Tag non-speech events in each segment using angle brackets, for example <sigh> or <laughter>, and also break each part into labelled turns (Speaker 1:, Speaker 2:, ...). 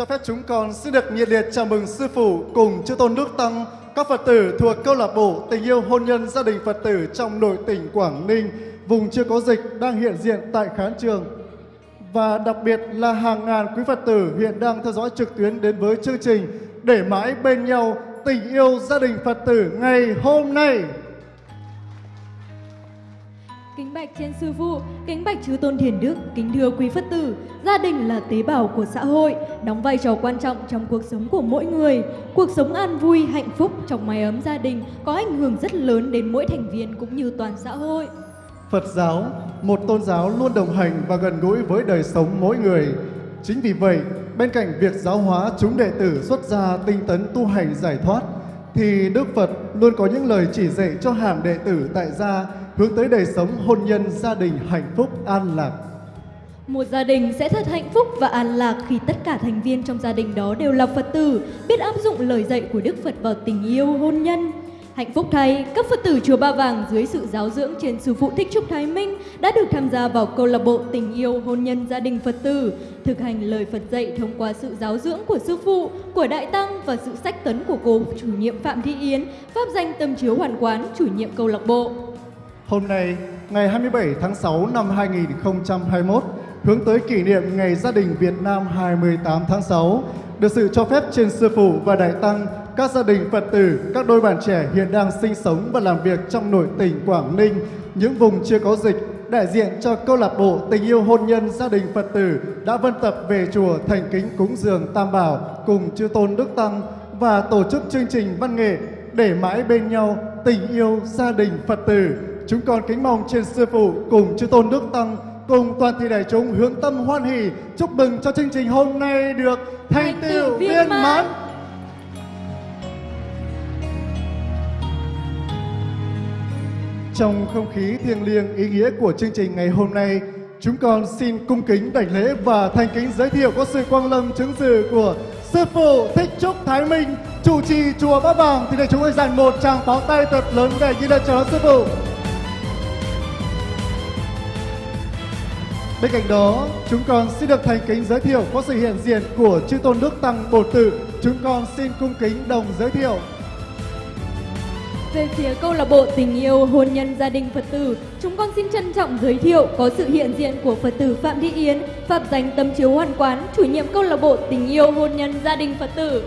Speaker 1: Cho phép chúng con xin được nhiệt liệt chào mừng sư phụ cùng chư tôn đức tăng, các Phật tử thuộc câu lạc bộ tình yêu hôn nhân gia đình Phật tử trong nội tỉnh Quảng Ninh, vùng chưa có dịch đang hiện diện tại khán trường. Và đặc biệt là hàng ngàn quý Phật tử hiện đang theo dõi trực tuyến đến với chương trình Để mãi bên nhau tình yêu gia đình Phật tử ngày hôm nay.
Speaker 2: Kính bạch trên sư phụ, kính bạch chư tôn thiền đức, kính thưa quý Phật tử, gia đình là tế bào của xã hội, đóng vai trò quan trọng trong cuộc sống của mỗi người. Cuộc sống an vui, hạnh phúc trong mái ấm gia đình có ảnh hưởng rất lớn đến mỗi thành viên cũng như toàn xã hội.
Speaker 1: Phật giáo, một tôn giáo luôn đồng hành và gần gũi với đời sống mỗi người. Chính vì vậy, bên cạnh việc giáo hóa chúng đệ tử xuất gia tinh tấn tu hành giải thoát, thì Đức Phật luôn có những lời chỉ dạy cho hàng đệ tử tại gia hướng tới đời sống hôn nhân gia đình hạnh phúc an lạc.
Speaker 2: Một gia đình sẽ thật hạnh phúc và an lạc khi tất cả thành viên trong gia đình đó đều là Phật tử, biết áp dụng lời dạy của Đức Phật vào tình yêu hôn nhân. Hạnh phúc thay, các Phật tử Chùa Ba Vàng dưới sự giáo dưỡng trên Sư Phụ Thích Trúc Thái Minh đã được tham gia vào câu lạc bộ tình yêu hôn nhân gia đình Phật tử, thực hành lời Phật dạy thông qua sự giáo dưỡng của Sư Phụ, của Đại Tăng và sự sách tấn của cô chủ nhiệm Phạm Thị Yến, pháp danh tâm chiếu hoàn quán, chủ nhiệm câu lạc bộ.
Speaker 1: Hôm nay, ngày 27 tháng 6 năm 2021, hướng tới kỷ niệm Ngày Gia đình Việt Nam 28 tháng 6, được sự cho phép trên Sư Phụ và Đại Tăng, các gia đình Phật tử, các đôi bạn trẻ hiện đang sinh sống và làm việc trong nội tỉnh Quảng Ninh, những vùng chưa có dịch, đại diện cho câu lạc bộ tình yêu hôn nhân gia đình Phật tử đã vân tập về chùa thành kính cúng dường Tam Bảo cùng chư tôn Đức Tăng và tổ chức chương trình văn nghệ để mãi bên nhau tình yêu gia đình Phật tử. Chúng con kính mong trên sư phụ cùng chư tôn Đức Tăng cùng toàn thể đại chúng hướng tâm hoan hỷ chúc mừng cho chương trình hôm nay được thành tựu viên mãn. Trong không khí thiêng liêng ý nghĩa của chương trình ngày hôm nay, chúng con xin cung kính đảnh lễ và thành kính giới thiệu có sự quang lâm chứng dự của Sư Phụ Thích Trúc Thái Minh, chủ trì chùa Bát Bàng. Thì để chúng tôi dành một tràng pháo tay thật lớn để ghi lời chào đón Sư Phụ. Bên cạnh đó, chúng con xin được thành kính giới thiệu có sự hiện diện của chư tôn đức tăng bổn tử Chúng con xin cung kính đồng giới thiệu
Speaker 2: về phía câu lạc bộ tình yêu hôn nhân gia đình Phật tử, chúng con xin trân trọng giới thiệu có sự hiện diện của Phật tử Phạm Thị Yến, Phạm danh Tâm Chiếu Hoàn Quán, chủ nhiệm câu lạc bộ tình yêu hôn nhân gia đình Phật tử.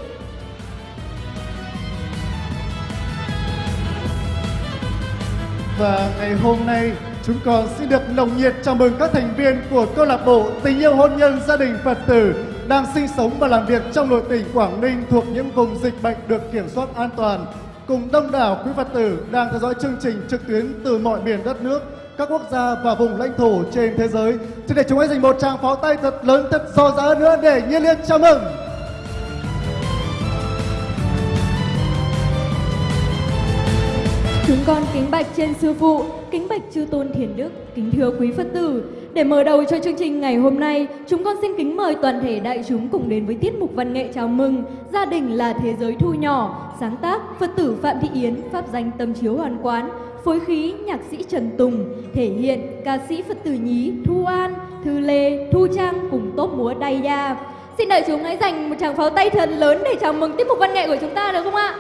Speaker 1: Và ngày hôm nay, chúng con xin được nồng nhiệt chào mừng các thành viên của câu lạc bộ tình yêu hôn nhân gia đình Phật tử đang sinh sống và làm việc trong nội tỉnh Quảng Ninh thuộc những vùng dịch bệnh được kiểm soát an toàn cùng đông đảo quý Phật tử đang theo dõi chương trình trực tuyến từ mọi miền đất nước, các quốc gia và vùng lãnh thổ trên thế giới. Xin để chúng hãy dành một tràng pháo tay thật lớn, thật so giá nữa để nhiệt liệt chào mừng.
Speaker 2: Chúng con kính bạch trên sư phụ, kính bạch chư tôn thiền đức, kính thưa quý Phật tử. Để mở đầu cho chương trình ngày hôm nay, chúng con xin kính mời toàn thể đại chúng cùng đến với tiết mục văn nghệ chào mừng Gia đình là thế giới thu nhỏ, sáng tác Phật tử Phạm Thị Yến, pháp danh tâm chiếu hoàn quán, phối khí nhạc sĩ Trần Tùng, thể hiện ca sĩ Phật tử nhí Thu An, Thư Lê, Thu Trang cùng tốt múa Đay Gia. Xin đại chúng hãy dành một tràng pháo tay thật lớn để chào mừng tiết mục văn nghệ của chúng ta được không ạ?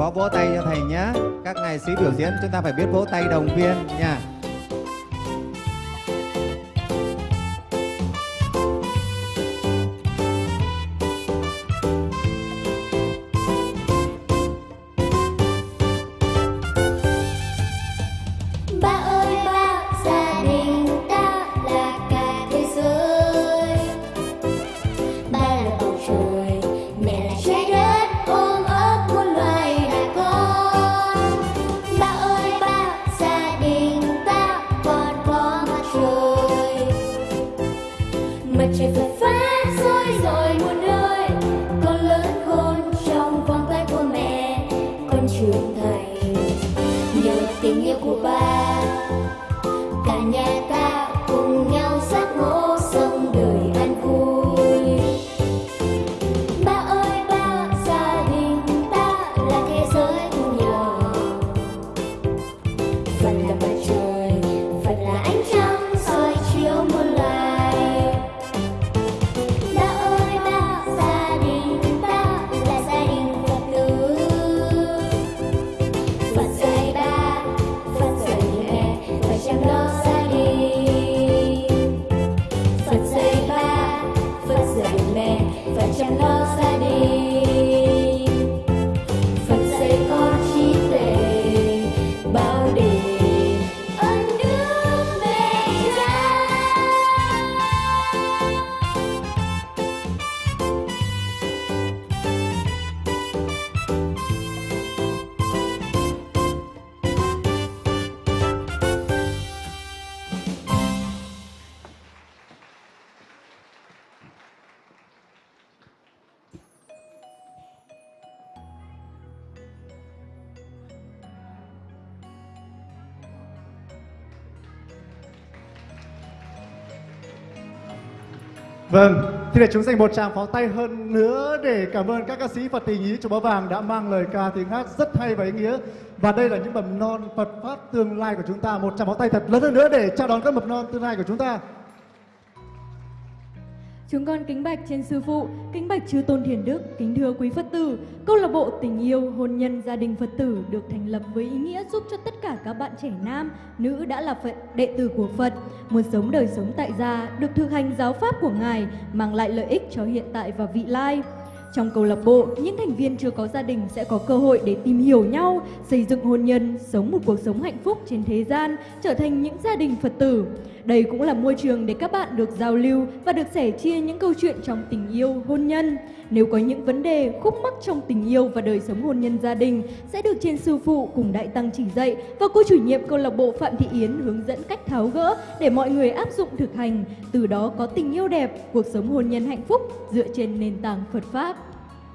Speaker 3: Khó vỗ tay cho thầy nhé. Các ngày sĩ biểu diễn, chúng ta phải biết vỗ tay đồng viên nha.
Speaker 1: Vâng, thì để chúng dành một tràng pháo tay hơn nữa để cảm ơn các ca sĩ Phật tình ý chùa Báo Vàng đã mang lời ca tiếng hát rất hay và ý nghĩa. Và đây là những mầm non Phật pháp tương lai của chúng ta. Một tràng pháo tay thật lớn hơn nữa để chào đón các mầm non tương lai của chúng ta.
Speaker 2: Chúng con kính bạch trên sư phụ, kính bạch chư tôn thiền đức, kính thưa quý Phật tử. Câu lạc bộ tình yêu hôn nhân gia đình Phật tử được thành lập với ý nghĩa giúp cho tất cả các bạn trẻ nam, nữ đã là Phật đệ tử của Phật, muốn sống đời sống tại gia, được thực hành giáo pháp của Ngài, mang lại lợi ích cho hiện tại và vị lai. Trong câu lạc bộ, những thành viên chưa có gia đình sẽ có cơ hội để tìm hiểu nhau, xây dựng hôn nhân, sống một cuộc sống hạnh phúc trên thế gian, trở thành những gia đình Phật tử. Đây cũng là môi trường để các bạn được giao lưu và được sẻ chia những câu chuyện trong tình yêu, hôn nhân. Nếu có những vấn đề, khúc mắc trong tình yêu và đời sống hôn nhân gia đình sẽ được trên sư phụ cùng đại tăng chỉ dạy và cô chủ nhiệm câu lạc bộ Phạm Thị Yến hướng dẫn cách tháo gỡ để mọi người áp dụng thực hành, từ đó có tình yêu đẹp, cuộc sống hôn nhân hạnh phúc dựa trên nền tảng Phật Pháp.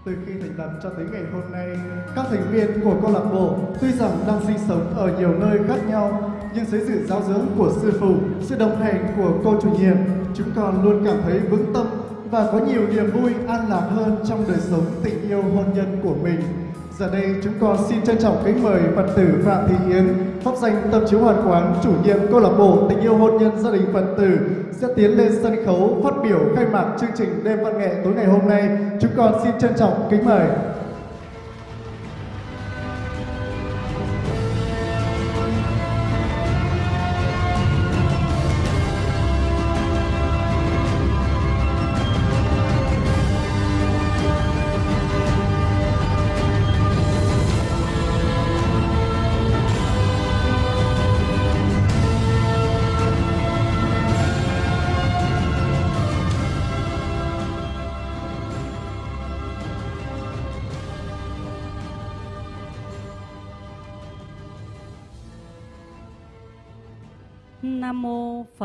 Speaker 1: Từ khi thành lập cho tới ngày hôm nay, các thành viên của câu lạc bộ tuy rằng đang sinh sống ở nhiều nơi khác nhau, nhưng dưới sự giáo dưỡng của sư phụ, sự đồng hành của cô chủ nhiệm, chúng con luôn cảm thấy vững tâm và có nhiều niềm vui an lạc hơn trong đời sống tình yêu hôn nhân của mình. Giờ đây chúng con xin trân trọng kính mời Phật tử Phạm Thị Yến, pháp danh tâm chiếu hoàn quán, chủ nhiệm câu lạc bộ tình yêu hôn nhân gia đình Phật tử sẽ tiến lên sân khấu phát biểu khai mạc chương trình đêm văn nghệ tối ngày hôm nay. Chúng con xin trân trọng kính mời.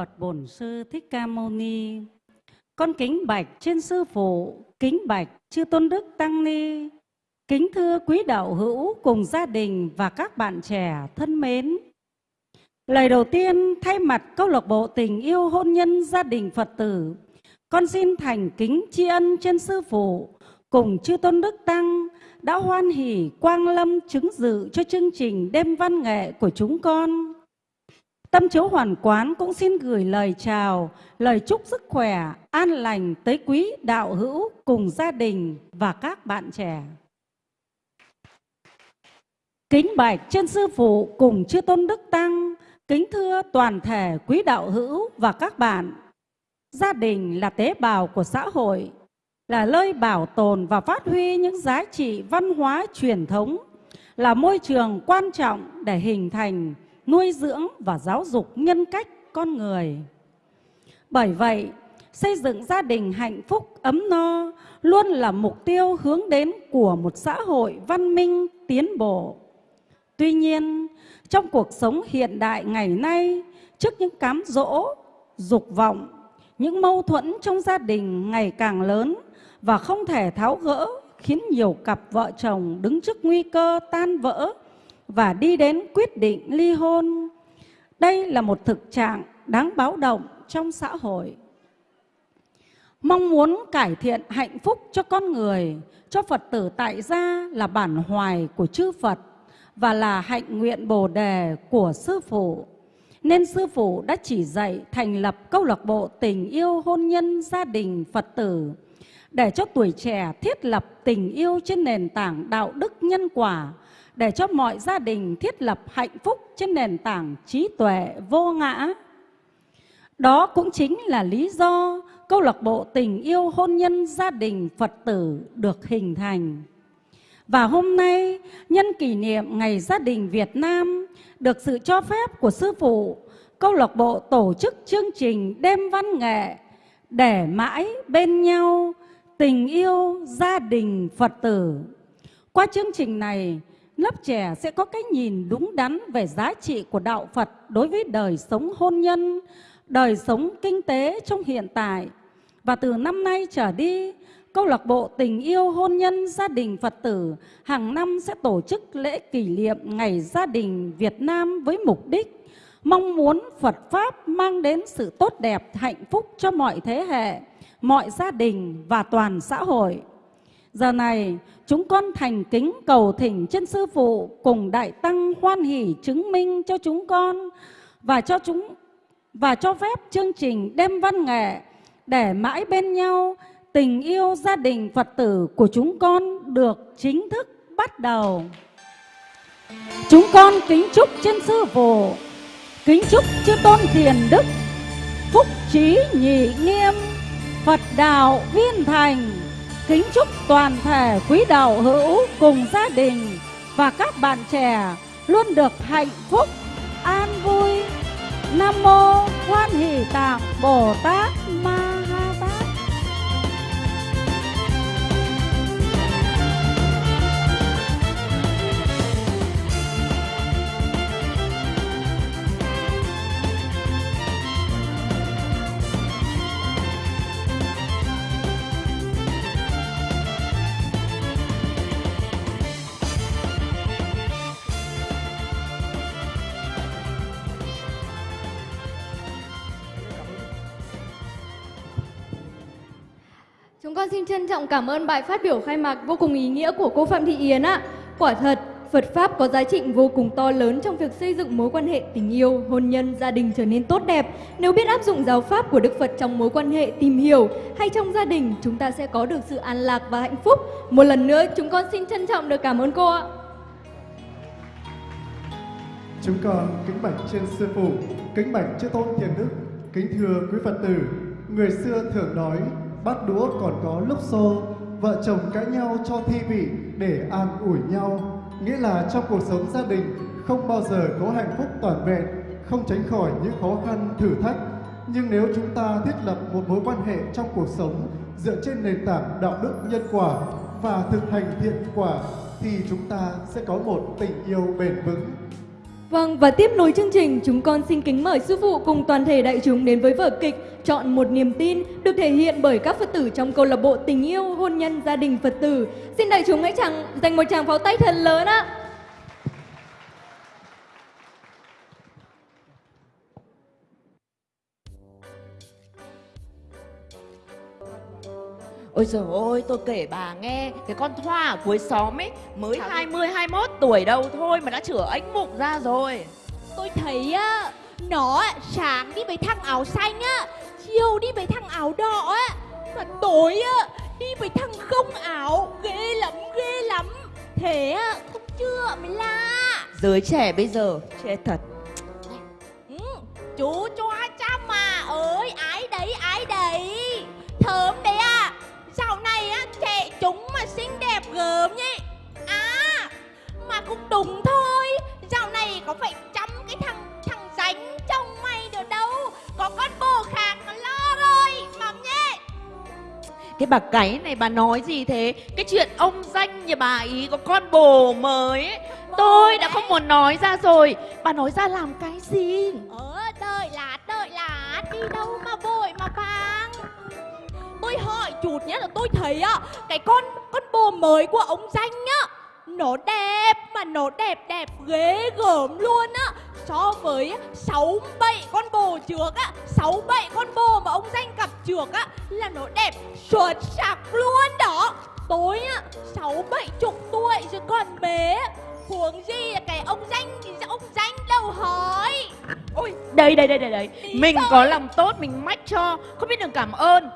Speaker 4: Phật Bổn Sư Thích Ca Mâu Ni. Con kính bạch trên sư phụ, kính bạch chư tôn đức tăng ni. Kính thưa quý đạo hữu cùng gia đình và các bạn trẻ thân mến. Lời đầu tiên thay mặt câu lạc bộ tình yêu hôn nhân gia đình Phật tử, con xin thành kính tri ân trên sư phụ cùng chư tôn đức tăng đã hoan hỷ quang lâm chứng dự cho chương trình đêm văn nghệ của chúng con. Tâm chiếu hoàn quán cũng xin gửi lời chào, lời chúc sức khỏe, an lành tới quý đạo hữu cùng gia đình và các bạn trẻ. Kính bạch trên sư phụ cùng chư tôn đức tăng, kính thưa toàn thể quý đạo hữu và các bạn. Gia đình là tế bào của xã hội, là nơi bảo tồn và phát huy những giá trị văn hóa truyền thống, là môi trường quan trọng để hình thành, nuôi dưỡng và giáo dục nhân cách con người. Bởi vậy, xây dựng gia đình hạnh phúc ấm no luôn là mục tiêu hướng đến của một xã hội văn minh tiến bộ. Tuy nhiên, trong cuộc sống hiện đại ngày nay, trước những cám dỗ, dục vọng, những mâu thuẫn trong gia đình ngày càng lớn và không thể tháo gỡ khiến nhiều cặp vợ chồng đứng trước nguy cơ tan vỡ và đi đến quyết định ly hôn. Đây là một thực trạng đáng báo động trong xã hội. Mong muốn cải thiện hạnh phúc cho con người, cho Phật tử tại gia là bản hoài của chư Phật và là hạnh nguyện bồ đề của Sư Phụ. Nên Sư Phụ đã chỉ dạy thành lập câu lạc bộ tình yêu hôn nhân gia đình Phật tử để cho tuổi trẻ thiết lập tình yêu trên nền tảng đạo đức nhân quả, để cho mọi gia đình thiết lập hạnh phúc trên nền tảng trí tuệ vô ngã. Đó cũng chính là lý do câu lạc bộ tình yêu hôn nhân gia đình Phật tử được hình thành. Và hôm nay, nhân kỷ niệm Ngày Gia đình Việt Nam, được sự cho phép của Sư Phụ, câu lạc bộ tổ chức chương trình Đêm Văn Nghệ để mãi bên nhau tình yêu gia đình Phật tử. Qua chương trình này, lớp trẻ sẽ có cái nhìn đúng đắn về giá trị của đạo Phật đối với đời sống hôn nhân, đời sống kinh tế trong hiện tại. Và từ năm nay trở đi, Câu lạc bộ tình yêu hôn nhân gia đình Phật tử hàng năm sẽ tổ chức lễ kỷ niệm Ngày Gia đình Việt Nam với mục đích mong muốn Phật Pháp mang đến sự tốt đẹp, hạnh phúc cho mọi thế hệ, mọi gia đình và toàn xã hội. Giờ này, chúng con thành kính cầu thỉnh chân sư phụ cùng đại tăng hoan hỷ chứng minh cho chúng con và cho chúng và cho phép chương trình đêm văn nghệ để mãi bên nhau tình yêu gia đình Phật tử của chúng con được chính thức bắt đầu. Chúng con kính chúc chân sư phụ, kính chúc chư tôn thiền đức, phúc trí nhị nghiêm, Phật đạo viên thành, kính chúc toàn thể quý đạo hữu cùng gia đình và các bạn trẻ luôn được hạnh phúc, an vui. Nam mô Quan Hỷ Tạng Bồ Tát Ma Ha Tát.
Speaker 2: Chúng con xin trân trọng cảm ơn bài phát biểu khai mạc vô cùng ý nghĩa của cô Phạm Thị Yến ạ. Quả thật, Phật Pháp có giá trị vô cùng to lớn trong việc xây dựng mối quan hệ tình yêu, hôn nhân, gia đình trở nên tốt đẹp. Nếu biết áp dụng giáo Pháp của Đức Phật trong mối quan hệ tìm hiểu hay trong gia đình, chúng ta sẽ có được sự an lạc và hạnh phúc. Một lần nữa, chúng con xin trân trọng được cảm ơn cô ạ.
Speaker 1: Chúng con kính bạch trên sư phụ, kính bạch chư tôn thiền đức, kính thưa quý Phật tử. Người xưa thường nói, bát đũa còn có lúc xô, vợ chồng cãi nhau cho thi vị để an ủi nhau. Nghĩa là trong cuộc sống gia đình không bao giờ có hạnh phúc toàn vẹn, không tránh khỏi những khó khăn, thử thách. Nhưng nếu chúng ta thiết lập một mối quan hệ trong cuộc sống dựa trên nền tảng đạo đức nhân quả và thực hành thiện quả thì chúng ta sẽ có một tình yêu bền vững
Speaker 2: Vâng, và tiếp nối chương trình, chúng con xin kính mời sư phụ cùng toàn thể đại chúng đến với vở kịch Chọn một niềm tin được thể hiện bởi các Phật tử trong câu lạc bộ tình yêu hôn nhân gia đình Phật tử. Xin đại chúng hãy chẳng dành một tràng pháo tay thật lớn ạ.
Speaker 5: Ôi trời ơi, tôi kể bà nghe Cái con Thoa ở cuối xóm ấy Mới 20, 21 tuổi đâu thôi Mà đã chửa ánh mục ra rồi
Speaker 6: Tôi thấy á, nó sáng đi với thằng áo xanh á, chiều đi với thằng áo đỏ á, và tối á, đi với thằng không áo, ghê lắm, ghê lắm. Thế á, không chưa mới lạ.
Speaker 5: Giới trẻ bây giờ Chết thật
Speaker 6: Ừ, chú cho trăm mà ơi, ái đấy, ái đấy. Thơm đấy à, dạo này á, trẻ chúng mà xinh đẹp gớm nhỉ. À, mà cũng đúng thôi, dạo này có phải chăm cái thằng thằng ránh chồng mày được đâu, có con bồ khác nó lo rồi, mắm nhé.
Speaker 5: Cái bà cái này bà nói gì thế? Cái chuyện ông danh nhà bà ý có con bồ mới ấy, Tôi đã không muốn nói ra rồi. Bà nói ra làm cái gì?
Speaker 6: Ờ, đợi lát, đợi lát, đi đâu mà vội mà vàng. Tôi hỏi chút nhé là tôi thấy á, cái con con bồ mới của ông danh á, nó đẹp mà nó đẹp đẹp ghê gớm luôn á. So với sáu bảy con bồ trước á, sáu bảy con bồ mà ông danh gặp trước á là nó đẹp xuất sắc luôn đó. Tôi á, sáu bảy chục tuổi rồi còn bé. Huống gì là cái ông danh thì ông danh đâu hỏi.
Speaker 5: Ôi đây đây đây đây đây Mình có lòng tốt mình mách cho Không biết đường cảm ơn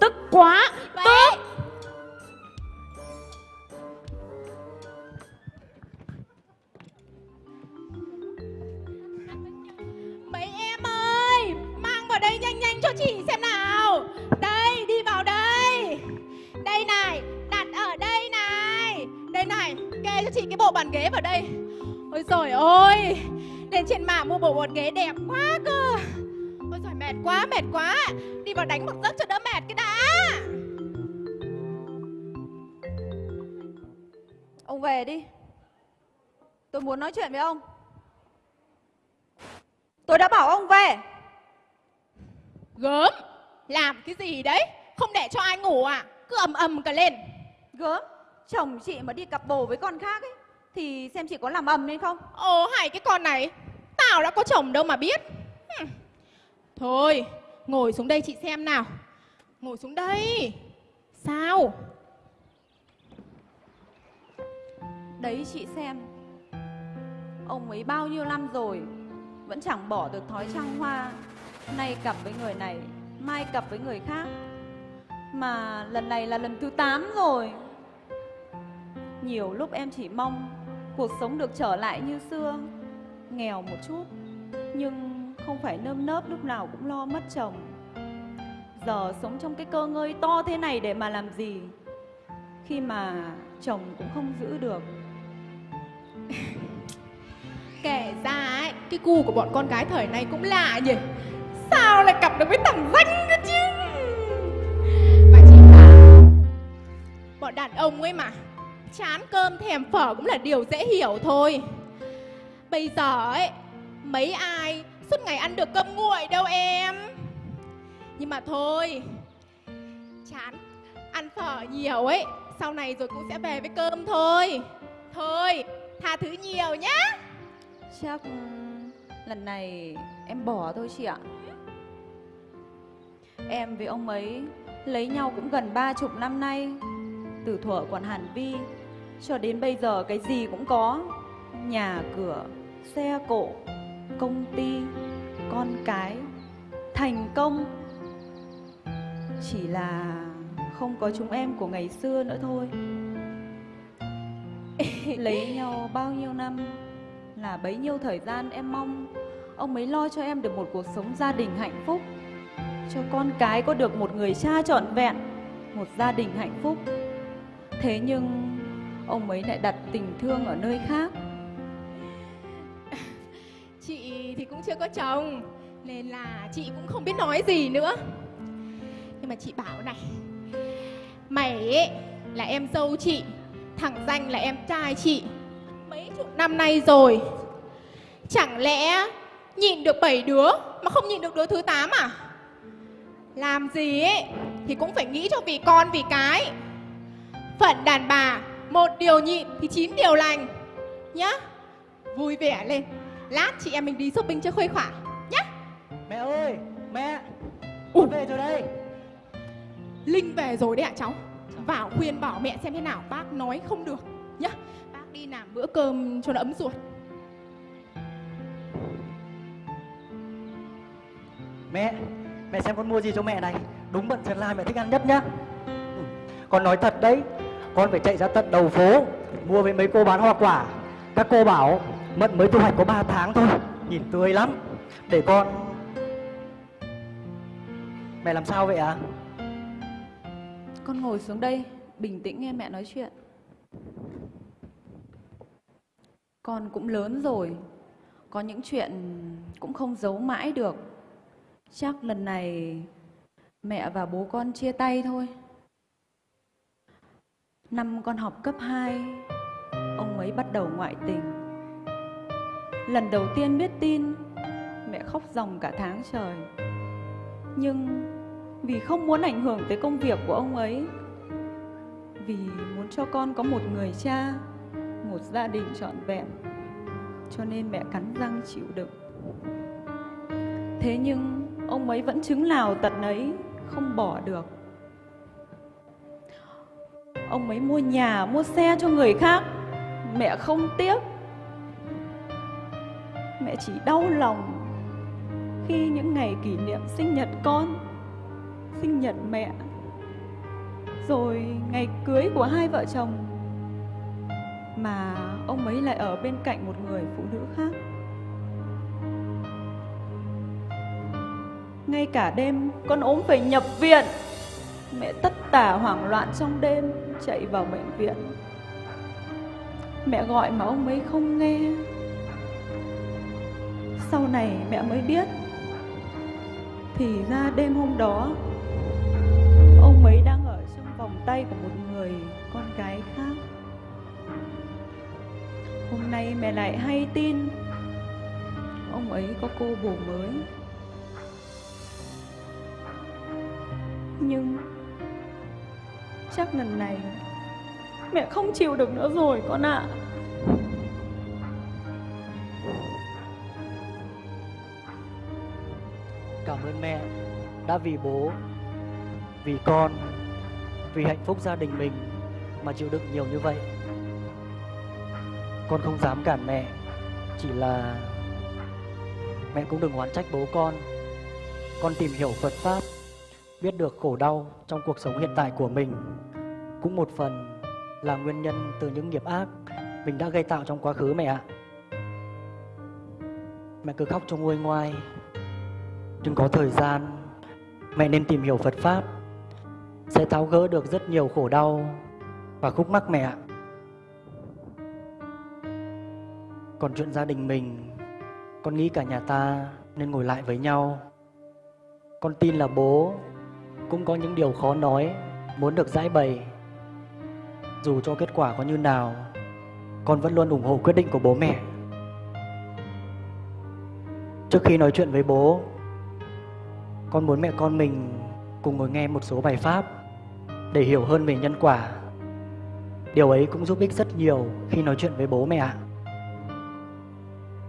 Speaker 5: Tức quá.
Speaker 6: Vậy.
Speaker 5: Tức.
Speaker 6: Mấy em ơi Mang vào đây nhanh nhanh cho chị xem nào. Đây đi vào đây. Đây này Đặt ở đây này. Đây này Kê cho chị cái bộ bàn ghế vào đây. Ôi trời ơi Lên trên mạng mua bộ bàn ghế đẹp quá cơ Ôi trời mệt quá mệt quá. Đi vào đánh một giấc cho đỡ mệt cái đã.
Speaker 7: Ông về đi. Tôi muốn nói chuyện với ông. Tôi đã bảo ông về.
Speaker 6: Gớm. Làm cái gì đấy? Không để cho ai ngủ à? Cứ ầm ầm cả lên.
Speaker 7: Gớm. Chồng chị mà đi cặp bồ với con khác ấy Thì xem chị có làm ầm lên không?
Speaker 6: Ồ hay cái con này. Tao đã có chồng đâu mà biết. Hừm. Thôi, Ngồi xuống đây chị xem nào. Ngồi xuống đây. Sao?
Speaker 7: Đấy chị xem. Ông ấy bao nhiêu năm rồi, Vẫn chẳng bỏ được thói trăng hoa. Nay cặp với người này, Mai cặp với người khác. Mà lần này là lần thứ 8 rồi. Nhiều lúc em chỉ mong Cuộc sống được trở lại như xưa, Nghèo một chút. Nhưng không phải nơm nớp, lúc nào cũng lo mất chồng. Giờ sống trong cái cơ ngơi to thế này để mà làm gì? Khi mà chồng cũng không giữ được. <laughs>
Speaker 6: Kể ra ấy, Cái cu của bọn con gái thời này cũng lạ nhỉ. Sao lại cặp được với thằng danh cơ chứ? Mà chị bảo Bọn đàn ông ấy mà, Chán cơm thèm phở cũng là điều dễ hiểu thôi. Bây giờ ấy, Mấy ai suốt ngày ăn được cơm nguội đâu em. Nhưng mà thôi Chán Ăn phở nhiều ấy Sau này rồi cũng sẽ về với cơm thôi. Thôi Tha thứ nhiều nhá.
Speaker 7: Chắc ừ, lần này em bỏ thôi chị ạ. Em với ông ấy lấy nhau cũng gần ba chục năm nay Từ thuở còn hàn vi Cho đến bây giờ cái gì cũng có. Nhà cửa, xe cộ, công ty, con cái Thành công. Chỉ là không có chúng em của ngày xưa nữa thôi. <laughs> Lấy nhau bao nhiêu năm là bấy nhiêu thời gian em mong ông ấy lo cho em được một cuộc sống gia đình hạnh phúc cho con cái có được một người cha trọn vẹn một gia đình hạnh phúc. Thế nhưng ông ấy lại đặt tình thương ở nơi khác.
Speaker 6: Thì cũng chưa có chồng Nên là chị cũng không biết nói gì nữa Nhưng mà chị bảo này Mày ấy là em dâu chị Thằng danh là em trai chị Mấy chục năm nay rồi Chẳng lẽ nhịn được bảy đứa mà không nhịn được đứa thứ tám à? Làm gì ấy thì cũng phải nghĩ cho vì con vì cái. Phận đàn bà, một điều nhịn thì chín điều lành. Nhá. Vui vẻ lên. Lát chị em mình đi shopping cho khuây khỏa nhá.
Speaker 8: Mẹ ơi, mẹ. Con về rồi đây.
Speaker 6: Linh về rồi đấy ạ cháu. Vào khuyên bảo mẹ xem thế nào, bác nói không được nhá. Bác đi làm bữa cơm cho nó ấm ruột.
Speaker 8: Mẹ, mẹ xem con mua gì cho mẹ này. Đúng bận chân lai mẹ thích ăn nhất nhá. Ừ, Con nói thật đấy, con phải chạy ra tận đầu phố mua với mấy cô bán hoa quả. Các cô bảo mận mới thu hoạch có 3 tháng thôi, nhìn tươi lắm. Để con Mẹ làm sao vậy ạ?
Speaker 7: Con ngồi xuống đây, bình tĩnh nghe mẹ nói chuyện. Con cũng lớn rồi, có những chuyện cũng không giấu mãi được. Chắc lần này mẹ và bố con chia tay thôi. Năm con học cấp 2, ông ấy bắt đầu ngoại tình. Lần đầu tiên biết tin, mẹ khóc ròng cả tháng trời. Nhưng vì không muốn ảnh hưởng tới công việc của ông ấy, vì muốn cho con có một người cha, một gia đình trọn vẹn, cho nên mẹ cắn răng chịu đựng. Thế nhưng ông ấy vẫn chứng nào tật ấy, không bỏ được. Ông ấy mua nhà, mua xe cho người khác, mẹ không tiếc. Mẹ chỉ đau lòng khi những ngày kỷ niệm sinh nhật con, sinh nhật mẹ, rồi ngày cưới của hai vợ chồng mà ông ấy lại ở bên cạnh một người phụ nữ khác. Ngay cả đêm con ốm phải nhập viện. Mẹ tất tả hoảng loạn trong đêm Chạy vào bệnh viện. Mẹ gọi mà ông ấy không nghe. Sau này mẹ mới biết. Thì ra đêm hôm đó, Ông ấy đang ở trong vòng tay của một người con gái khác. Hôm nay mẹ lại hay tin Ông ấy có cô bồ mới. Nhưng Chắc lần này Mẹ không chịu được nữa rồi con ạ.
Speaker 8: Cảm ơn mẹ đã vì bố, vì con, vì hạnh phúc gia đình mình mà chịu đựng nhiều như vậy. Con không dám cản mẹ, chỉ là mẹ cũng đừng oán trách bố con. Con tìm hiểu Phật Pháp, biết được khổ đau trong cuộc sống hiện tại của mình cũng một phần là nguyên nhân từ những nghiệp ác mình đã gây tạo trong quá khứ mẹ ạ. Mẹ cứ khóc cho nguôi ngoai, đừng có thời gian. Mẹ nên tìm hiểu phật pháp. Sẽ tháo gỡ được rất nhiều khổ đau và khúc mắc mẹ còn chuyện gia đình mình, con nghĩ cả nhà ta nên ngồi lại với nhau. Con tin là bố cũng có những điều khó nói, muốn được giải bày. Dù cho kết quả có như nào, con vẫn luôn ủng hộ quyết định của bố mẹ. Trước khi nói chuyện với bố con muốn mẹ con mình cùng ngồi nghe một số bài pháp để hiểu hơn về nhân quả. Điều ấy cũng giúp ích rất nhiều khi nói chuyện với bố mẹ ạ.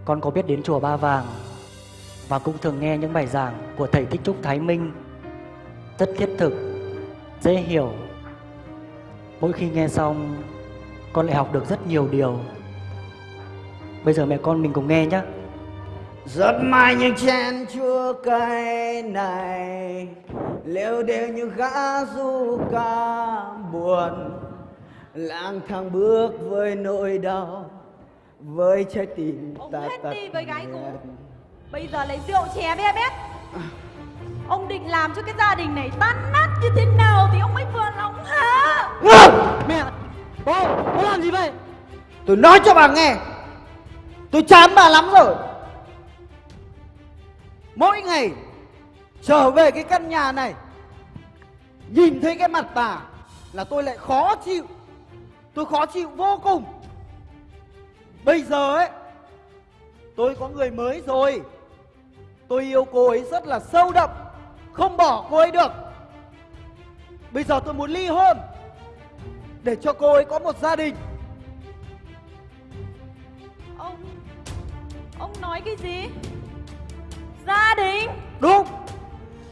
Speaker 8: Con có biết đến chùa Ba Vàng và cũng thường nghe những bài giảng của thầy Thích Trúc Thái Minh rất thiết thực, dễ hiểu. Mỗi khi nghe xong, con lại học được rất nhiều điều. Bây giờ mẹ con mình cùng nghe nhé.
Speaker 9: Giọt mai những chén chua cay này Lêu đều như gã du ca buồn. Lang thang bước với nỗi đau Với trái tim
Speaker 7: Ông
Speaker 9: ta
Speaker 7: hết
Speaker 9: tắt
Speaker 7: đi với gái cũ. Bây giờ lấy rượu chè be bét Ông định làm cho cái gia đình này tan nát như thế nào Thì ông mới vừa lòng hả?
Speaker 8: Mẹ, bố, bố làm gì vậy?
Speaker 9: Tôi nói cho bà nghe. Tôi chán bà lắm rồi Mỗi ngày Trở về cái căn nhà này, Nhìn thấy cái mặt bà Là tôi lại khó chịu. Tôi khó chịu vô cùng. Bây giờ ấy, Tôi có người mới rồi. Tôi yêu cô ấy rất là sâu đậm, Không bỏ cô ấy được. Bây giờ tôi muốn ly hôn Để cho cô ấy có một gia đình.
Speaker 7: Ông Ông nói cái gì? Gia đình.
Speaker 9: Đúng.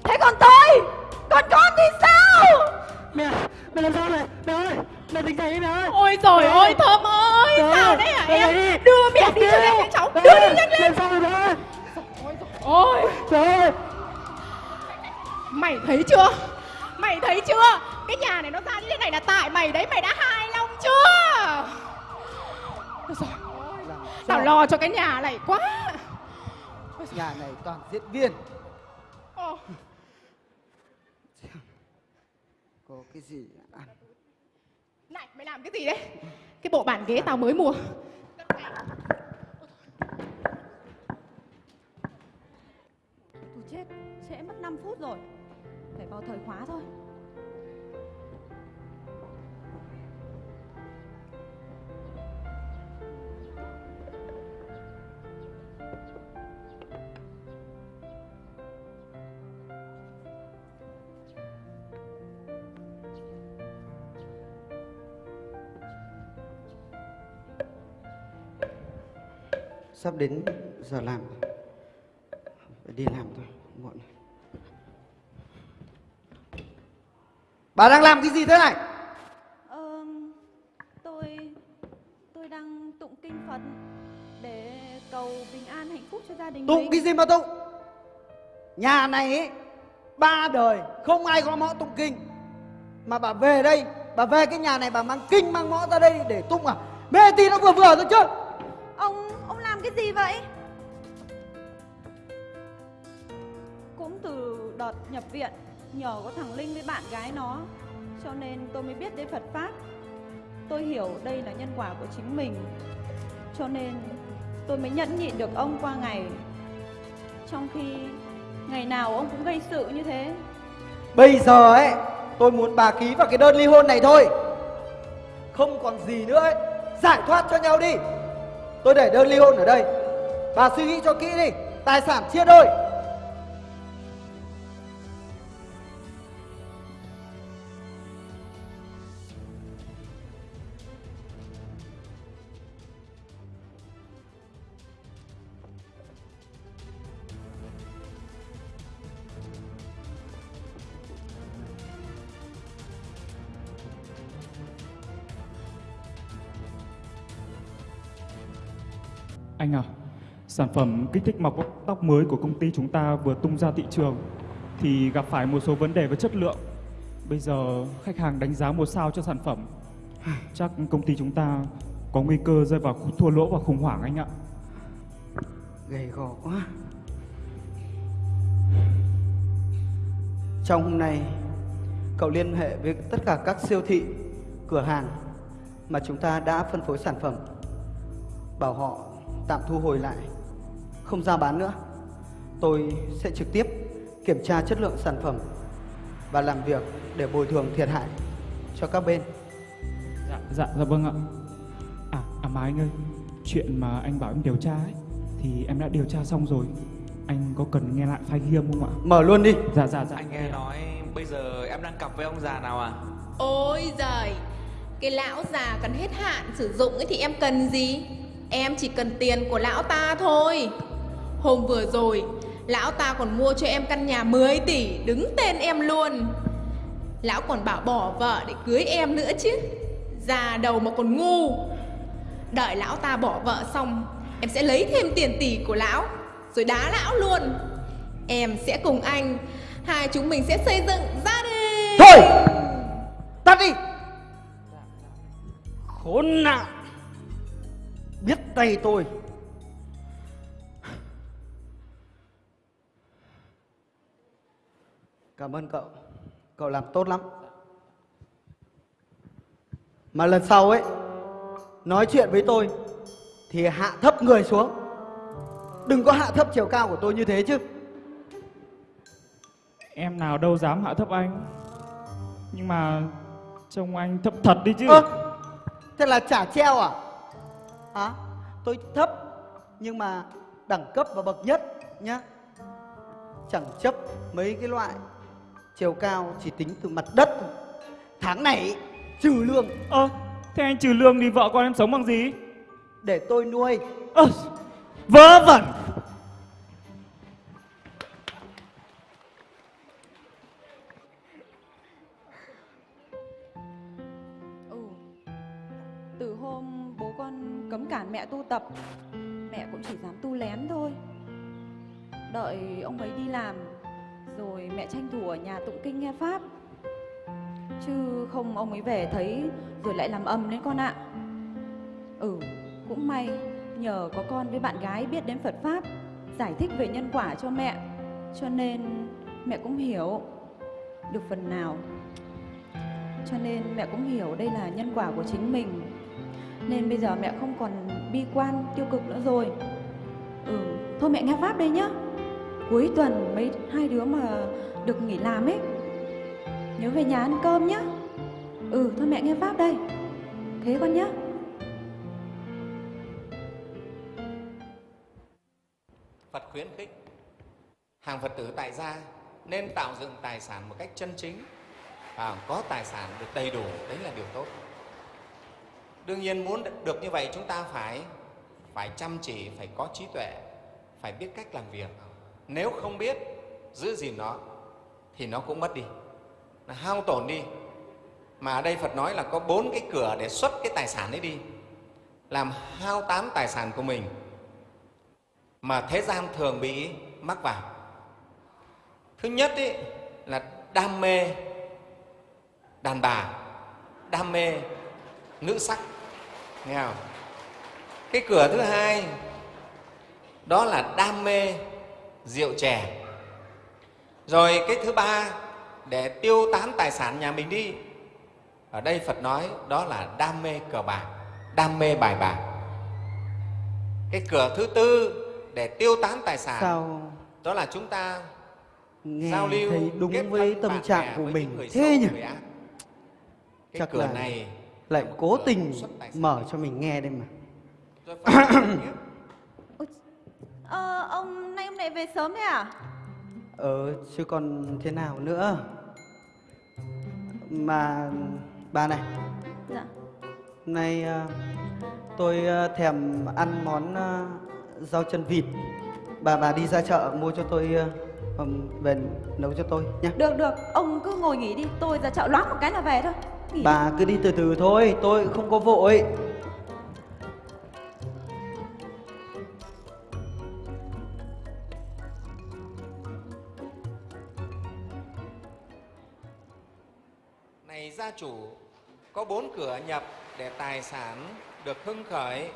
Speaker 7: Thế còn tôi? Còn con thì sao?
Speaker 8: Mẹ, mẹ làm sao này? Mẹ ơi, mẹ tỉnh dậy đi mẹ ơi.
Speaker 6: Ôi trời
Speaker 8: Mẹ
Speaker 6: ơi Thơm ơi
Speaker 8: Mẹ
Speaker 6: Sao đấy hả em?
Speaker 8: đi.
Speaker 6: Đưa mẹ đi
Speaker 8: Mẹ
Speaker 6: cho em cháu.
Speaker 8: Mẹ
Speaker 6: Đưa đi nhanh lên.
Speaker 8: Làm sao rồi mẹ?
Speaker 6: Ôi
Speaker 8: ơi,
Speaker 6: Mày thấy chưa? Mày thấy chưa? Cái nhà này nó ra như thế này là tại mày đấy Mày đã hài lòng chưa? Ôi ơi, Tao lo cho cái nhà này quá
Speaker 9: Nhà này toàn diễn viên.
Speaker 6: Ồ,
Speaker 9: Có cái gì ăn
Speaker 6: Này mày làm cái gì đấy? Cái bộ bàn ghế tao mới mua.
Speaker 7: Tôi chết Trễ mất 5 phút rồi. Phải vào thời khóa thôi
Speaker 9: Sắp đến giờ làm. Phải đi làm thôi Muộn. Bà đang làm cái gì thế này
Speaker 7: Ờ, tôi tôi đang tụng kinh Phật để cầu bình an hạnh phúc cho gia đình
Speaker 9: Tụng
Speaker 7: mình.
Speaker 9: cái gì mà tụng Nhà này ấy, ba đời không ai có mõ tụng kinh Mà bà về đây Bà về cái nhà này bà mang kinh mang mõ ra đây để tụng à Mê tí nó vừa vừa thôi chứ
Speaker 7: làm cái gì vậy? Cũng từ đợt nhập viện nhờ có thằng Linh với bạn gái nó cho nên tôi mới biết đến Phật pháp. Tôi hiểu đây là nhân quả của chính mình. Cho nên tôi mới nhẫn nhịn được ông qua ngày. Trong khi ngày nào ông cũng gây sự như thế.
Speaker 9: Bây giờ ấy Tôi muốn bà ký vào cái đơn ly hôn này thôi Không còn gì nữa ấy Giải thoát cho nhau đi Tôi để đơn ly hôn ở đây. Bà suy nghĩ cho kỹ đi. Tài sản chia đôi.
Speaker 10: Anh à, sản phẩm kích thích mọc tóc mới của công ty chúng ta vừa tung ra thị trường thì gặp phải một số vấn đề về chất lượng. Bây giờ khách hàng đánh giá một sao cho sản phẩm. Chắc công ty chúng ta có nguy cơ rơi vào thua lỗ và khủng hoảng anh ạ.
Speaker 9: Gầy gò quá Trong hôm nay Cậu liên hệ với tất cả các siêu thị Cửa hàng Mà chúng ta đã phân phối sản phẩm Bảo họ tạm thu hồi lại Không ra bán nữa Tôi sẽ trực tiếp kiểm tra chất lượng sản phẩm Và làm việc để bồi thường thiệt hại cho các bên
Speaker 10: Dạ, dạ, dạ vâng ạ. À, à mà anh ơi, chuyện mà anh bảo em điều tra ấy thì em đã điều tra xong rồi. Anh có cần nghe lại file ghi âm không ạ?
Speaker 9: Mở luôn đi
Speaker 10: Dạ, dạ, dạ.
Speaker 11: Anh nghe nói bây giờ em đang cặp với ông già nào à?
Speaker 6: Ôi giời Cái lão già cần hết hạn sử dụng ấy thì em cần gì Em chỉ cần tiền của lão ta thôi. Hôm vừa rồi, Lão ta còn mua cho em căn nhà 10 tỷ, Đứng tên em luôn. Lão còn bảo bỏ vợ để cưới em nữa chứ. Già đầu mà còn ngu. Đợi lão ta bỏ vợ xong, Em sẽ lấy thêm tiền tỷ của lão, Rồi đá lão luôn. Em sẽ cùng anh, Hai chúng mình sẽ xây dựng gia đình.
Speaker 9: Thôi, Tắt đi. Khốn nạn. Biết tay tôi. Cảm ơn cậu. Cậu làm tốt lắm. Mà lần sau ấy Nói chuyện với tôi Thì hạ thấp người xuống. Đừng có hạ thấp chiều cao của tôi như thế chứ.
Speaker 10: Em nào đâu dám hạ thấp anh. Nhưng mà trông anh thấp thật đi chứ.
Speaker 9: Ơ Thế là trả treo à Hả? Tôi thấp Nhưng mà đẳng cấp và bậc nhất nhá. Chẳng chấp mấy cái loại chiều cao chỉ tính từ mặt đất thôi. tháng này trừ lương.
Speaker 10: Ơ thế anh trừ lương thì vợ con em sống bằng gì?
Speaker 9: Để tôi nuôi.
Speaker 10: Ơ vớ vẩn
Speaker 7: tập. Mẹ cũng chỉ dám tu lén thôi. Đợi ông ấy đi làm, Rồi mẹ tranh thủ ở nhà tụng kinh nghe Pháp. Chứ không ông ấy về thấy, Rồi lại làm âm đấy con ạ. Ừ cũng may, Nhờ có con với bạn gái biết đến Phật Pháp, Giải thích về nhân quả cho mẹ. Cho nên mẹ cũng hiểu. Được phần nào. Cho nên mẹ cũng hiểu đây là nhân quả của chính mình. Nên bây giờ mẹ không còn bi quan, tiêu cực nữa rồi. Ừ, thôi mẹ nghe Pháp đây nhá. Cuối tuần mấy hai đứa mà được nghỉ làm ấy Nhớ về nhà ăn cơm nhá. Ừ, thôi mẹ nghe Pháp đây. Thế con nhá.
Speaker 12: Phật khuyến khích. Hàng Phật tử tại gia nên tạo dựng tài sản một cách chân chính. Và có tài sản được đầy đủ đấy là điều tốt đương nhiên muốn được như vậy chúng ta phải phải chăm chỉ phải có trí tuệ phải biết cách làm việc. Nếu không biết giữ gìn nó thì nó cũng mất đi. Nó hao tổn đi. Mà ở đây phật nói là có bốn cái cửa để xuất cái tài sản ấy đi. Làm hao tám tài sản của mình. Mà thế gian thường bị mắc vào. Thứ nhất ý, là đam mê đàn bà đam mê nữ sắc nghe không? Cái cửa thứ hai đó là đam mê rượu chè. Rồi cái thứ ba để tiêu tán tài sản nhà mình đi. Ở đây phật nói đó là đam mê cờ bạc đam mê bài bạc. Cái cửa thứ tư để tiêu tán tài sản
Speaker 9: sao
Speaker 12: đó là chúng ta
Speaker 9: nghe
Speaker 12: giao lưu
Speaker 9: thấy đúng với tâm trạng của mình thế nhỉ?
Speaker 12: cái
Speaker 9: chắc
Speaker 12: cửa
Speaker 9: là
Speaker 12: này
Speaker 9: lại cố tình mở cho mình nghe đây mà.
Speaker 7: Ờ, ông nay hôm nay về sớm thế à?
Speaker 9: ờ chứ còn thế nào nữa. Mà bà này.
Speaker 7: Dạ.
Speaker 9: Nay ờ, tôi ờ, thèm ăn món ờ, rau chân vịt. Bà bà đi ra chợ mua cho tôi về nấu cho tôi nhé
Speaker 7: Được được, ông cứ ngồi nghỉ đi. Tôi ra chợ loáng một cái là về thôi nghỉ.
Speaker 9: bà cứ đi từ từ thôi tôi không có vội
Speaker 12: này gia chủ có bốn cửa nhập để tài sản được hưng khởi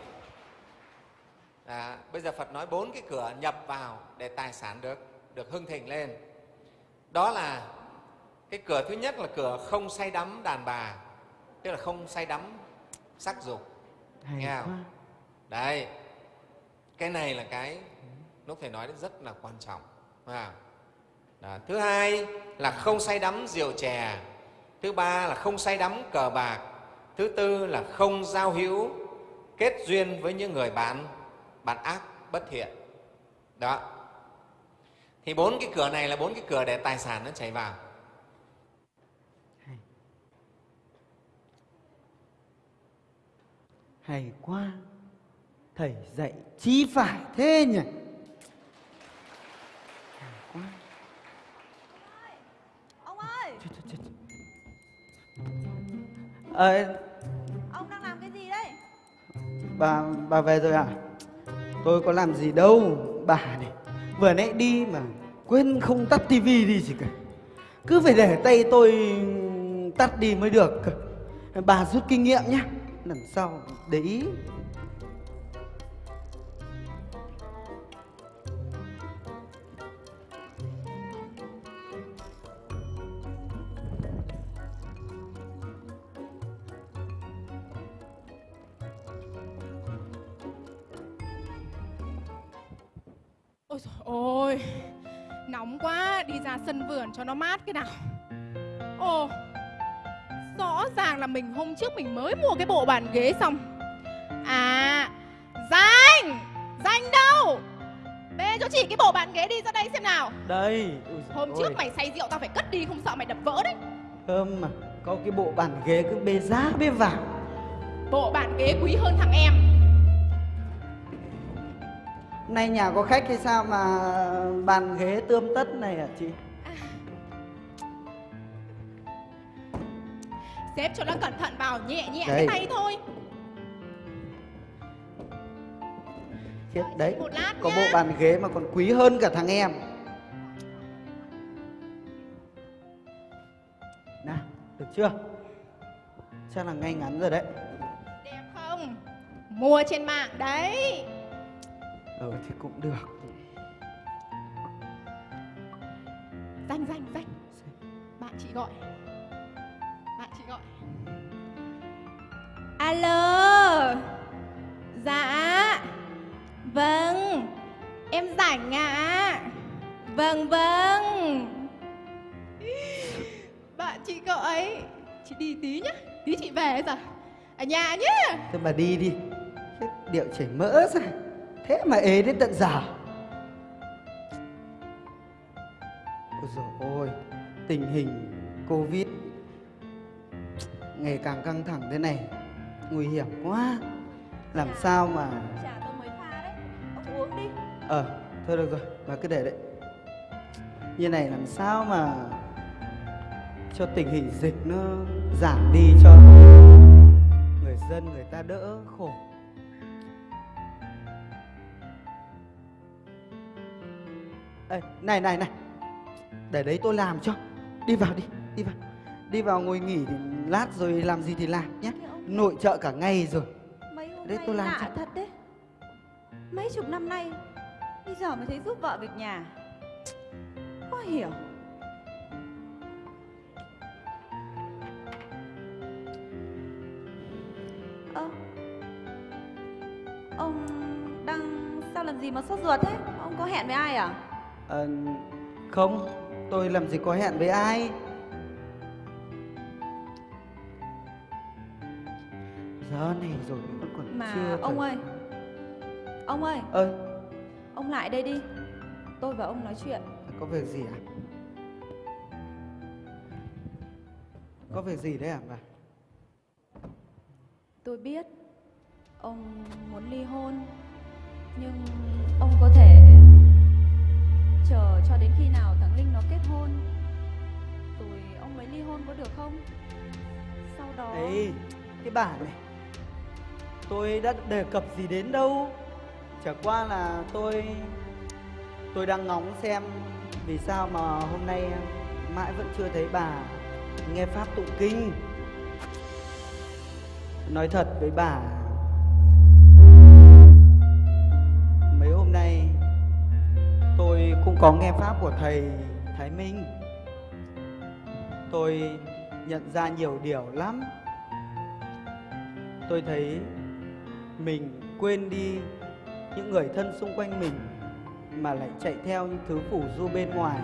Speaker 12: à, bây giờ phật nói bốn cái cửa nhập vào để tài sản được được hưng thịnh lên đó là cái cửa thứ nhất là cửa không say đắm đàn bà tức là không say đắm sắc dục
Speaker 9: hay
Speaker 12: nghe không?
Speaker 9: quá
Speaker 12: đấy cái này là cái lúc thầy nói rất là quan trọng à. Đó. thứ hai là không say đắm rượu chè thứ ba là không say đắm cờ bạc thứ tư là không giao hữu kết duyên với những người bạn bạn ác bất thiện đó thì bốn cái cửa này là bốn cái cửa để tài sản nó chảy vào
Speaker 9: hay quá thầy dạy chi phải thế nhỉ? Hay quá
Speaker 7: Ông ơi,
Speaker 9: ờ,
Speaker 7: ông đang làm cái gì đấy?
Speaker 9: bà bà về rồi à tôi có làm gì đâu bà này. Vừa nãy đi mà quên không tắt tivi đi gì cả. Cứ phải để tay tôi tắt đi mới được bà rút kinh nghiệm nhé lần sau, để ý.
Speaker 6: Ôi trời ơi Nóng quá, Đi ra sân vườn cho nó mát cái nào. Ồ Rõ ràng là mình hôm trước mình mới mua cái bộ bàn ghế xong. À Danh! Danh đâu? Ê cho chị cái bộ bàn ghế đi ra đây xem nào.
Speaker 9: Đây Ui
Speaker 6: Hôm
Speaker 9: ôi.
Speaker 6: trước mày say rượu tao phải cất đi không sợ mày đập vỡ đấy.
Speaker 9: Thơm mà Có cái bộ bàn ghế cứ bê giá bê vàng.
Speaker 6: Bộ bàn ghế quý hơn thằng em.
Speaker 9: Nay nhà có khách hay sao mà bàn ghế tươm tất này hả chị?
Speaker 6: Xếp cho nó cẩn thận vào nhẹ nhẹ
Speaker 9: Đây.
Speaker 6: cái tay thôi
Speaker 9: Chết đấy
Speaker 6: Một lát
Speaker 9: Có
Speaker 6: nhá.
Speaker 9: bộ bàn ghế mà còn quý hơn cả thằng em Nào, được chưa? Chắc là ngay ngắn rồi đấy
Speaker 6: Đẹp không? Mua trên mạng đấy
Speaker 9: Ừ thì cũng được
Speaker 6: Danh danh danh Bạn chị gọi Bạn chị gọi. Alo. Dạ. Vâng. Em rảnh ạ. Vâng vâng. Bạn chị gọi. Chị đi tí nhá. Tí chị về giờ. Ở nhà nhá.
Speaker 9: Thôi bà đi đi. Chết điệu chảy mỡ ra. Thế mà ế đến tận giờ. Ôi dồi ôi. Tình hình Covid Ngày càng căng thẳng thế này. Nguy hiểm quá. Làm sao mà
Speaker 7: Trà tôi mới pha đấy. Ông uống đi.
Speaker 9: Ờ thôi được rồi Bà cứ để đấy. Như này làm sao mà Cho tình hình dịch nó giảm đi cho Người dân người ta đỡ khổ. Ê, này này này. Để đấy tôi làm cho. Đi vào đi, đi vào Đi vào ngồi nghỉ thì lát rồi làm gì thì làm nhé. Nội trợ cả ngày rồi.
Speaker 7: Mấy hôm
Speaker 9: Đấy, tôi làm
Speaker 7: lạ thật đấy. Mấy chục năm nay Bây giờ mới thấy giúp vợ việc nhà. Khó hiểu. Ơ Ông đang sao làm gì mà sốt ruột thế? Ông có hẹn với ai à?
Speaker 9: Ờ, không, tôi làm gì có hẹn với ai Này rồi vẫn còn
Speaker 7: Mà
Speaker 9: chưa
Speaker 7: ông
Speaker 9: thời-
Speaker 7: ơi Ông ơi.
Speaker 9: Ơi,
Speaker 7: Ông lại đây đi. Tôi và ông nói chuyện.
Speaker 9: Có việc gì à? Có việc gì đấy à bà?
Speaker 7: Tôi biết Ông muốn ly hôn Nhưng ông có thể Chờ cho đến khi nào thằng Linh nó kết hôn Rồi ông mới ly hôn có được không? Sau đó
Speaker 9: Ấy, cái bà này Tôi đã đề cập gì đến đâu? Chả qua là tôi Tôi đang ngóng xem Vì sao mà hôm nay mãi vẫn chưa thấy bà Nghe Pháp tụng kinh. Nói thật với bà, Mấy hôm nay Tôi cũng có nghe Pháp của thầy Thái Minh. Tôi nhận ra nhiều điều lắm. Tôi thấy mình quên đi những người thân xung quanh mình mà lại chạy theo những thứ phủ du bên ngoài.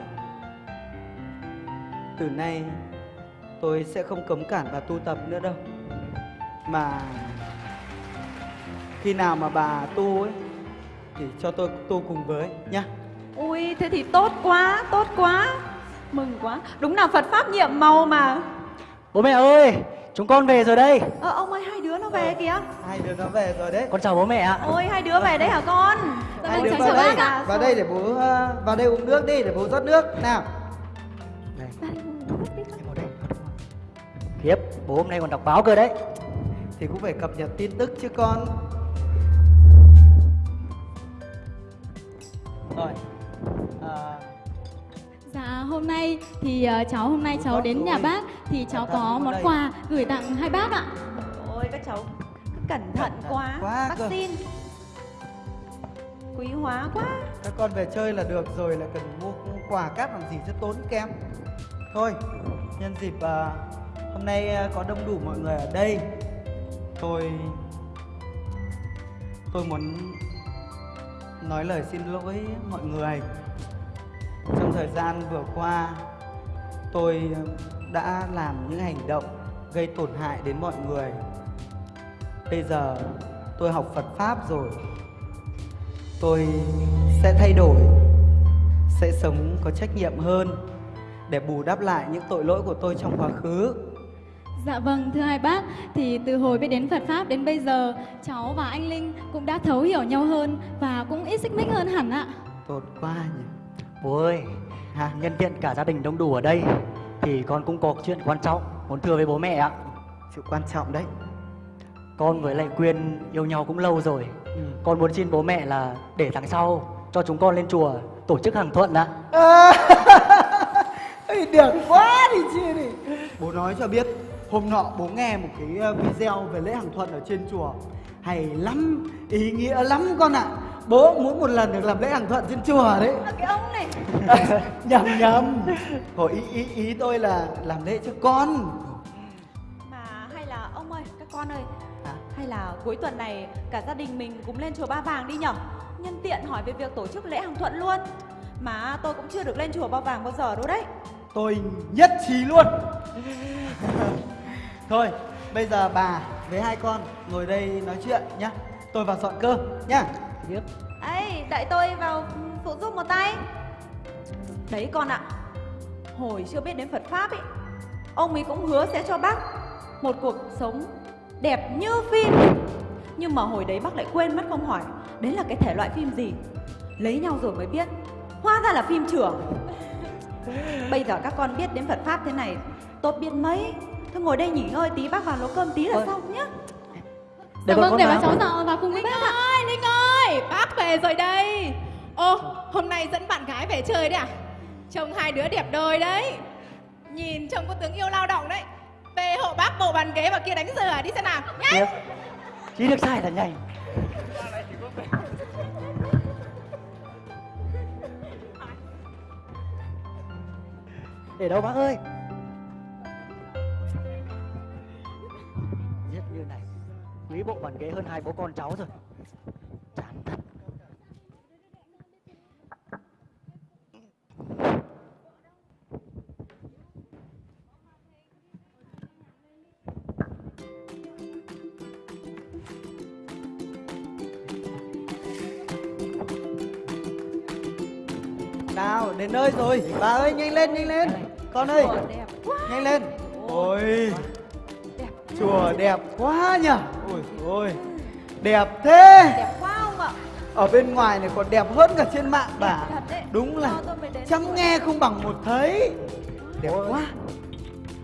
Speaker 9: Từ nay tôi sẽ không cấm cản bà tu tập nữa đâu. Mà khi nào mà bà tu ấy thì cho tôi tu cùng với nhá.
Speaker 7: Ui thế thì tốt quá Tốt quá Mừng quá Đúng là Phật Pháp nhiệm màu mà
Speaker 8: Bố mẹ ơi, chúng con về rồi đây.
Speaker 7: Ờ ông ơi hai đứa nó về kìa
Speaker 9: Hai đứa nó về rồi đấy.
Speaker 8: Con chào bố mẹ ạ.
Speaker 7: Ôi hai đứa về đấy hả con
Speaker 9: Hai đứa vào đây, vào đây để bố ờ, vào đây uống nước đi để bố rót nước nào.
Speaker 8: Khiếp, bố hôm nay còn đọc báo cơ đấy.
Speaker 9: Thì cũng phải cập nhật tin tức chứ con. Rồi. À,
Speaker 2: Dạ hôm nay thì ờ, cháu hôm nay cháu đến nhà bác thì cháu có món quà gửi tặng hai bác ạ.
Speaker 7: Ôi các cháu cứ cẩn thận quá,
Speaker 9: quá
Speaker 7: Bác xin Quý hóa quá
Speaker 9: các con về chơi là được rồi lại cần mua quà cáp làm gì cho tốn kém. Thôi, nhân dịp à, hôm nay à, có đông đủ mọi người ở đây, tôi tôi muốn nói lời xin lỗi mọi người. Trong thời gian vừa qua, tôi đã làm những hành động gây tổn hại đến mọi người. Bây giờ tôi học Phật pháp rồi. Tôi sẽ thay đổi sẽ sống có trách nhiệm hơn để bù đắp lại những tội lỗi của tôi trong quá khứ
Speaker 2: Dạ vâng, thưa hai bác, thì từ hồi biết đến Phật Pháp đến bây giờ, cháu và anh Linh cũng đã thấu hiểu nhau hơn và cũng ít xích mích hơn hẳn ạ.
Speaker 9: tốt quá nhỉ
Speaker 8: Bố ơi, nhân tiện cả gia đình đông đủ ở đây thì con cũng có chuyện quan trọng muốn thưa với bố mẹ ạ.
Speaker 9: sự quan trọng đấy
Speaker 8: Con với lại Quyên yêu nhau cũng lâu rồi.
Speaker 9: Ừ.
Speaker 8: Con muốn xin bố mẹ là để tháng sau cho chúng con lên chùa tổ chức hàng thuận ạ.
Speaker 9: à, <laughs> được quá đi chia đi bố nói cho biết hôm nọ bố nghe một cái ờ, video về lễ hàng thuận ở trên chùa hay lắm ý nghĩa lắm con ạ. Bố muốn một lần được làm lễ hàng thuận trên chùa đấy.
Speaker 7: Cái ông này. <laughs>
Speaker 9: Nhầm nhầm. Hồi ý, ý ý tôi là làm lễ cho con.
Speaker 7: Mà hay là ông ơi các con ơi.
Speaker 9: Hả?
Speaker 7: hay là cuối tuần này cả gia đình mình cùng lên chùa Ba Vàng đi nhở? Nhân tiện hỏi về việc tổ chức lễ hàng thuận luôn. Mà tôi cũng chưa được lên chùa Ba Vàng bao giờ đâu đấy.
Speaker 9: Tôi nhất trí luôn. <laughs> Thôi bây giờ bà với hai con ngồi đây nói chuyện nhá. Tôi vào dọn cơm nhá.
Speaker 8: Biết.
Speaker 7: ấy đợi tôi vào phụ giúp một tay. Đấy con ạ. Hồi chưa biết đến Phật pháp ấy ông ấy cũng hứa sẽ cho bác một cuộc sống đẹp như phim. Nhưng mà hồi đấy bác lại quên mất không hỏi đấy là cái thể loại phim gì? Lấy nhau rồi mới biết. Hóa ra là phim trưởng <laughs> bây giờ các con biết đến Phật pháp thế này tốt biết mấy thôi ngồi đây nghỉ ngơi tí bác vào nấu cơm tí là
Speaker 8: Vâng.
Speaker 7: xong nhá
Speaker 2: Dạ
Speaker 8: bọn
Speaker 2: vâng,
Speaker 8: con
Speaker 2: để
Speaker 8: vào.
Speaker 2: bà cháu dạo vào cùng với
Speaker 6: Linh
Speaker 2: bác ạ.
Speaker 6: ơi, Linh ơi, bác về rồi đây. Ô, hôm nay dẫn bạn gái về chơi đấy à? Trông hai đứa đẹp đôi đấy. Nhìn trông có tướng yêu lao động đấy. Về hộ bác bộ bàn ghế và kia đánh rửa đi xem nào. Nhá.
Speaker 8: Biết. Chỉ được sai là nhanh. Để đâu bác ơi? Quý bộ bàn ghế hơn hai bố con cháu rồi. Chán thật.
Speaker 9: nào đến nơi rồi. Bà ơi nhanh lên nhanh lên. Con ơi nhanh lên. Ôi chùa đẹp quá nhở ôi ôi đẹp thế
Speaker 7: đẹp quá không ạ
Speaker 9: ở bên ngoài này còn đẹp hơn cả trên mạng bà
Speaker 7: thật đấy
Speaker 9: đúng là chăm nghe không bằng một thấy đẹp
Speaker 8: Ôi.
Speaker 9: quá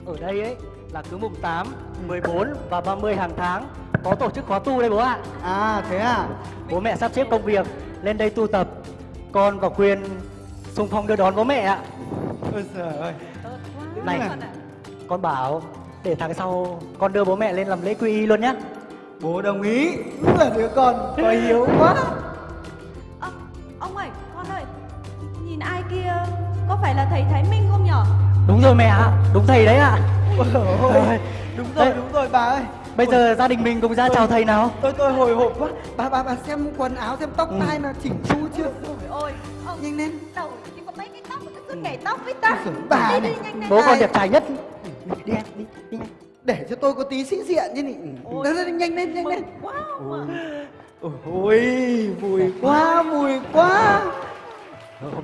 Speaker 8: Ở đây ấy là cứ mùng 8, 14 và 30 hàng tháng có tổ chức khóa tu đây bố ạ.
Speaker 9: à thế à
Speaker 8: Bố mẹ sắp xếp công việc lên đây tu tập. Con và Quyên xung phong đưa đón bố mẹ ạ.
Speaker 9: ôi trời ơi
Speaker 8: Này.
Speaker 7: con ạ.
Speaker 8: Con bảo để tháng sau con đưa bố mẹ lên làm lễ quy y luôn nhá.
Speaker 9: bố đồng ý. Đúng là đứa con có hiếu quá.
Speaker 7: Ơ, ông ơi con ơi nhìn ai kia có phải là thầy Thái Minh không nhở?
Speaker 8: Đúng rồi mẹ ạ, đúng thầy đấy ạ.
Speaker 9: ôi đúng rồi đúng rồi bà ơi.
Speaker 8: Bây giờ gia đình mình cùng ra chào thầy nào.
Speaker 9: tôi tôi hồi hộp quá. Bà bà bà xem quần áo xem tóc
Speaker 8: Ừ.
Speaker 9: tai nó chỉnh chu chưa?
Speaker 7: Ôi ôi ông
Speaker 9: nhanh lên.
Speaker 7: đầu chỉ có mấy cái tóc mà cứ nhảy tóc với ta.
Speaker 9: Bà
Speaker 7: đi đi nhanh nhanh
Speaker 8: Bố con đẹp trai nhất.
Speaker 9: Đi em đi đi nhanh để cho tôi có tí sĩ diện chứ nhỉ?
Speaker 7: Ôi.
Speaker 9: Nhanh lên nhanh lên.
Speaker 7: quá không ạ.
Speaker 9: Ôi ôi, vui quá vui quá.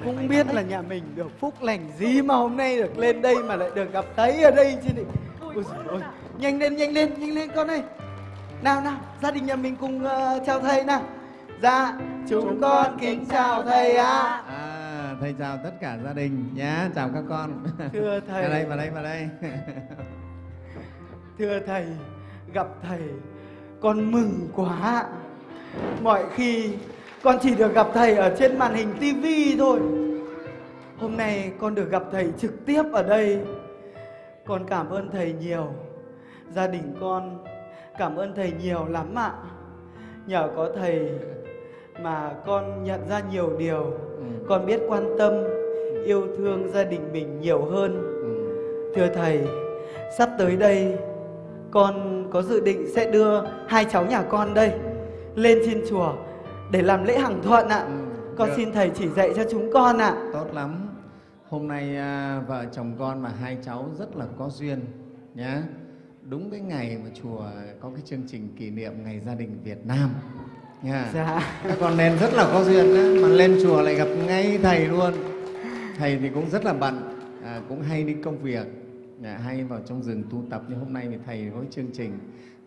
Speaker 9: Không biết là nhà mình được phúc lành gì mà hôm nay được lên đây mà lại được gặp thấy ở đây chứ nhỉ? Ôi nhanh lên nhanh lên nhanh lên con ơi. Nào nào gia đình nhà mình cùng ờ, chào thầy nào. Dạ chúng con kính chào thầy ạ.
Speaker 12: À, thầy chào tất cả gia đình nhá, chào các con.
Speaker 9: Thưa thầy.
Speaker 12: Vào đây, vào đây, vào đây. <laughs>
Speaker 9: Thưa thầy, gặp thầy con mừng quá. Mọi khi con chỉ được gặp thầy ở trên màn hình tivi thôi. Hôm nay con được gặp thầy trực tiếp ở đây. Con cảm ơn thầy nhiều. Gia đình con cảm ơn thầy nhiều lắm ạ. Nhờ có thầy mà con nhận ra nhiều điều.
Speaker 12: Ừ,
Speaker 9: Con biết quan tâm, yêu thương gia đình mình nhiều hơn.
Speaker 12: ừ.
Speaker 9: Thưa thầy, sắp tới đây con có dự định sẽ đưa hai cháu nhà con đây lên trên chùa để làm lễ hằng thuận ạ.
Speaker 12: Ừ,
Speaker 9: Con
Speaker 12: được.
Speaker 9: xin thầy chỉ dạy cho chúng con ạ.
Speaker 12: Tốt lắm. Hôm nay à, vợ chồng con mà hai cháu rất là có duyên nhá. Đúng cái ngày mà chùa có cái chương trình kỷ niệm ngày gia đình Việt Nam. Nha
Speaker 9: Dạ.
Speaker 12: các con nên rất là có duyên đó mà lên chùa lại gặp ngay thầy luôn. Thầy thì cũng rất là bận à, cũng hay đi công việc à, hay vào trong rừng tu tập. Như hôm nay thì thầy có chương trình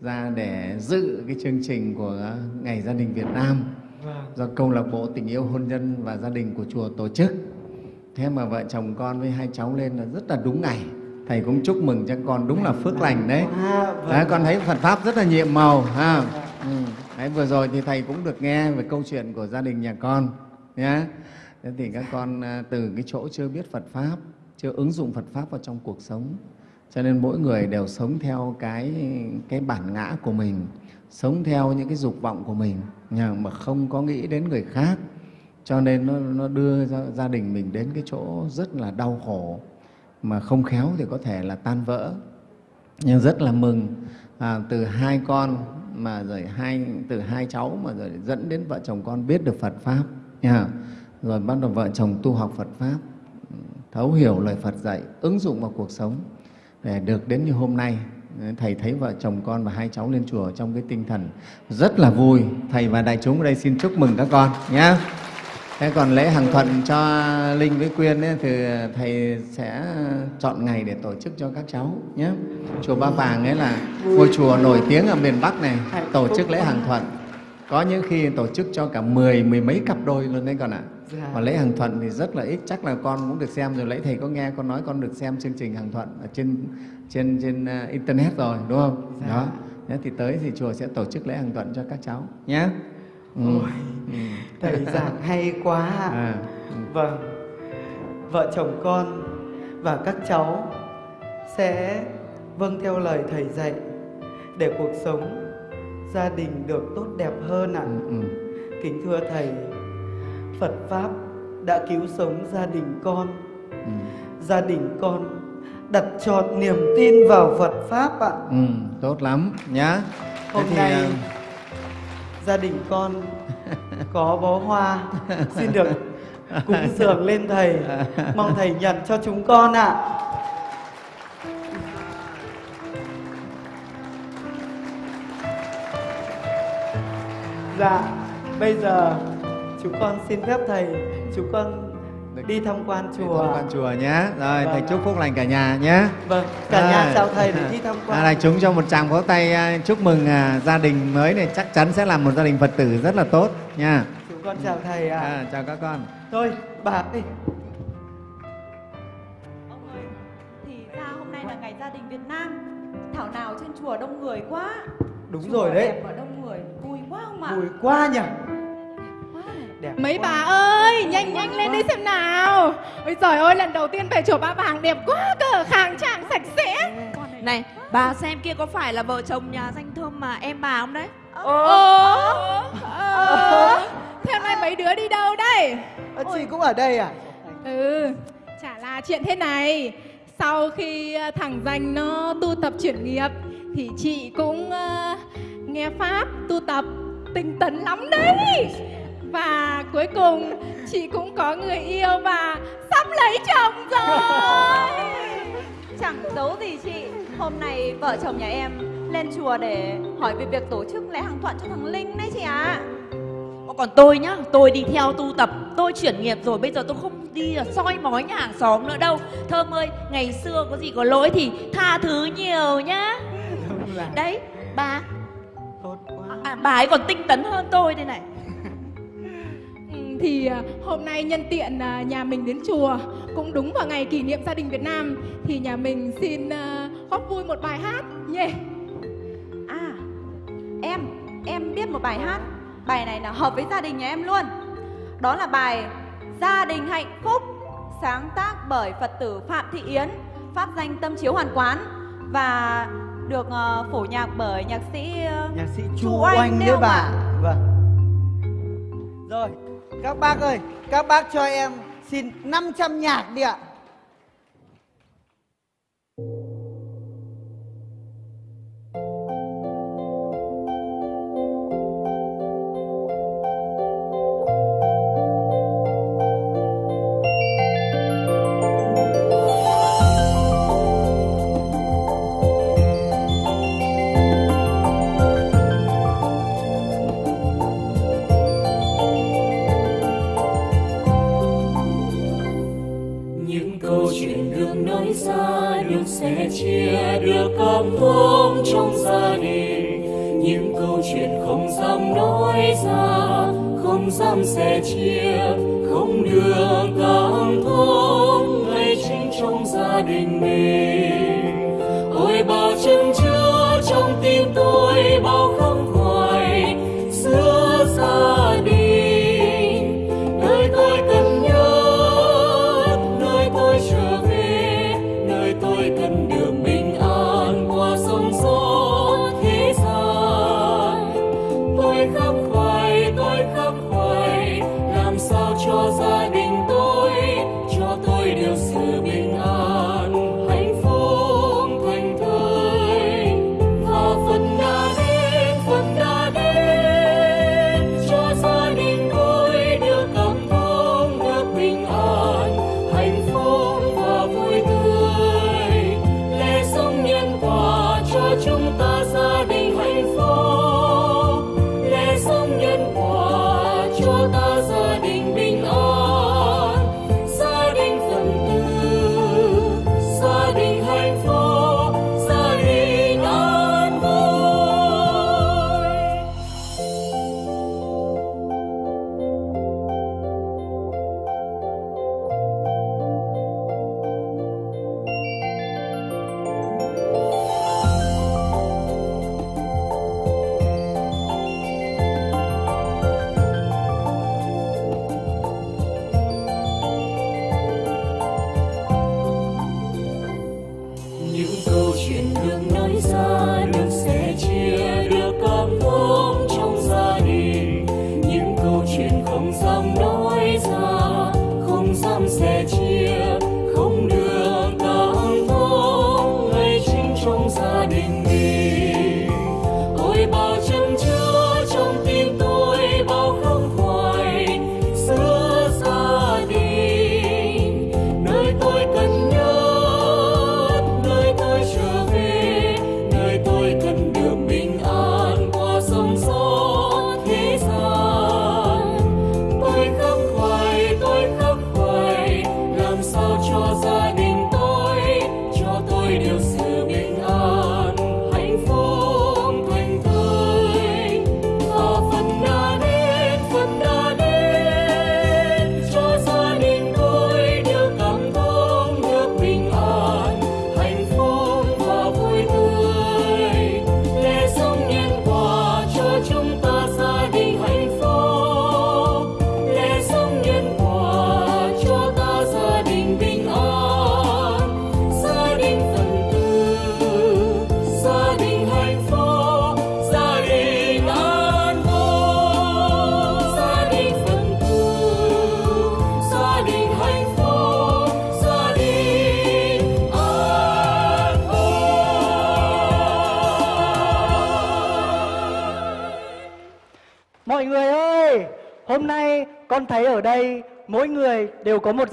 Speaker 12: ra để dự cái chương trình của ngày gia đình Việt Nam. Do câu lạc bộ tình yêu hôn nhân và gia đình của chùa tổ chức. Thế mà vợ chồng con với hai cháu lên là rất là đúng ngày. Thầy cũng chúc mừng cho con đúng là phước lành đấy.
Speaker 9: À, vâng.
Speaker 12: đấy con thấy Phật pháp rất là nhiệm màu ha. Ừ đấy vừa rồi thì thầy cũng được nghe về câu chuyện của gia đình nhà con nhé thế thì các con à, từ cái chỗ chưa biết Phật pháp chưa ứng dụng Phật pháp vào trong cuộc sống cho nên mỗi người đều sống theo cái cái bản ngã của mình sống theo những cái dục vọng của mình nhưng mà không có nghĩ đến người khác. Cho nên nó, nó đưa gia, gia đình mình đến cái chỗ rất là đau khổ mà không khéo thì có thể là tan vỡ. Nhưng rất là mừng à, từ hai con mà rồi hai, từ hai cháu mà rồi dẫn đến vợ chồng con biết được Phật pháp, nha. Rồi bắt đầu vợ chồng tu học Phật pháp, thấu hiểu lời Phật dạy, ứng dụng vào cuộc sống. Để được đến như hôm nay, thầy thấy vợ chồng con và hai cháu lên chùa trong cái tinh thần rất là vui. Thầy và đại chúng ở đây xin chúc mừng các con nhé thế còn lễ hàng thuận cho linh với quyên ấy, thì thầy sẽ chọn ngày để tổ chức cho các cháu nhé. Chùa ba vàng ấy là ngôi chùa nổi tiếng ở miền bắc này tổ chức lễ hàng thuận. Có những khi tổ chức cho cả mười mười mấy cặp đôi luôn đấy con ạ.
Speaker 9: Dạ.
Speaker 12: và lễ hàng thuận thì rất là ít chắc là con cũng được xem rồi. Lấy thầy có nghe con nói con được xem chương trình hàng thuận ở trên trên trên uh, internet rồi đúng không?
Speaker 9: Dạ.
Speaker 12: đó. Thế thì tới thì chùa sẽ tổ chức lễ hàng thuận cho các cháu nhé ừ.
Speaker 9: Ôi,
Speaker 12: Ừ.
Speaker 9: thầy giảng hay quá ạ.
Speaker 12: À,
Speaker 9: Vâng, vợ chồng con và các cháu sẽ vâng theo lời thầy dạy để cuộc sống gia đình được tốt đẹp hơn ạ.
Speaker 12: ừ.
Speaker 9: Kính thưa thầy, Phật pháp đã cứu sống gia đình con.
Speaker 12: Ừ.
Speaker 9: Gia đình con đặt trọn niềm tin vào Phật pháp ạ.
Speaker 12: Ừ, tốt lắm nhá. Thế
Speaker 9: Hôm
Speaker 12: thì,
Speaker 9: nay
Speaker 12: à,
Speaker 9: gia đình con có bó hoa. <laughs> Xin được cúng dường lên thầy. Mong thầy nhận cho chúng con ạ. Dạ bây giờ chúng con xin phép thầy chúng con đi tham quan chùa
Speaker 12: tham quan chùa nhé. Rồi,
Speaker 9: Vâng
Speaker 12: thầy chúc phúc lành cả nhà nhé.
Speaker 9: vâng cả nhà chào thầy để đi tham quan
Speaker 12: À, đại chúng cho một tràng vỗ tay à, chúc mừng à, gia đình mới này chắc chắn sẽ là một gia đình Phật tử rất là tốt nha.
Speaker 9: chúng con chào thầy ạ
Speaker 12: À, chào các con.
Speaker 9: thôi bà ơi
Speaker 7: Ông ơi, thì ra hôm nay là ngày gia đình Việt Nam Thảo nào trên chùa đông người quá
Speaker 9: đúng
Speaker 7: Chùa
Speaker 9: rồi đấy
Speaker 7: đẹp và đông người, vui quá không ạ?
Speaker 9: vui quá nhỉ. Đẹp
Speaker 6: Mấy bà ơi, nhanh nhanh lên đi xem nào. Ôi trời ơi, lần đầu tiên về chùa Ba Vàng đẹp quá cơ, khang trang sạch sẽ.
Speaker 5: Này, bà xem kia có phải là vợ chồng nhà danh thơm mà em bà không đấy?
Speaker 6: Ồ, ờ, thế hôm nay mấy đứa đi đâu đây?
Speaker 9: Ờ, chị cũng ở đây à
Speaker 6: Ừ, chả là chuyện thế này. Sau khi ờ, thằng danh nó tu tập chuyển nghiệp thì chị cũng ờ, nghe pháp tu tập tinh tấn lắm đấy. Và cuối cùng chị cũng có người yêu và sắp lấy chồng rồi.
Speaker 7: Chẳng giấu gì chị Hôm nay vợ chồng nhà em lên chùa để hỏi về việc tổ chức lễ hàng thuận cho thằng Linh đấy chị ạ
Speaker 5: Ồ, Còn tôi nhá, tôi đi theo tu tập, tôi chuyển nghiệp rồi, bây giờ tôi không đi là soi mói nhà hàng xóm nữa đâu. Thơm ơi, ngày xưa có gì có lỗi thì tha thứ nhiều nhá. Đấy, bà,
Speaker 9: tốt quá
Speaker 5: à, bà ấy còn tinh tấn hơn tôi đây này.
Speaker 6: Thì à, hôm nay nhân tiện à, nhà mình đến chùa. Cũng đúng vào ngày kỷ niệm gia đình Việt Nam thì nhà mình xin à, góp vui một bài hát. Nhé.
Speaker 7: À em Em biết một bài hát. Bài này là hợp với gia đình nhà em luôn. Đó là bài Gia đình hạnh phúc Sáng tác bởi Phật tử Phạm Thị Yến Pháp danh Tâm Chiếu Hoàn Quán Và được ờ, phổ nhạc bởi nhạc sĩ ờ,
Speaker 9: nhạc sĩ
Speaker 7: Chu Oanh
Speaker 9: Oanh
Speaker 7: đấy
Speaker 9: bà vâng. Rồi các bác ơi các bác cho em xin 500 nhạc đi ạ.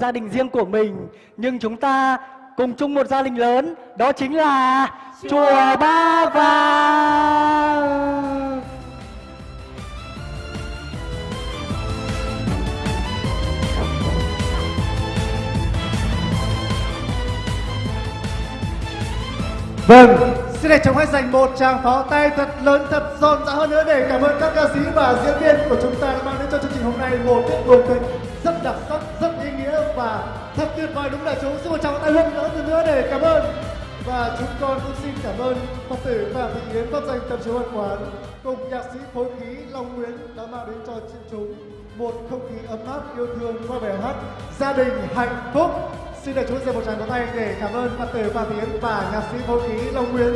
Speaker 13: Gia đình
Speaker 8: riêng của mình Nhưng chúng ta cùng chung một gia đình lớn Đó chính là Chùa Ba Vàng
Speaker 1: Vâng, xin để chúng hãy dành một tràng pháo tay thật lớn, thật rộn rã hơn nữa để cảm ơn các ca sĩ và diễn viên của chúng ta đã mang đến cho chương trình hôm nay một tiết mục kịch thật tuyệt vời, đúng đại chúng. Xin một tràng tay hơn nữa để cảm ơn. Và chúng con cũng xin cảm ơn Phật tử Phạm Thị Yến, pháp danh Tâm chiếu Văn Quán, cùng nhạc sĩ phối khí Long Nguyễn đã mang đến cho chương chúng một không khí ấm áp, yêu thương qua bài hát Gia đình hạnh phúc. Xin để chúng dành một tràng pháo tay để cảm ơn Phật tử Phạm Thị Yến và nhạc sĩ phối khí Long Nguyễn.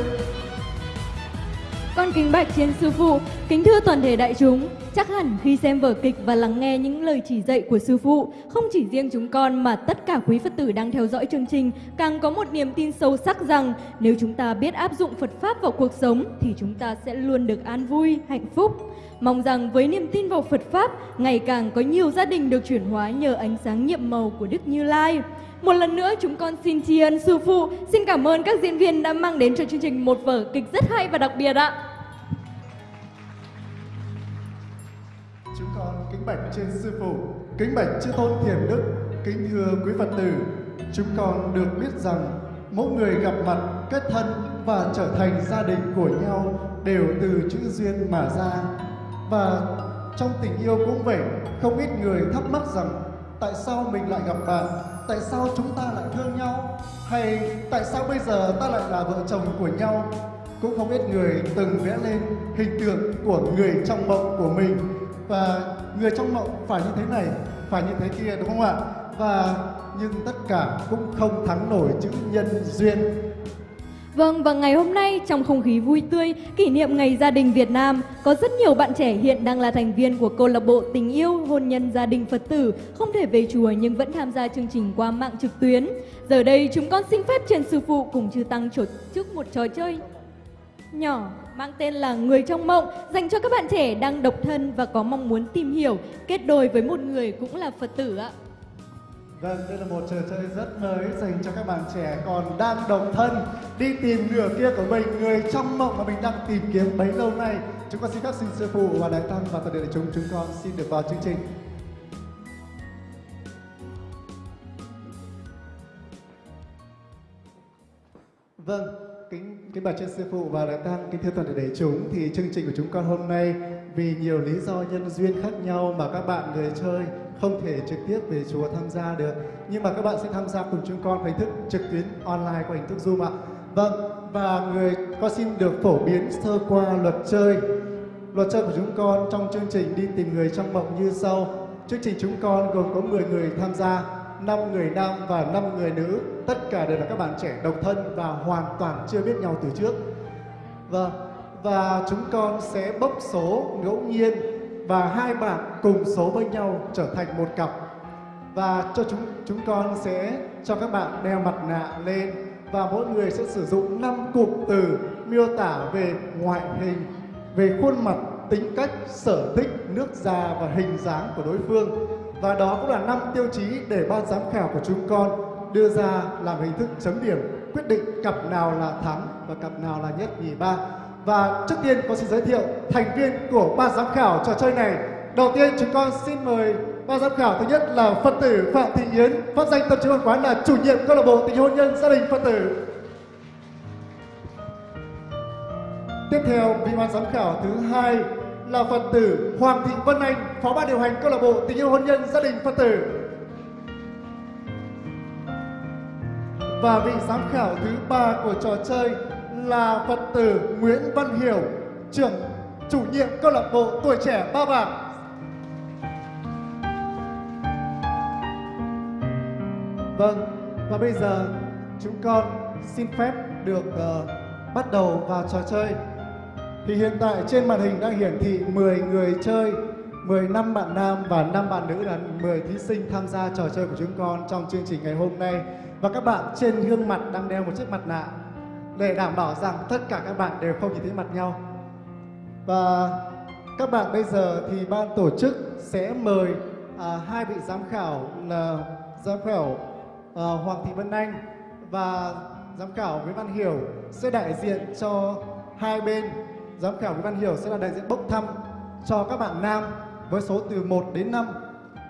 Speaker 2: Con kính bạch trên sư phụ, kính thưa toàn thể đại chúng, chắc hẳn khi xem vở kịch và lắng nghe những lời chỉ dạy của sư phụ, không chỉ riêng chúng con mà tất cả quý Phật tử đang theo dõi chương trình càng có một niềm tin sâu sắc rằng nếu chúng ta biết áp dụng Phật Pháp vào cuộc sống thì chúng ta sẽ luôn được an vui, hạnh phúc. Mong rằng với niềm tin vào Phật Pháp, ngày càng có nhiều gia đình được chuyển hóa nhờ ánh sáng nhiệm màu của Đức Như Lai. Một lần nữa chúng con xin tri ân sư phụ, xin cảm ơn các diễn viên đã mang đến cho chương trình một vở kịch rất hay và đặc biệt ạ.
Speaker 1: Chúng con kính bạch trên sư phụ, kính bạch chư tôn thiền đức, kính thưa quý Phật tử. Chúng con được biết rằng mỗi người gặp mặt, kết thân và trở thành gia đình của nhau đều từ chữ duyên mà ra. Và trong tình yêu cũng vậy, không ít người thắc mắc rằng tại sao mình lại gặp bạn, tại sao chúng ta lại thương nhau, hay tại sao bây giờ ta lại là vợ chồng của nhau. Cũng không ít người từng vẽ lên hình tượng của người trong mộng của mình và người trong mộng phải như thế này, phải như thế kia đúng không ạ? Và nhưng tất cả cũng không thắng nổi chữ nhân duyên
Speaker 2: Vâng, và ngày hôm nay trong không khí vui tươi, kỷ niệm Ngày Gia đình Việt Nam, có rất nhiều bạn trẻ hiện đang là thành viên của câu lạc bộ tình yêu hôn nhân gia đình Phật tử, không thể về chùa nhưng vẫn tham gia chương trình qua mạng trực tuyến. Giờ đây chúng con xin phép trên sư phụ cùng chư tăng tổ chức một trò chơi nhỏ mang tên là Người trong mộng dành cho các bạn trẻ đang độc thân và có mong muốn tìm hiểu, kết đôi với một người cũng là Phật tử ạ.
Speaker 1: Vâng, đây là một trò chơi rất mới dành cho các bạn trẻ còn đang độc thân đi tìm nửa kia của mình, người trong mộng mà mình đang tìm kiếm bấy lâu nay. Chúng con xin các xin sư phụ và đại tăng và toàn thể đại chúng chúng con xin được vào chương trình. Vâng, kính kính bạch trên sư phụ và đại tăng kính thưa toàn thể đại chúng thì chương trình của chúng con hôm nay vì nhiều lý do nhân duyên khác nhau mà các bạn người chơi không thể trực tiếp về chùa tham gia được. Nhưng mà các bạn sẽ tham gia cùng chúng con hình thức trực tuyến online qua hình thức zoom ạ. Vâng và người con xin được phổ biến sơ qua luật chơi. Luật chơi của chúng con trong chương trình đi tìm người trong mộng như sau. Chương trình chúng con gồm có 10 người tham gia 5 người nam và 5 người nữ. Tất cả đều là các bạn trẻ độc thân và hoàn toàn chưa biết nhau từ trước. Vâng và chúng con sẽ bốc số ngẫu nhiên và hai bạn cùng số với nhau trở thành một cặp và cho chúng chúng con sẽ cho các bạn đeo mặt nạ lên và mỗi người sẽ sử dụng 5 cụm từ miêu tả về ngoại hình, về khuôn mặt, tính cách, sở thích, nước da và hình dáng của đối phương. Và đó cũng là năm tiêu chí để ban giám khảo của chúng con đưa ra làm hình thức chấm điểm quyết định cặp nào là thắng và cặp nào là nhất nhì ba. Và trước tiên con xin giới thiệu thành viên của ban giám khảo trò chơi này. Đầu tiên chúng con xin mời ban giám khảo thứ nhất là Phật tử Phạm Thị Yến, phát danh tâm trí văn quán là chủ nhiệm câu lạc bộ tình hôn nhân gia đình Phật tử. Tiếp theo, vị ban giám khảo thứ hai là Phật tử Hoàng Thị Vân Anh, phó ban điều hành câu lạc bộ tình yêu hôn nhân gia đình Phật tử. Và vị giám khảo thứ ba của trò chơi là Phật tử Nguyễn Văn Hiểu, trưởng chủ nhiệm câu lạc bộ tuổi trẻ Ba Bảng. Vâng, và bây giờ chúng con xin phép được uh, bắt đầu vào trò chơi. Thì hiện tại trên màn hình đang hiển thị 10 người chơi, 10 năm bạn nam và 5 bạn nữ là 10 thí sinh tham gia trò chơi của chúng con trong chương trình ngày hôm nay. Và các bạn trên gương mặt đang đeo một chiếc mặt nạ để đảm bảo rằng tất cả các bạn đều không nhìn thấy mặt nhau. Và các bạn bây giờ thì ban tổ chức sẽ mời à, hai vị giám khảo là giám khảo à, Hoàng Thị Vân Anh và giám khảo Nguyễn Văn Hiểu sẽ đại diện cho hai bên. Giám khảo Nguyễn Văn Hiểu sẽ là đại diện bốc thăm cho các bạn nam với số từ 1 đến 5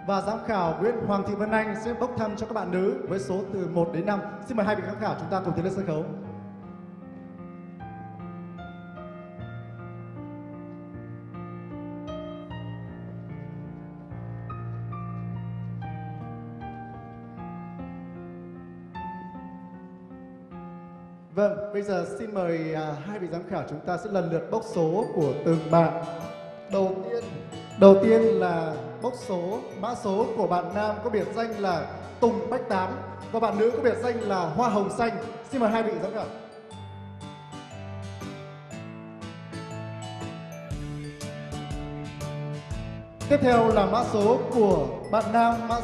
Speaker 1: và giám khảo Nguyễn Hoàng Thị Vân Anh sẽ bốc thăm cho các bạn nữ với số từ 1 đến 5. Xin mời hai vị giám khảo chúng ta cùng tiến lên sân khấu. Vâng, bây giờ xin mời à, hai vị giám khảo chúng ta sẽ lần lượt bốc số của từng bạn. Đầu tiên, đầu tiên là bốc số mã số của bạn nam có biệt danh là Tùng Bách Tám và bạn nữ có biệt danh là Hoa Hồng Xanh. Xin mời hai vị giám khảo. Tiếp theo là mã số của bạn nam mã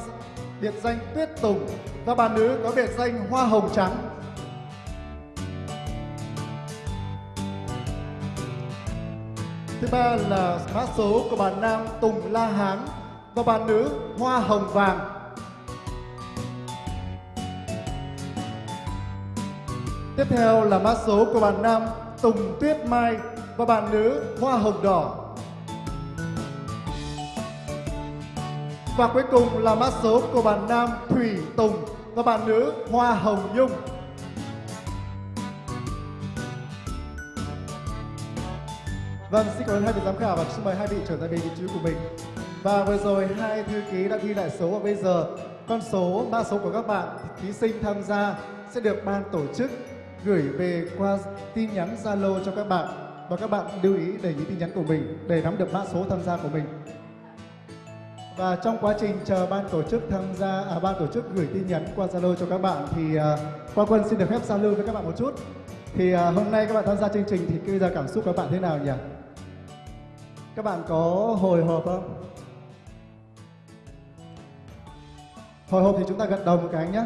Speaker 1: biệt danh Tuyết Tùng và bạn nữ có biệt danh Hoa Hồng Trắng. Ba là mã số của bạn nam Tùng La Hán và bạn nữ Hoa Hồng Vàng. Tiếp theo là mã số của bạn nam Tùng Tuyết Mai và bạn nữ Hoa Hồng Đỏ. Và cuối cùng là mã số của bạn nam Thủy Tùng và bạn nữ Hoa Hồng Nhung. Vâng, xin cảm ơn hai vị giám khảo và xin mời hai vị trở lại về vị trí của mình. Và vừa rồi hai thư ký đã ghi lại số và bây giờ con số, mã số của các bạn thí sinh tham gia sẽ được ban tổ chức gửi về qua tin nhắn Zalo cho các bạn và các bạn lưu ý để những tin nhắn của mình để nắm được mã số tham gia của mình. Và trong quá trình chờ ban tổ chức tham gia, à, ban tổ chức gửi tin nhắn qua Zalo cho các bạn thì à, Quang Quân xin được phép giao lưu với các bạn một chút. Thì à, hôm nay các bạn tham gia chương trình thì bây giờ cảm xúc các bạn thế nào nhỉ? Các bạn có hồi hộp không? Hồi hộp thì chúng ta gật đầu một cái nhé.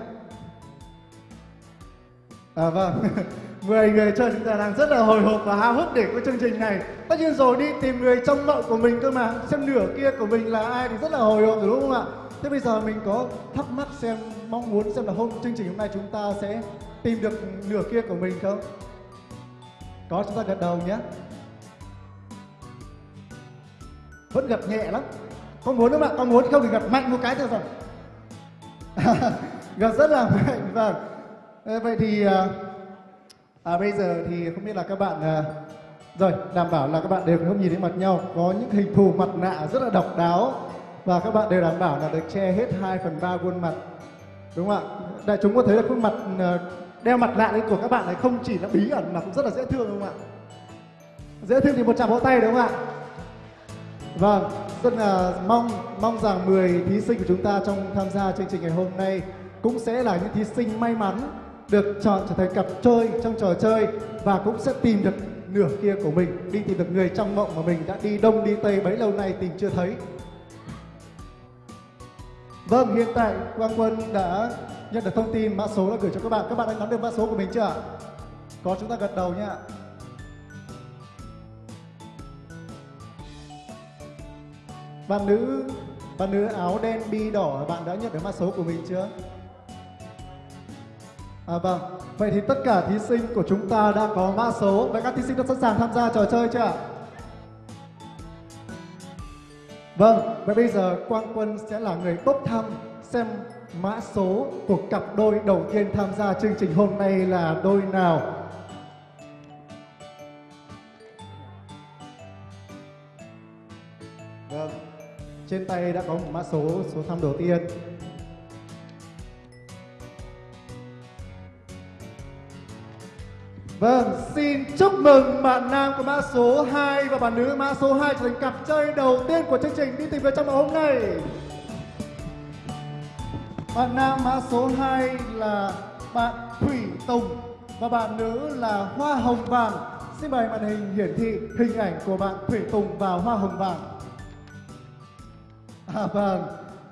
Speaker 1: À vâng, <laughs> 10 người chơi chúng ta đang rất là hồi hộp và háo hức để có chương trình này. Tất nhiên rồi đi tìm người trong mộng của mình cơ mà, xem nửa kia của mình là ai thì rất là hồi hộp rồi đúng không ạ? Thế bây giờ mình có thắc mắc xem, mong muốn xem là hôm chương trình hôm nay chúng ta sẽ tìm được nửa kia của mình không? Có chúng ta gật đầu nhé. Vẫn gặp nhẹ lắm. con muốn không ạ? con muốn không thì gặp mạnh một cái thôi rồi. <laughs> gặp rất là mạnh, vâng. Ờ, vậy thì à, à, bây giờ thì không biết là các bạn à, rồi đảm bảo là các bạn đều không nhìn thấy mặt nhau có những hình thù mặt nạ rất là độc đáo và các bạn đều đảm bảo là được che hết 2 phần ba khuôn mặt đúng không ạ đại chúng có thấy là khuôn mặt à, đeo mặt nạ lên của các bạn này không chỉ là bí ẩn mà cũng rất là dễ thương đúng không ạ dễ thương thì một tràng vỗ tay đúng không ạ Vâng, rất là mong mong rằng 10 thí sinh của chúng ta trong tham gia chương trình ngày hôm nay cũng sẽ là những thí sinh may mắn được chọn trở thành cặp chơi trong trò chơi và cũng sẽ tìm được nửa kia của mình, đi tìm được người trong mộng mà mình đã đi đông đi tây bấy lâu nay tìm chưa thấy. Vâng, hiện tại Quang Quân đã nhận được thông tin mã số đã gửi cho các bạn. Các bạn đã nắm được mã số của mình chưa ạ? Có chúng ta gật đầu nhé Bạn nữ, bạn nữ áo đen bi đỏ, bạn đã nhận được mã số của mình chưa? À vâng, vậy thì tất cả thí sinh của chúng ta đã có mã số. Vậy các thí sinh đã sẵn sàng tham gia trò chơi chưa ạ? Vâng, vậy bây giờ Quang Quân sẽ là người bốc thăm xem mã số của cặp đôi đầu tiên tham gia chương trình hôm nay là đôi nào. Trên tay đã có một mã số, số thăm đầu tiên. Vâng, xin chúc mừng bạn nam có mã số 2 và bạn nữ mã số 2 trở thành cặp chơi đầu tiên của chương trình đi tìm về trong hôm nay. Bạn nam mã số 2 là bạn Thủy Tùng và bạn nữ là Hoa Hồng Vàng. Xin mời màn hình hiển thị hình ảnh của bạn Thủy Tùng và Hoa Hồng Vàng. À vâng,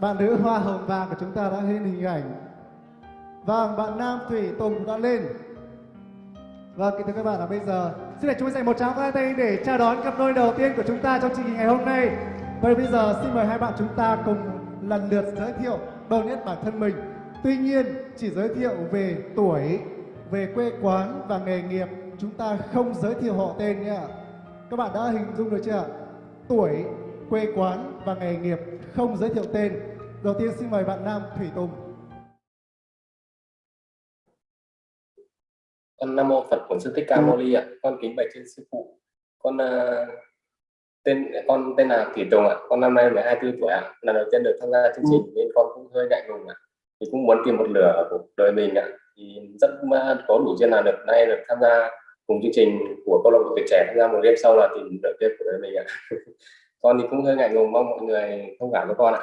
Speaker 1: bạn nữ Hoa Hồng Vàng của chúng ta đã lên hình ảnh. Vâng, bạn nam Thủy Tùng cũng đã lên. Vâng, kính thưa các bạn là bây giờ xin để chúng mình dành một tràng pháo tay để chào đón cặp đôi đầu tiên của chúng ta trong chương trình ngày hôm nay. Vậy bây giờ xin mời hai bạn chúng ta cùng lần lượt giới thiệu đôi nhất bản thân mình. Tuy nhiên, chỉ giới thiệu về tuổi, về quê quán và nghề nghiệp. Chúng ta không giới thiệu họ tên nhé. Các bạn đã hình dung được chưa ạ? Tuổi, quê quán và nghề nghiệp không giới thiệu tên. Đầu tiên xin mời bạn Nam Thủy Tùng.
Speaker 14: con nam mô phật bổn sư thích ca mâu ni ạ. Con kính bạch trên sư phụ. Con uh, tên con tên là thủy tùng ạ. Con năm nay 12 tuổi ạ. Lần đầu tiên được tham gia chương trình nên con cũng hơi ngại ngùng ạ. Thì cũng muốn tìm một lửa ở cuộc đời mình ạ. Thì rất có đủ duyên là được nay được tham gia cùng chương trình của câu lạc bộ tuổi trẻ. Tham gia một đêm sau là tìm lửa kia của đời mình ạ <laughs> con thì cũng hơi ngại ngùng mong mọi người thông cảm với con ạ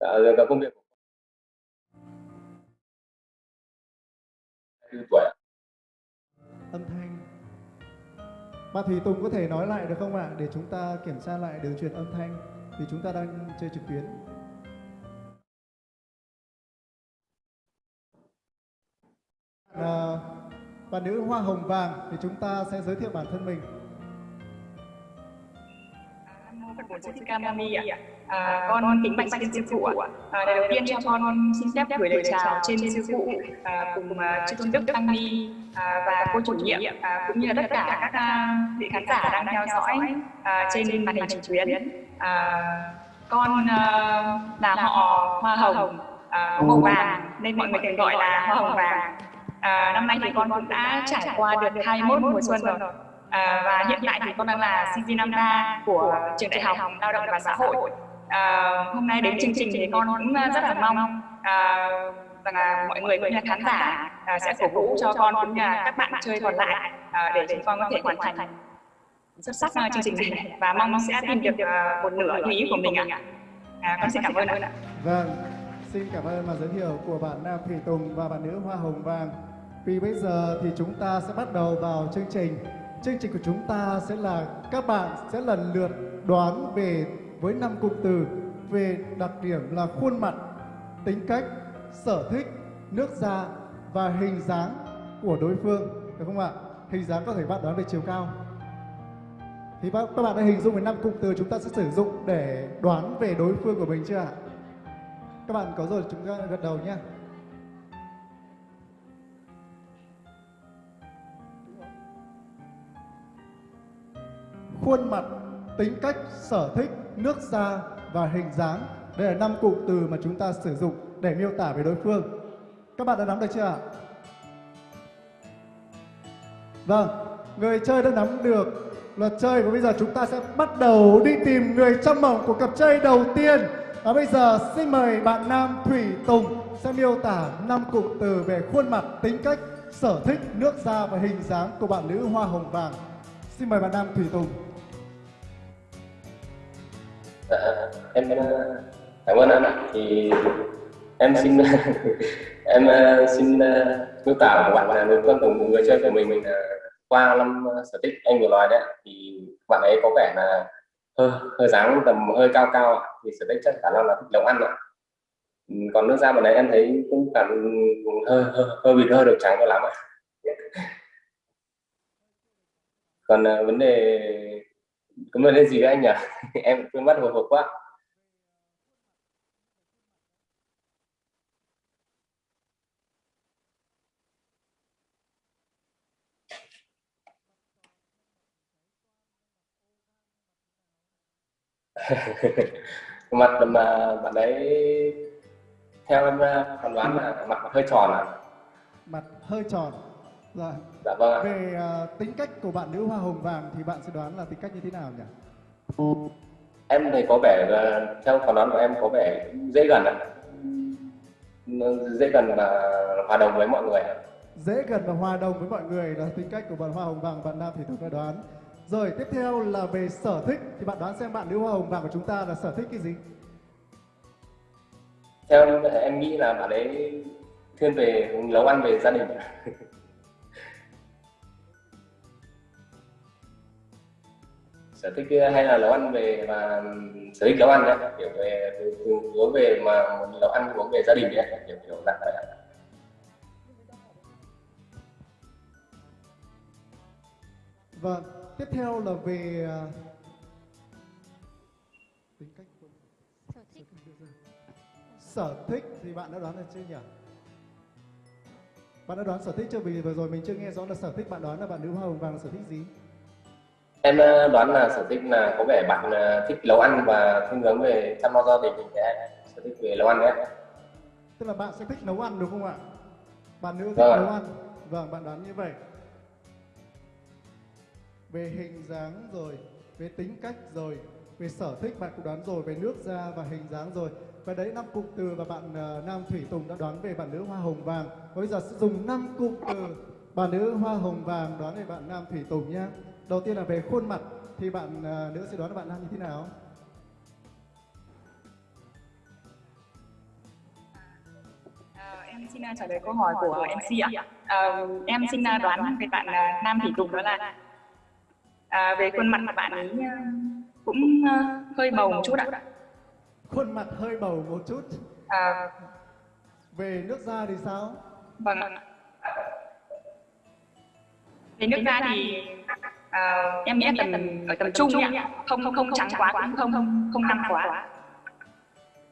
Speaker 14: dạ, và công việc của tuổi ạ.
Speaker 1: Âm thanh. mà thì Tùng có thể nói lại được không ạ? Để chúng ta kiểm tra lại đường truyền âm thanh vì chúng ta đang chơi trực tuyến. À, bạn nữ Hoa Hồng Vàng thì chúng ta sẽ giới thiệu bản thân mình.
Speaker 15: Phật bổn sư thích ca mâu ni ạ. À, con kính bạch trên sư phụ ạ. À, đầu tiên cho con xin phép gửi lời chào trên sư phụ à, cùng à, chư tôn đức tăng ni à, và cô chủ nhiệm à, cũng như là tất cả các à, vị khán giả đang theo dõi à, trên màn hình trực tuyến. À, con à, là họ hoa hồng à, màu vàng nên mọi người thường gọi là hoa hồng vàng. À, năm nay thì con cũng đã trải qua được 21 mùa xuân rồi. À, và hiện tại thì con đang là sinh viên năm ba của trường đại học lao động và xã hội. À, hôm nay đến chương trình thì con cũng rất là mong à, rằng là mọi người cũng như là khán giả à, sẽ cổ vũ cho con cũng như là các bạn chơi còn lại à, để chúng con có thể hoàn thành xuất sắc chương trình này và mong sẽ tìm được uh, một nửa ý của mình ạ. À, con xin cảm ơn ạ.
Speaker 1: Vâng, xin cảm ơn màn giới thiệu của bạn Nam Thủy Tùng và bạn nữ Hoa Hồng Vàng. Vì bây giờ thì chúng ta sẽ bắt đầu vào chương trình. Chương trình của chúng ta sẽ là các bạn sẽ lần lượt đoán về với năm cụm từ về đặc điểm là khuôn mặt, tính cách, sở thích, nước da và hình dáng của đối phương, được không ạ? Hình dáng có thể bạn đoán về chiều cao. Thì bác- các bạn đã hình dung về năm cụm từ chúng ta sẽ sử dụng để đoán về đối phương của mình chưa ạ? Các bạn có rồi chúng ta gật đầu nhé. Khuôn mặt, tính cách, sở thích, nước da và hình dáng. Đây là năm cụm từ mà chúng ta sử dụng để miêu tả về đối phương. Các bạn đã nắm được chưa ạ? Vâng, người chơi đã nắm được luật chơi và bây giờ chúng ta sẽ bắt đầu đi tìm người trong mộng của cặp chơi đầu tiên. Và bây giờ xin mời bạn Nam Thủy Tùng sẽ miêu tả năm cụm từ về khuôn mặt, tính cách, sở thích, nước da và hình dáng của bạn nữ Hoa Hồng Vàng. Xin mời bạn Nam Thủy Tùng.
Speaker 14: Dạ, em cảm ơn anh ạ. Thì em xin <laughs> em ờ, xin ờ, miêu tả của bạn là người con cùng người chơi của mình mình qua năm sở thích anh vừa nói đấy thì bạn ấy có vẻ là hơi hơi dáng tầm hơi cao cao ạ. thì sở thích chắc khả năng là thích nấu ăn ạ. Ừ, còn nước da bạn ấy em thấy cũng cảm ừ, hơi hơi hơi bị hơi được trắng cho lắm ạ. <laughs> Còn vấn đề cảm ơn cái gì anh nhỉ? <laughs> em quên mất hồi hộp quá. <laughs> mặt mà bạn đấy theo em ờ, phán đoán là mặt hơi tròn à
Speaker 1: Mặt hơi tròn. Rồi.
Speaker 14: Dạ vâng ạ.
Speaker 1: Về à, tính cách của bạn nữ Hoa Hồng Vàng thì bạn sẽ đoán là tính cách như thế nào nhỉ?
Speaker 14: Em thì có vẻ là theo phán đoán của em có vẻ dễ gần ạ. Dễ gần và hòa đồng với mọi người ạ.
Speaker 1: dễ gần và hòa đồng với mọi người là tính cách của bạn Hoa Hồng Vàng bạn Nam thì tôi đã đoán. Rồi tiếp theo là về sở thích thì bạn đoán xem bạn nữ Hoa Hồng Vàng của chúng ta là sở thích cái gì?
Speaker 14: Theo em, em nghĩ là bạn ấy thiên về nấu ăn về gia đình. <laughs> sở thích hay là nấu ăn về và sở thích nấu ăn đấy kiểu về hướng về mà muốn nấu ăn hướng về gia đình đấy kiểu kiểu dạng vậy ạ.
Speaker 1: Vâng, tiếp theo là về à, tính cách của sở thích. Sở thích thì bạn đã đoán được chưa nhỉ? Bạn đã đoán sở thích chưa? Vì vừa rồi mình chưa nghe rõ là sở thích bạn đoán là bạn nữ Hoa Hồng Vàng là sở thích gì?
Speaker 14: Em ờ, đoán là sở thích là có vẻ bạn ờ, thích nấu ăn và thiên hướng về chăm lo gia đình thì sở thích về nấu ăn đấy.
Speaker 1: Tức là bạn sẽ thích nấu ăn đúng không ạ? Bạn nữ thích
Speaker 14: Vâng
Speaker 1: nấu ăn. Vâng, bạn đoán như vậy. Về hình dáng rồi, về tính cách rồi, về sở thích bạn cũng đoán rồi, về nước da và hình dáng rồi. Và đấy năm cụm từ và bạn ờ, Nam Thủy Tùng đã đoán về bạn nữ Hoa Hồng Vàng. Và bây giờ sẽ dùng năm cụm từ bạn nữ Hoa Hồng Vàng đoán về bạn Nam Thủy Tùng nhé. Đầu tiên là về khuôn mặt thì bạn ờ, nữ sẽ đoán là bạn Nam như thế nào?
Speaker 15: À, em xin à, trả lời câu hỏi của MC ạ. À, em xin đoán về bạn Nam Thủy Tùng đó là à, về khuôn mặt của bạn ấy cũng hơi bầu một chút ạ.
Speaker 1: Khuôn mặt hơi bầu một chút.
Speaker 15: À,
Speaker 1: Về nước da thì sao?
Speaker 15: vâng ạ. Về nước da thì à, em nghĩ là tầm ở tầm trung ạ, không không trắng quá cũng không không không năm quá.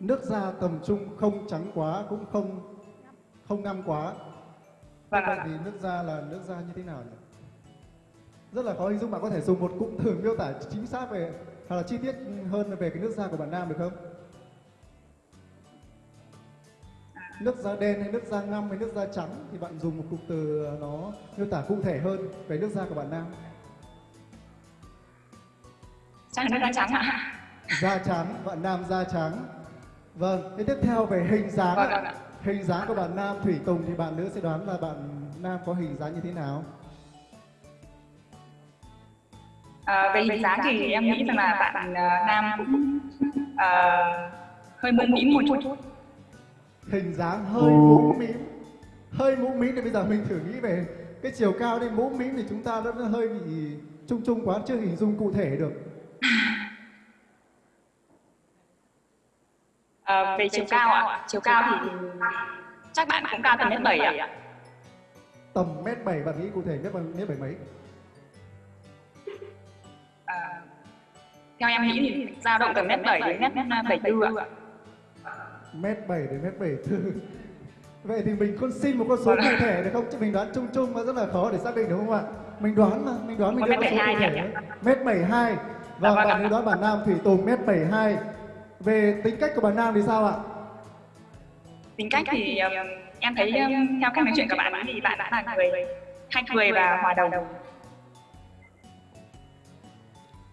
Speaker 1: Nước da tầm trung không trắng quá cũng không không ngăm quá.
Speaker 15: Vâng
Speaker 1: Vậy
Speaker 15: ạ.
Speaker 1: thì nước da là nước da như thế nào nhỉ? Rất là khó hình dung bạn có thể dùng một cụm từ miêu tả chính xác về hoặc là chi tiết hơn về cái nước da của bạn nam được không? nước da đen hay nước da ngăm hay nước da trắng thì bạn dùng một cụm từ nó miêu tả cụ thể hơn về nước da của bạn nam.
Speaker 15: Là nước da trắng ạ
Speaker 1: Da trắng, bạn nam da trắng. Vâng, thế tiếp theo về hình dáng
Speaker 15: Vâng,
Speaker 1: ạ.
Speaker 15: vâng ạ.
Speaker 1: Hình dáng của bạn nam Thủy Tùng thì bạn nữ sẽ đoán là bạn nam có hình dáng như thế nào?
Speaker 15: À, về hình dáng thì em nghĩ rằng là bạn à, nam cũng à, hơi mũm mĩm một chút
Speaker 1: Hình dáng hơi mũm mĩm. Hơi mũm mĩm thì bây giờ mình thử nghĩ về cái chiều cao đi mũm mĩm thì chúng ta nó nó hơi bị chung chung quá chưa hình dung cụ thể được.
Speaker 15: À, về chiều cao ạ. Chiều cao thì chắc bạn cũng cao tầm mét bảy ạ.
Speaker 1: Tầm mét bảy bạn nghĩ cụ thể mét mét bảy mấy?
Speaker 15: à, theo em nghĩ thì dao động từ mét bảy đến mét bảy tư ạ.
Speaker 1: Mét bảy đến mét bảy tư. <laughs> Vậy thì mình con xin một con số cụ thể được không? Chứ mình đoán chung chung và rất là khó để xác định đúng không ạ? Mình đoán mà mình đoán mình đưa con số cụ thể mét bảy hai Và
Speaker 15: vâng
Speaker 1: bạn nữ đoán bản nam thủy tùng mét bảy hai. Về tính cách của bạn nam thì sao ạ?
Speaker 15: Tính cách thì um, em thấy um, theo cách nói chuyện của bạn ấy thì bạn đã là người hay cười. và hòa đồng.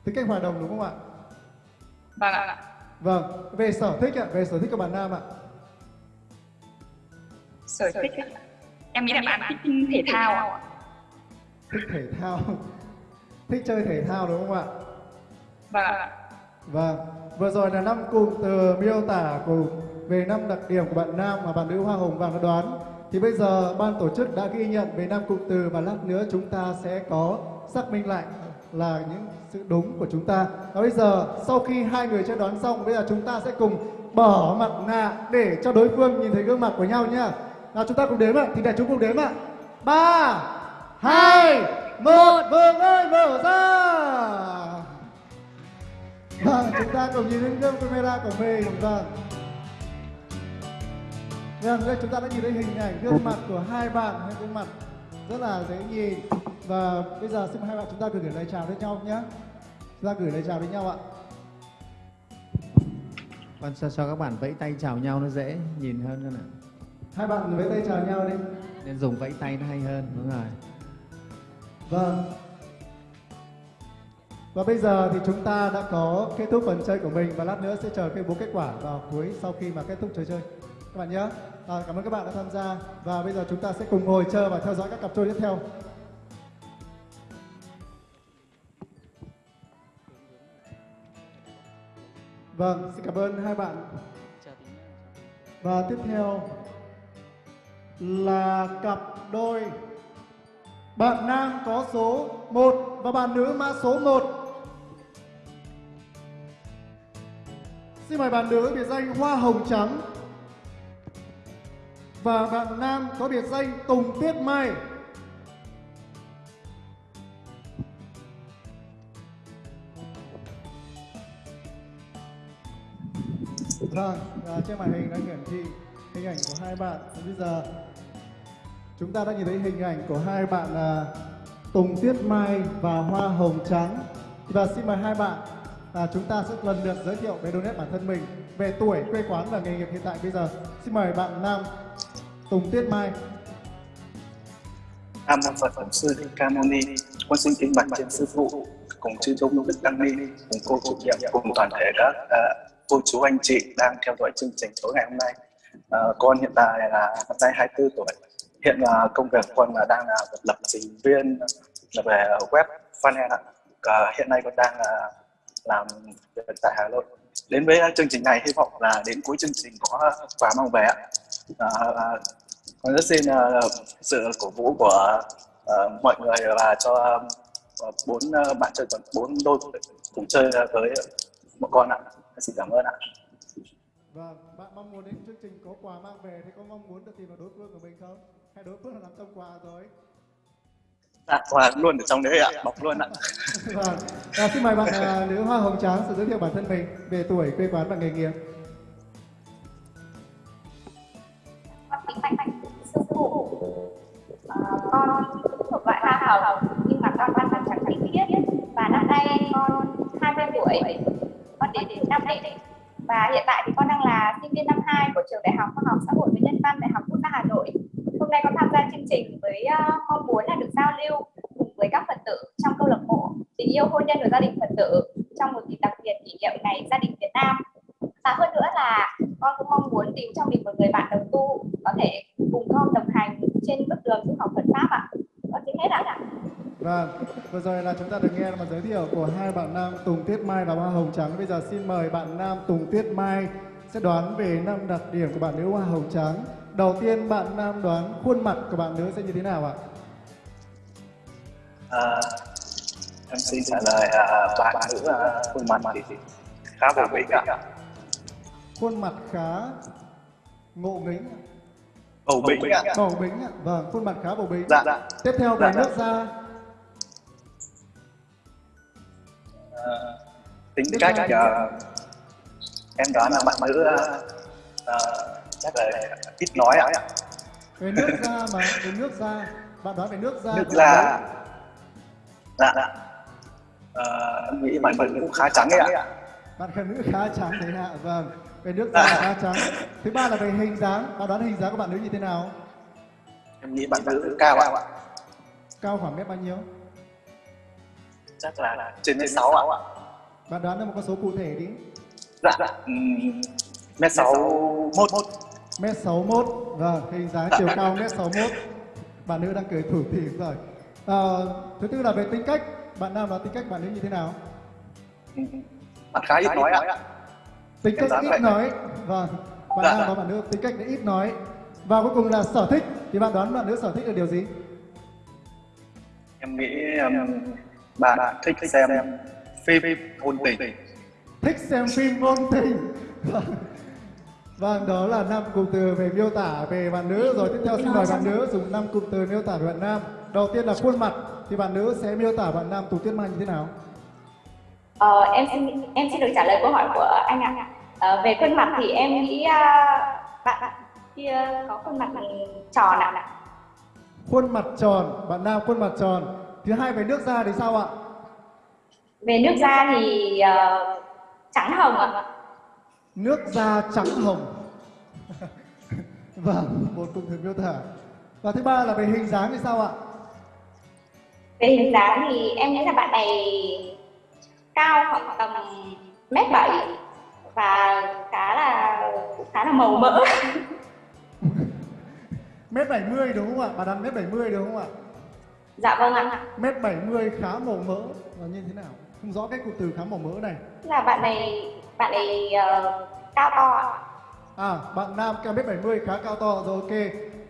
Speaker 1: tính cách hòa đồng đúng không ạ?
Speaker 15: Vâng ạ.
Speaker 1: Vâng. Về sở thích ạ về sở thích của bạn nam ạ.
Speaker 15: Sở thích ạ. em nghĩ là bạn thích thể thao ạ.
Speaker 1: thích thể thao. <laughs> Thích chơi thể thao đúng không ạ
Speaker 15: vâng.
Speaker 1: Vâng, vừa rồi là năm cụm từ miêu tả cùng về năm đặc điểm của bạn nam và bạn nữ Hoa Hồng Vàng đã đoán. Thì bây giờ ban tổ chức đã ghi nhận về năm cụm từ và lát nữa chúng ta sẽ có xác minh lại là những sự đúng của chúng ta. Và bây giờ sau khi hai người chơi đoán xong, bây giờ chúng ta sẽ cùng bỏ mặt nạ để cho đối phương nhìn thấy gương mặt của nhau nhá. Nào chúng ta cùng đếm ạ, thì để chúng cùng đếm ạ. Ba, hai, một, Vương ơi mở ra. Vâng, chúng ta cùng nhìn đến gương camera của mình. Vâng. Vâng, đây chúng ta đã nhìn thấy hình ảnh gương mặt của hai bạn, hai gương mặt rất là dễ nhìn. Và bây giờ xin hai bạn chúng ta gửi lời chào đến nhau nhé. Chúng ta gửi lời chào đến nhau ạ.
Speaker 12: Con cho, cho các bạn vẫy tay chào nhau nó dễ nhìn hơn nữa nè.
Speaker 1: Hai bạn vẫy tay chào nhau đi.
Speaker 12: Nên dùng vẫy tay nó hay hơn, đúng rồi.
Speaker 1: Vâng. Và bây giờ thì chúng ta đã có kết thúc phần chơi của mình và lát nữa sẽ chờ công bố kết quả vào cuối sau khi mà kết thúc trò chơi. Các bạn nhé. À, cảm ơn các bạn đã tham gia và bây giờ chúng ta sẽ cùng ngồi chờ và theo dõi các cặp trôi tiếp theo. Vâng, xin cảm ơn hai bạn. Và tiếp theo là cặp đôi bạn nam có số 1 và bạn nữ mã số 1. Xin mời bạn nữ biệt danh Hoa Hồng Trắng. Và bạn nam có biệt danh Tùng Tuyết Mai. Vâng, à, trên màn hình đã hiển thị hình ảnh của hai bạn. Và bây giờ chúng ta đã nhìn thấy hình ảnh của hai bạn là Tùng Tuyết Mai và Hoa Hồng Trắng. Và xin mời hai bạn à, chúng ta sẽ lần lượt giới thiệu về đôi nét bản thân mình về tuổi, quê quán và nghề nghiệp hiện tại bây giờ. Xin mời bạn nam Tùng Tuyết Mai.
Speaker 16: Nam Nam Phật Bổn Sư Thích Ca Mâu Ni, con xin kính bạch trên sư phụ cùng chư tôn đức tăng ni, cùng cô chủ nhiệm, cùng toàn thể các à, cô chú anh chị đang theo dõi chương trình tối ngày hôm nay. À, con hiện tại là năm nay 24 tuổi. Hiện là công việc con là đang là lập trình viên là về web funnel ạ. À, hiện nay con đang là làm việc tại Hà Nội. Đến với ờ, chương trình này hy vọng là đến cuối chương trình có ờ, quà mang về ạ. À, à, con rất xin uh, sự cổ vũ của uh, mọi người và cho uh, bốn uh, bạn chơi bốn đôi cùng chơi uh, với một con ạ. Xin cảm ơn ạ.
Speaker 1: Vâng, bạn mong muốn đến chương trình có quà mang về thì có mong muốn được tìm vào đối phương của mình không? Hay đối phương là nằm trong quà rồi?
Speaker 16: Dạ, quà luôn ở trong đấy ạ, bọc luôn ạ.
Speaker 1: Vâng, à, xin mời bạn à, nữ Hoa Hồng Trắng sự giới thiệu bản thân mình về tuổi, quê quán và nghề nghiệp.
Speaker 17: sư phụ à, con thuộc loại hoa hồng nhưng mà con văn bằng chẳng định viết và năm nay con 20 tuổi con đến từ Nam Định và hiện tại thì con đang là sinh viên năm 2 của trường Đại học Khoa học Xã hội và Nhân văn Đại học Quốc gia Hà Nội. Hôm nay con tham gia chương trình với uh, mong muốn là được giao lưu cùng với các Phật tử trong câu lạc bộ tình yêu hôn nhân và gia đình Phật tử trong một dịp đặc biệt kỷ niệm ngày gia đình Việt Nam. Và hơn nữa là con cũng mong muốn tìm cho mình một người bạn đồng tu có thể cùng con đồng hành trên bước đường tu học Phật pháp ạ. Con xin hết đã ạ.
Speaker 1: Vâng, vừa rồi là chúng ta được nghe một giới thiệu của hai bạn nam Tùng Tuyết Mai và Hoa Hồng Trắng. Bây giờ xin mời bạn nam Tùng Tuyết Mai sẽ đoán về năm đặc điểm của bạn nữ Hoa Hồng Trắng. Đầu tiên bạn nam đoán khuôn mặt của bạn nữ sẽ như thế nào ạ?
Speaker 16: À, em xin trả lời à, bạn nữ à, khuôn mặt thì khá bổ bỉnh ạ.
Speaker 1: Khuôn mặt khá ngộ nghĩnh.
Speaker 16: Bầu bĩnh ạ.
Speaker 1: Bầu bĩnh ạ. Vâng, khuôn mặt khá bầu bĩnh.
Speaker 16: Dạ, dạ.
Speaker 1: Tiếp theo về
Speaker 16: Dạ, dạ.
Speaker 1: nước da.
Speaker 16: À, tính cách à, em đoán là bạn nữ à, à, chắc là ít nói ạ.
Speaker 1: Về nước da mà, về nước da. Bạn đoán về nước da.
Speaker 16: Nước da. Dạ, dạ. À, em nghĩ bạn nữ cũng khá trắng ấy ạ.
Speaker 1: Bạn khả nữ khá trắng thế ạ. Vâng, về nước da khá trắng. Thứ ba là về hình dáng. Bạn đoán hình dáng của bạn nữ như thế nào?
Speaker 16: Em nghĩ bạn nữ cao ạ.
Speaker 1: Cao khoảng mét bao nhiêu?
Speaker 16: Chắc là trên mét sáu ạ.
Speaker 1: Bạn đoán ra một con số cụ thể đi.
Speaker 16: Dạ, dạ. Mét sáu mốt.
Speaker 1: Mét 61, vâng, hình dáng <laughs> chiều cao mét 61. Bạn nữ đang cười thủ thỉ rồi. À, thứ tư là về tính cách. Bạn nam đoán tính cách bạn nữ như thế nào?
Speaker 16: Bạn khá ít nói ạ.
Speaker 1: Tính cách ít
Speaker 16: vậy.
Speaker 1: nói. Vâng, bạn
Speaker 16: Dạ,
Speaker 1: nam
Speaker 16: dạ.
Speaker 1: và bạn nữ tính cách là ít nói. Và cuối cùng là sở thích. Thì bạn đoán bạn nữ sở thích là điều gì?
Speaker 16: Em nghĩ um, bạn thích xem phim ngôn tình.
Speaker 1: Thích xem phim ngôn tình. Vâng. Đó là năm cụm từ về miêu tả về bạn nữ. Rồi tiếp theo xin mời bạn nữ dùng năm cụm từ miêu tả về bạn nam. Đầu tiên là khuôn mặt. Thì bạn nữ sẽ miêu tả bạn nam Tùng Tuyết Mai như thế nào?
Speaker 17: Ờ, em xin em xin được trả lời câu hỏi của anh ạ. Ờ, về khuôn mặt thì em nghĩ à, bạn kia có khuôn mặt tròn ạ.
Speaker 1: Khuôn mặt tròn, bạn nam khuôn mặt tròn. Thứ hai về nước da thì sao ạ?
Speaker 17: Về nước da thì ờ, trắng hồng ạ.
Speaker 1: Nước da trắng hồng. vâng, một cụm từ miêu tả. Và thứ ba là về hình dáng thì sao ạ?
Speaker 17: Về hình dáng thì em nghĩ là bạn này cao khoảng tầm mét bảy và khá là khá là màu mỡ. <laughs>
Speaker 1: Mét 70 đúng không ạ? Bà đoán mét 70 đúng không ạ?
Speaker 17: Dạ vâng ạ.
Speaker 1: Mét 70 khá màu mỡ là như thế nào? Không rõ cái cụm từ khá màu mỡ này.
Speaker 17: Là bạn này bạn này ờ, cao to ạ.
Speaker 1: À, bạn nam cao mét 70 khá cao to rồi ok.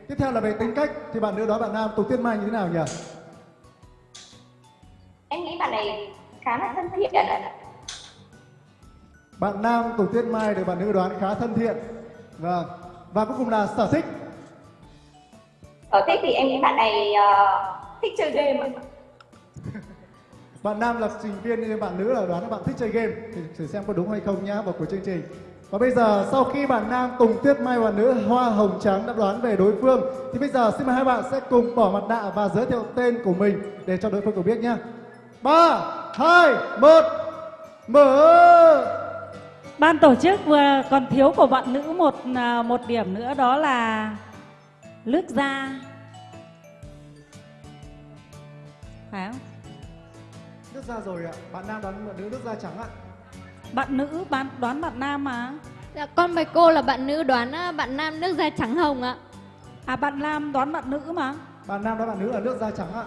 Speaker 1: Tiếp theo là về tính cách thì bạn nữ đó bạn nam Tùng Tuyết Mai như thế nào nhỉ?
Speaker 17: Em nghĩ bạn này khá là thân thiện.
Speaker 1: Bạn nam Tùng Tuyết Mai được bạn nữ đoán khá thân thiện. Vâng. Và cuối cùng là sở thích.
Speaker 17: Sở thích thì em nghĩ bạn này ờ, thích chơi game ạ.
Speaker 1: Bạn nam là trình viên nhưng bạn nữ là đoán là bạn thích chơi game thì thử xem có đúng hay không nhá vào cuối chương trình. Và bây giờ, sau khi bạn nam Tùng Tuyết Mai và nữ Hoa Hồng Trắng đã đoán về đối phương, thì bây giờ xin mời hai bạn sẽ cùng bỏ mặt nạ và giới thiệu tên của mình để cho đối phương cùng biết nhá. 3 2 1 Mở
Speaker 4: Ban tổ chức vừa còn thiếu của bạn nữ một à, một điểm nữa, đó là nước da. Phải không?
Speaker 1: Nước da rồi ạ. Bạn nam đoán bạn nữ nước da trắng ạ.
Speaker 4: Bạn nữ bạn đoán bạn nam mà.
Speaker 2: Dạ, con bạch cô là bạn nữ đoán à, bạn nam nước da trắng hồng ạ.
Speaker 4: À bạn nam đoán bạn nữ mà.
Speaker 1: Bạn nam đoán bạn nữ là nước da trắng ạ.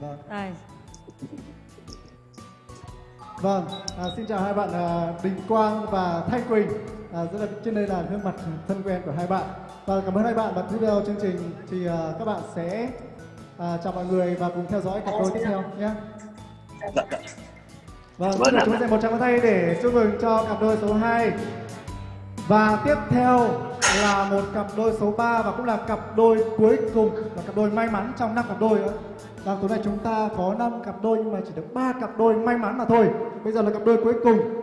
Speaker 1: Vâng.
Speaker 4: Đây.
Speaker 1: Vâng, à, xin chào hai bạn à, Đình Quang và Thanh Quỳnh. À, rất là trên đây là gương mặt thân quen của hai bạn. Và cảm ơn hai bạn và tiếp theo chương trình thì à, các bạn sẽ à, chào mọi người và cùng theo dõi cặp đôi tiếp theo nhé. Vâng,
Speaker 16: Vâng
Speaker 1: xin được
Speaker 16: ạ.
Speaker 1: chúng dành một tràng tay để chúc mừng cho cặp đôi số 2. Và tiếp theo là một cặp đôi số 3 và cũng là cặp đôi cuối cùng là cặp đôi may mắn trong năm cặp đôi nữa. Và tối nay chúng ta có 5 cặp đôi nhưng mà chỉ được 3 cặp đôi may mắn mà thôi. Bây giờ là cặp đôi cuối cùng.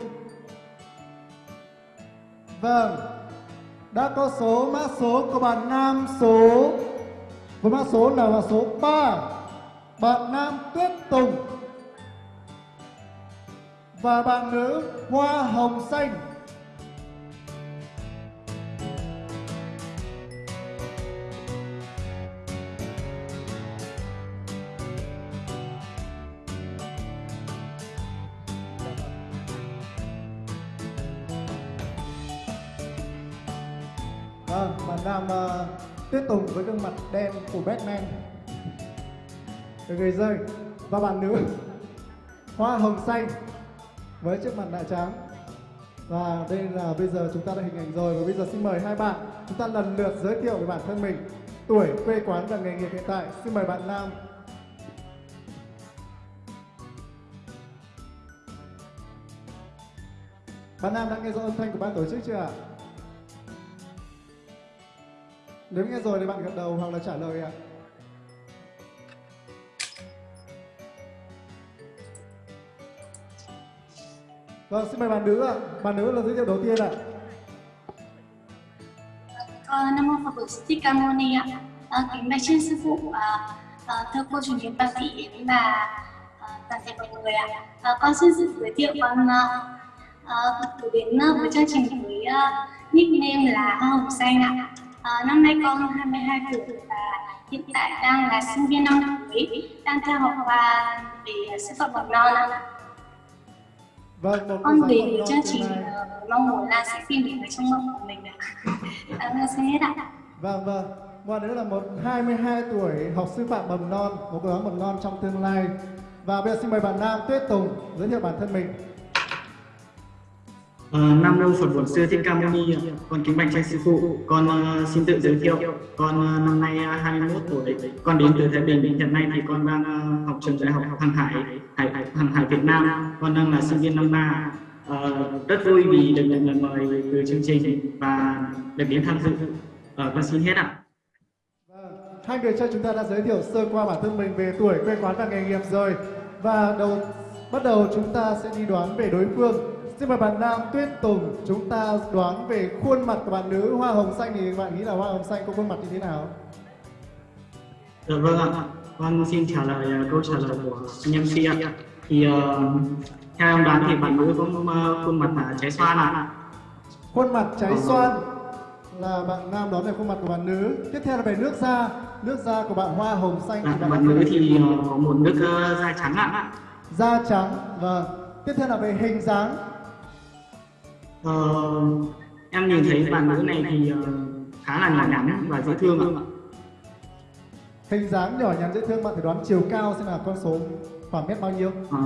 Speaker 1: Vâng. Đã có số mã số của bạn nam số với mã số là mã số 3. Bạn nam Tuyết Tùng và bạn nữ Hoa Hồng Xanh. Vâng, bạn nam uh, Tuyết Tùng với gương mặt đen của Batman. Được người rơi và bạn nữ. Hoa Hồng Xanh với chiếc mặt nạ trắng. Và đây là bây giờ chúng ta đã hình ảnh rồi. Và bây giờ xin mời hai bạn chúng ta lần lượt giới thiệu về bản thân mình. Tuổi, quê quán và nghề nghiệp hiện tại. Xin mời bạn nam. Bạn nam đã nghe rõ âm thanh của ban tổ chức chưa ạ? Nếu nghe rồi thì bạn gật đầu hoặc là trả lời ạ Vâng, xin mời bạn nữ ạ. Bạn nữ là giới thiệu đầu tiên ạ.
Speaker 18: Con Nam Mô Phật Bồ Tát Thích Ca Mâu Ni ạ. À, kính bạch trên sư phụ, à, à, thưa cô chủ nhiệm bác sĩ và à, toàn thể mọi người ạ. À, con xin sự giới thiệu con à, à, đến với chương trình với uh, nickname là Hoa Hồng Xanh ạ. À, năm nay con 22 tuổi và hiện tại đang là sinh viên năm cuối, đang theo học khoa về sư phạm mầm non ạ.
Speaker 1: Vâng, một
Speaker 18: con về chương trình ờ, mong muốn là sẽ phim đến với trong mộng của mình ạ. À, vâng, xin hết ạ.
Speaker 1: Vâng, vâng. Bạn nữ là một 22 tuổi học sư phạm mầm non, một cô giáo mầm non trong tương lai. Và bây giờ xin mời bạn nam Tuyết Tùng giới thiệu bản thân mình.
Speaker 19: Ờ, Nam Mô Phật Bổn Sư Thích Ca Mâu Ni, con kính bạch tranh sư phụ, con uh, xin tự giới thiệu, con uh, năm nay ờ, uh, 21 tuổi, con đến từ Thái Bình, hiện nay thì con đang uh, học trường đại học Hàng Hải, Hải Hàng Hải Việt Nam, con đang là sinh viên năm ba, uh, rất vui vì được nhận lời mời từ chương trình và được đến tham dự. uh, con xin hết ạ.
Speaker 1: Vâng, hai người cho chúng ta đã giới thiệu sơ qua bản thân mình về tuổi, quê quán và nghề nghiệp rồi. Và đầu bắt đầu chúng ta sẽ đi đoán về đối phương. Xin mời bạn nam Tuyết Tùng chúng ta đoán về khuôn mặt của bạn nữ Hoa Hồng Xanh thì bạn nghĩ là Hoa Hồng Xanh có khuôn mặt như thế nào?
Speaker 19: Dạ vâng ạ, con xin trả lời ờ, câu trả lời của anh MC ạ. Thì ờ, theo em đoán thì bạn nữ có ờ, khuôn mặt là trái xoan ạ.
Speaker 1: Khuôn mặt cháy xoan là bạn nam đoán về khuôn mặt của bạn nữ. Tiếp theo là về nước da. Nước da của bạn Hoa Hồng Xanh
Speaker 19: Dạ,
Speaker 1: thì bạn
Speaker 19: bạn nữ thì ờ, có một nước ờ, da trắng ạ.
Speaker 1: da trắng và tiếp theo là về hình dáng.
Speaker 19: Ờ, em nhìn thấy bạn nữ này thì ờ, khá là nhỏ nhắn và dễ thương ạ.
Speaker 1: Hình dáng nhỏ nhắn dễ thương bạn thử đoán chiều cao xem là con số khoảng mét bao nhiêu?
Speaker 19: Ờ,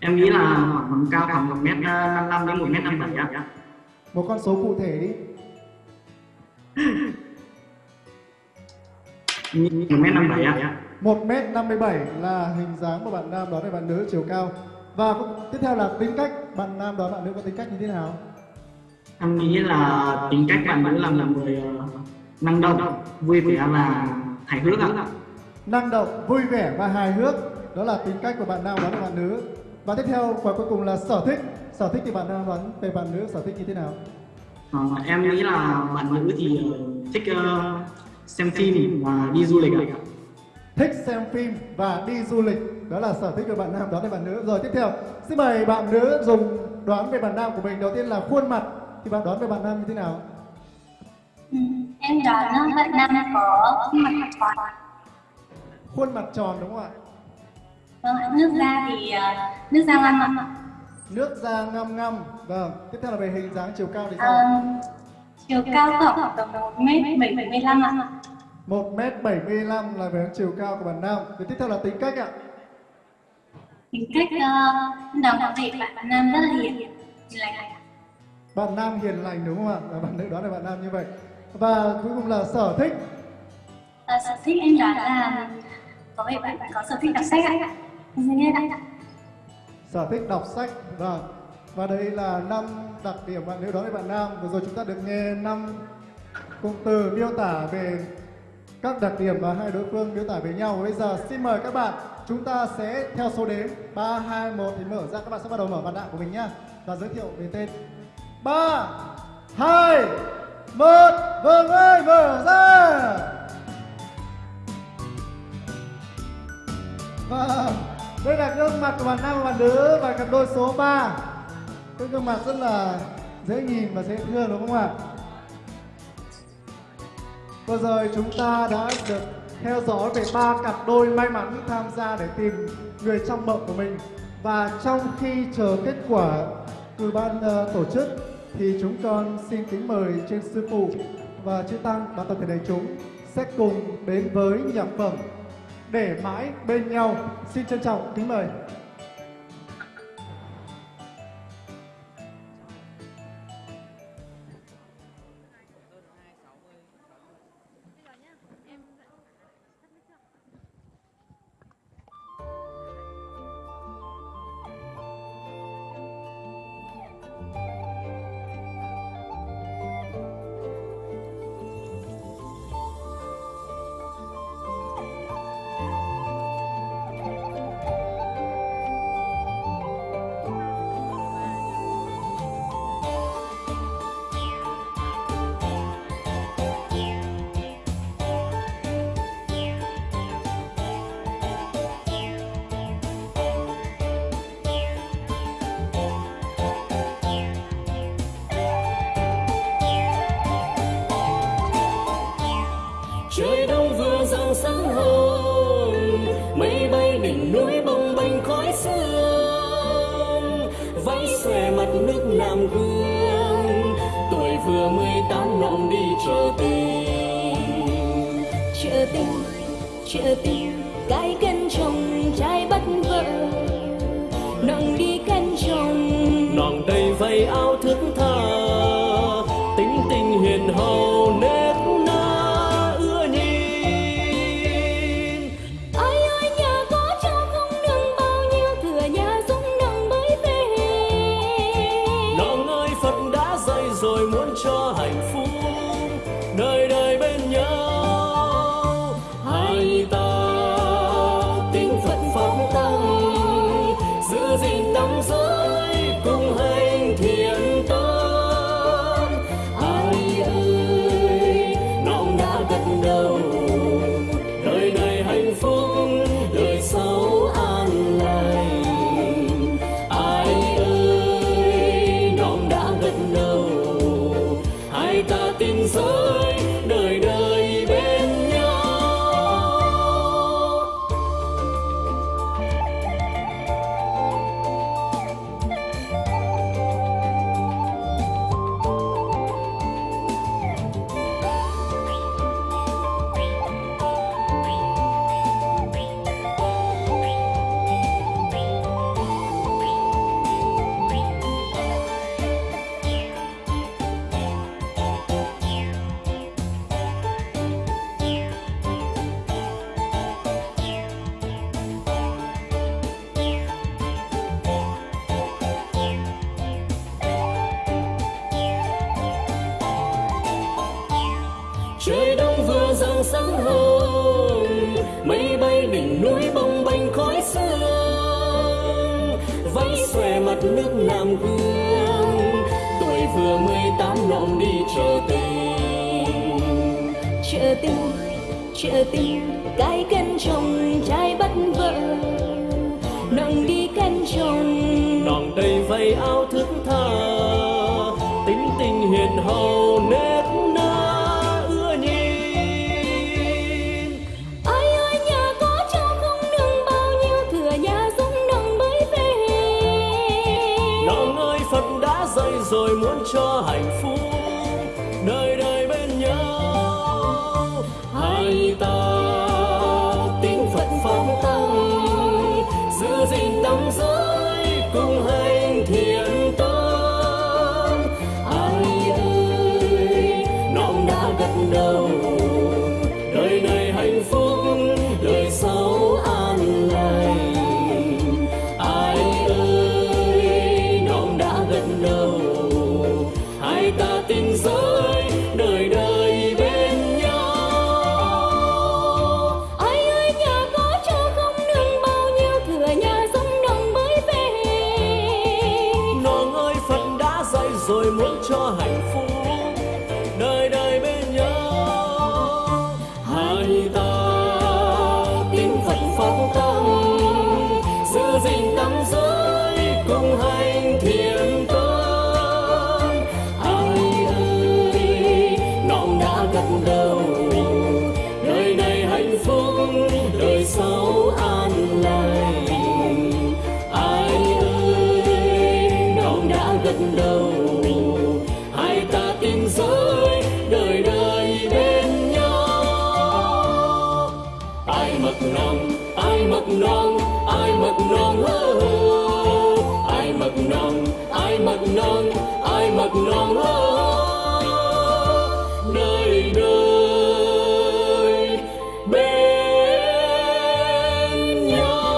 Speaker 19: em nghĩ là khoảng cao khoảng một mét năm năm đến một mét năm bảy ạ.
Speaker 1: Một con số cụ thể đi.
Speaker 19: Một mét năm bảy ạ.
Speaker 1: 1m57 là hình dáng của bạn nam đoán về bạn nữ chiều cao. Và cũng- tiếp theo là tính cách, bạn nam đoán bạn nữ có tính cách như thế nào?
Speaker 19: Em nghĩ là tính cách bạn nữ là một người ờ, năng động, vui vẻ và hài hước ạ.
Speaker 1: Năng động, vui vẻ và hài hước. Đó là tính cách của bạn nam đoán về bạn nữ. Và tiếp theo và cuối cùng là sở thích. Sở thích thì bạn nam đoán về bạn nữ sở thích như thế nào?
Speaker 19: Ờ, em nghĩ là bạn nữ thì ờ, thích ờ, xem phim và đi du lịch ạ.
Speaker 1: Thích xem phim và đi du lịch. Đó là sở thích của bạn nam đoán về bạn nữ. Rồi tiếp theo, xin mời bạn nữ dùng đoán về bạn nam của mình. Đầu tiên là khuôn mặt. Thì bạn đoán về bạn nam như thế nào?
Speaker 18: Ừ, Em đoán bạn nam có khuôn mặt tròn.
Speaker 1: Khuôn mặt tròn đúng không ạ?
Speaker 18: Vâng nước da thì ờ, nước da ngâm ạ.
Speaker 1: Nước da ngăm ngăm. Vâng. Tiếp theo là về hình dáng chiều cao thì sao?
Speaker 18: Ờ, chiều cao khoảng tầm một mét bảy mươi lăm ạ.
Speaker 1: 1m75 là về chiều cao của bạn nam. Và tiếp theo là tính cách ạ.
Speaker 18: Tính cách uh, đồng có thể bạn nam rất là hiền hiền lành.
Speaker 1: Bạn nam hiền lành đúng không ạ? Và bạn nữ đoán là bạn nam như vậy. Và cuối cùng là sở thích.
Speaker 18: Ờ, sở thích em đoán là có vẻ bạn có sở thích đọc sách ạ.
Speaker 1: Sở thích đọc sách. Vâng. Và đây là năm đặc điểm bạn nữ đoán về bạn nam. Vừa rồi chúng ta được nghe năm cụm từ miêu tả về các đặc điểm và hai đối phương miêu tả với nhau. Bây giờ xin mời các bạn, chúng ta sẽ theo số đếm 3 2 1 thì mở ra các bạn sẽ bắt đầu mở mặt nạ của mình nhá. Và giới thiệu về tên. 3 2 1 Vâng ơi, mở ra. Và
Speaker 13: đây là gương mặt của bạn nam và bạn nữ và cặp đôi số 3. Cái gương mặt rất là dễ nhìn và dễ thương đúng không ạ? Vừa rồi chúng ta đã được theo dõi về ba cặp đôi may mắn tham gia để tìm người trong mộng của mình. Và trong khi chờ kết quả từ ban uh, tổ chức thì chúng con xin kính mời trên sư phụ và chư tăng và toàn thể đại chúng sẽ cùng đến với nhạc phẩm để mãi bên nhau. Xin trân trọng kính mời.
Speaker 20: trời đông vừa rạng sáng hôm mây bay đỉnh núi bông bềnh khói sương. Vẫy xòe mặt nước nam hương, tuổi vừa mười tám lòng đi chợ tình.
Speaker 21: Chợ tình chợ tình, cái cân chồng trai bắt vợ. Nồng đi cân chồng,
Speaker 20: đòn đầy vây áo thức tha. Tính tình hiền hậu
Speaker 21: nên
Speaker 20: nàng ai
Speaker 21: mặc
Speaker 20: nàng lo nơi đời bên nhau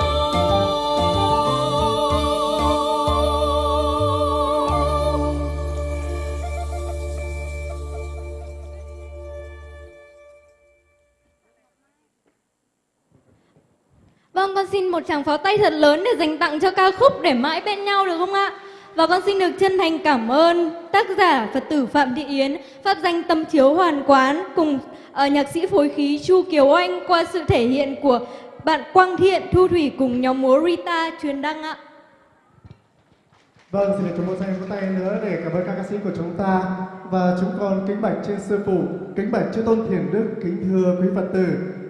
Speaker 2: Vâng, con xin một tràng pháo tay thật lớn để dành tặng cho ca khúc Để mãi bên nhau được không ạ? Và con xin được chân thành cảm ơn tác giả Phật tử Phạm Thị Yến, pháp danh Tâm Chiếu Hoàn Quán cùng uh, nhạc sĩ phối khí Chu Kiều Anh qua sự thể hiện của bạn Quang Thiện, Thu Thủy cùng nhóm múa Rita truyền đăng ạ.
Speaker 1: Vâng, xin được chúng một dành vỗ tay nữa để cảm ơn các ca sĩ của chúng ta và chúng con kính bạch trên sư phụ, kính bạch chư tôn thiền đức, kính thưa quý Phật tử.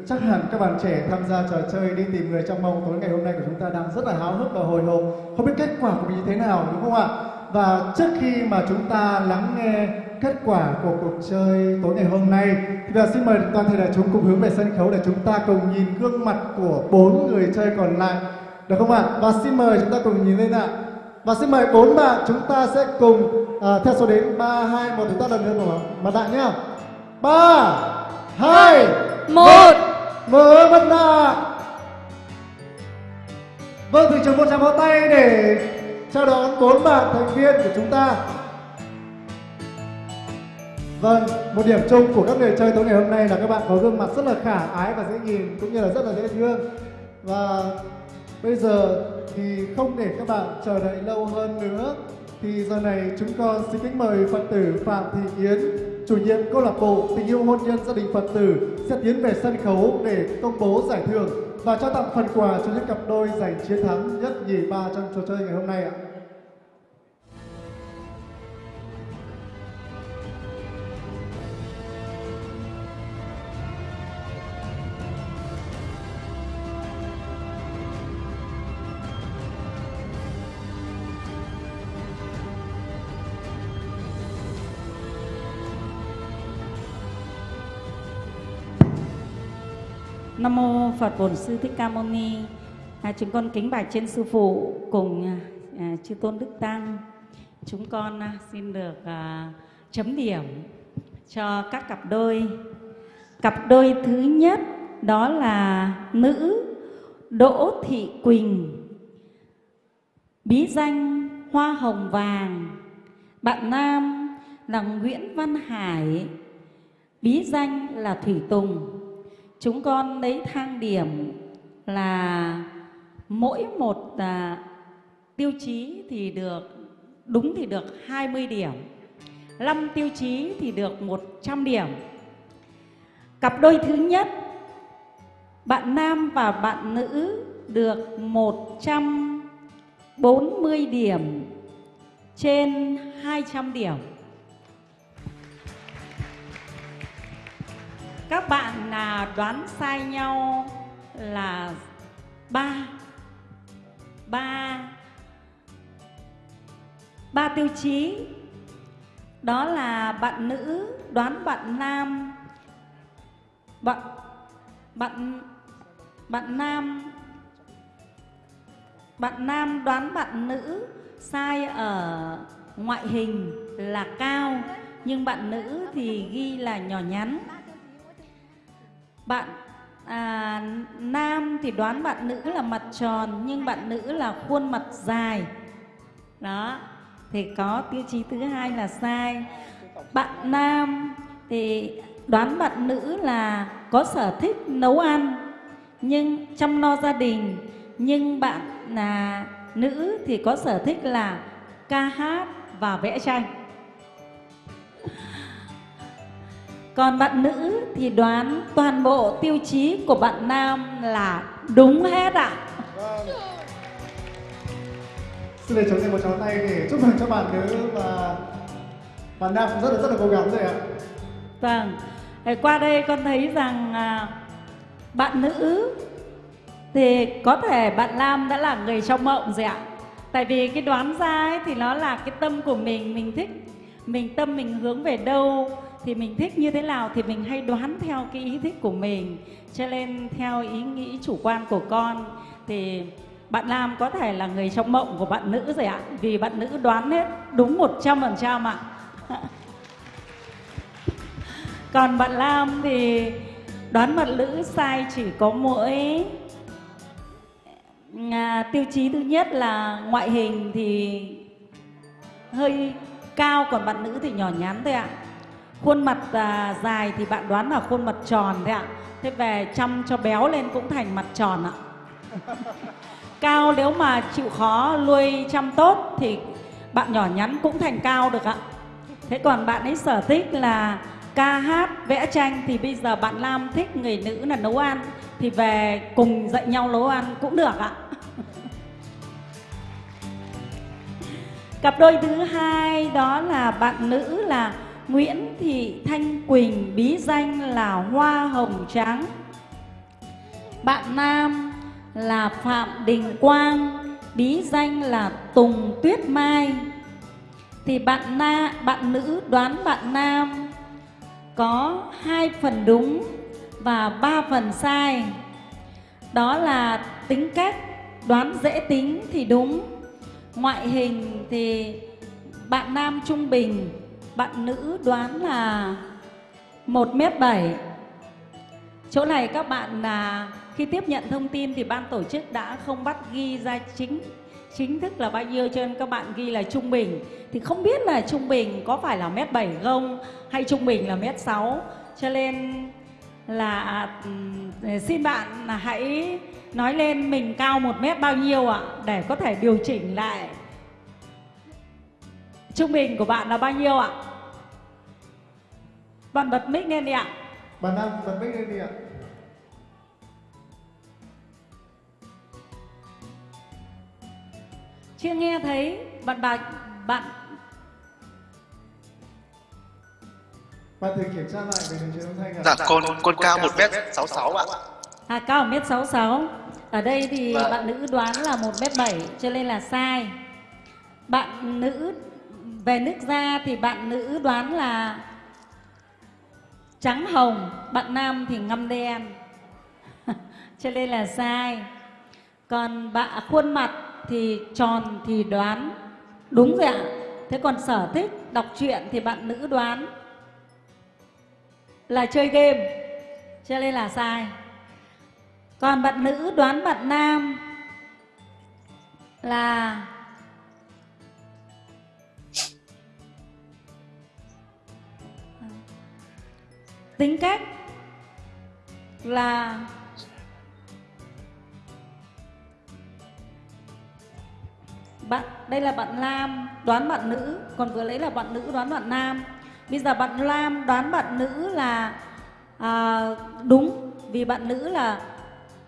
Speaker 1: Chắc hẳn các bạn trẻ tham gia trò chơi đi tìm người trong mong tối ngày hôm nay của chúng ta đang rất là háo hức và hồi hộp, không biết kết quả của mình như thế nào đúng không ạ? Và trước khi mà chúng ta lắng nghe kết quả của cuộc chơi tối ngày hôm nay thì là xin mời toàn thể đại chúng cùng hướng về sân khấu để chúng ta cùng nhìn gương mặt của bốn người chơi còn lại được không ạ? Và xin mời chúng ta cùng nhìn lên ạ. Và xin mời bốn bạn chúng ta sẽ cùng à, theo số đếm 3, 2, 1 chúng ta lần nữa mà mặt nạ nhá. 3, 2, 1 Mở mặt nạ Vâng, thị trường một tràng pháo tay để chào đón bốn bạn thành viên của chúng ta. Vâng, một điểm chung của các người chơi tối ngày hôm nay là các bạn có gương mặt rất là khả ái và dễ nhìn cũng như là rất là dễ thương. Và bây giờ thì không để các bạn chờ đợi lâu hơn nữa thì giờ này chúng con xin kính mời Phật tử Phạm Thị Yến, chủ nhiệm câu lạc bộ tình yêu hôn nhân gia đình Phật tử sẽ tiến về sân khấu để công bố giải thưởng và trao tặng phần quà cho những cặp đôi giành chiến thắng nhất nhì ba trong trò chơi ngày hôm nay ạ.
Speaker 4: Nam mô Phật Bổn Sư Thích Ca Mâu Ni. À, chúng con kính bạch trên sư phụ cùng à, chư tôn đức tăng. Chúng con à, xin được à, chấm điểm cho các cặp đôi. Cặp đôi thứ nhất đó là nữ Đỗ Thị Quỳnh, bí danh Hoa Hồng Vàng. Bạn nam là Nguyễn Văn Hải, bí danh là Thủy Tùng. Chúng con lấy thang điểm là mỗi một à, tiêu chí thì được đúng thì được 20 điểm. 5 tiêu chí thì được 100 điểm. Cặp đôi thứ nhất bạn nam và bạn nữ được 140 điểm trên 200 điểm. Các bạn là đoán sai nhau là ba. Ba. Ba tiêu chí. Đó là bạn nữ đoán bạn nam. Bạn bạn bạn nam. Bạn nam đoán bạn nữ sai ở ngoại hình là cao, nhưng bạn nữ thì ghi là nhỏ nhắn bạn à, nam thì đoán bạn nữ là mặt tròn nhưng bạn nữ là khuôn mặt dài. Đó thì có tiêu chí thứ hai là sai. Bạn nam thì đoán bạn nữ là có sở thích nấu ăn nhưng chăm lo gia đình. Nhưng bạn là nữ thì có sở thích là ca hát và vẽ tranh còn bạn nữ thì đoán toàn bộ tiêu chí của bạn nam là đúng hết ạ
Speaker 1: Xin để chúng thêm một tràng tay để chúc mừng cho bạn nữ và bạn nam cũng rất là rất là cố gắng rồi ạ.
Speaker 4: Vâng, qua đây con thấy rằng à, bạn nữ thì có thể bạn nam đã là người trong mộng rồi ạ. tại vì cái đoán ra ấy thì nó là cái tâm của mình mình thích mình tâm mình hướng về đâu thì mình thích như thế nào thì mình hay đoán theo cái ý thích của mình. Cho nên theo ý nghĩ chủ quan của con thì bạn Lam có thể là người trong mộng của bạn nữ rồi ạ. Vì bạn nữ đoán hết đúng 100% ạ. <laughs> Còn bạn Lam thì đoán bạn nữ sai chỉ có mỗi à, tiêu chí thứ nhất là ngoại hình thì hơi cao còn bạn nữ thì nhỏ nhắn thôi ạ khuôn mặt à, dài thì bạn đoán là khuôn mặt tròn thôi ạ. Thế về chăm cho béo lên cũng thành mặt tròn ạ. <laughs> Cao nếu mà chịu khó nuôi chăm tốt thì bạn nhỏ nhắn cũng thành cao được ạ. Thế còn bạn ấy sở thích là ca hát vẽ tranh thì bây giờ bạn Lam thích người nữ là nấu ăn thì về cùng dạy nhau nấu ăn cũng được ạ. <laughs> Cặp đôi thứ hai đó là bạn nữ là Nguyễn Thị Thanh Quỳnh, bí danh là Hoa Hồng Trắng bạn nam là Phạm Đình Quang, bí danh là Tùng Tuyết Mai. Thì bạn na, bạn nữ đoán bạn nam có hai phần đúng và ba phần sai. Đó là tính cách, đoán dễ tính thì đúng, ngoại hình thì bạn nam trung bình bạn nữ đoán là một mét bảy. Chỗ này các bạn là khi tiếp nhận thông tin thì ban tổ chức đã không bắt ghi ra chính chính thức là bao nhiêu, cho nên các bạn ghi là trung bình. Thì không biết là trung bình có phải là mét bảy không, hay trung bình là mét sáu. Cho nên là à, xin bạn hãy nói lên mình cao một mét bao nhiêu ạ, để có thể điều chỉnh lại trung bình của bạn là bao nhiêu ạ? Bạn bật mic lên đi ạ.
Speaker 1: Bạn nam bật mic lên đi ạ.
Speaker 4: Chưa nghe thấy bạn bà bạn
Speaker 1: bạn thử kiểm tra lại về đường truyền âm thanh ạ.
Speaker 16: Dạ con con cao 1m66 ạ.
Speaker 4: À cao 1m66 Ở đây thì
Speaker 16: Vâng.
Speaker 4: bạn nữ đoán là 1m7 cho nên là sai. Bạn nữ về nước da thì bạn nữ đoán là trắng hồng, Bạn nam thì ngâm đen. <laughs> Cho nên là sai. Còn bạn khuôn mặt thì tròn thì đoán. Đúng rồi ạ. Thế còn sở thích đọc truyện thì bạn nữ đoán là chơi game. Cho nên là sai. Còn bạn nữ đoán bạn nam là tính cách là bạn đây là bạn nam đoán bạn nữ. Còn vừa lấy là bạn nữ đoán bạn nam. Bây giờ bạn nam đoán bạn nữ là à, đúng vì bạn nữ là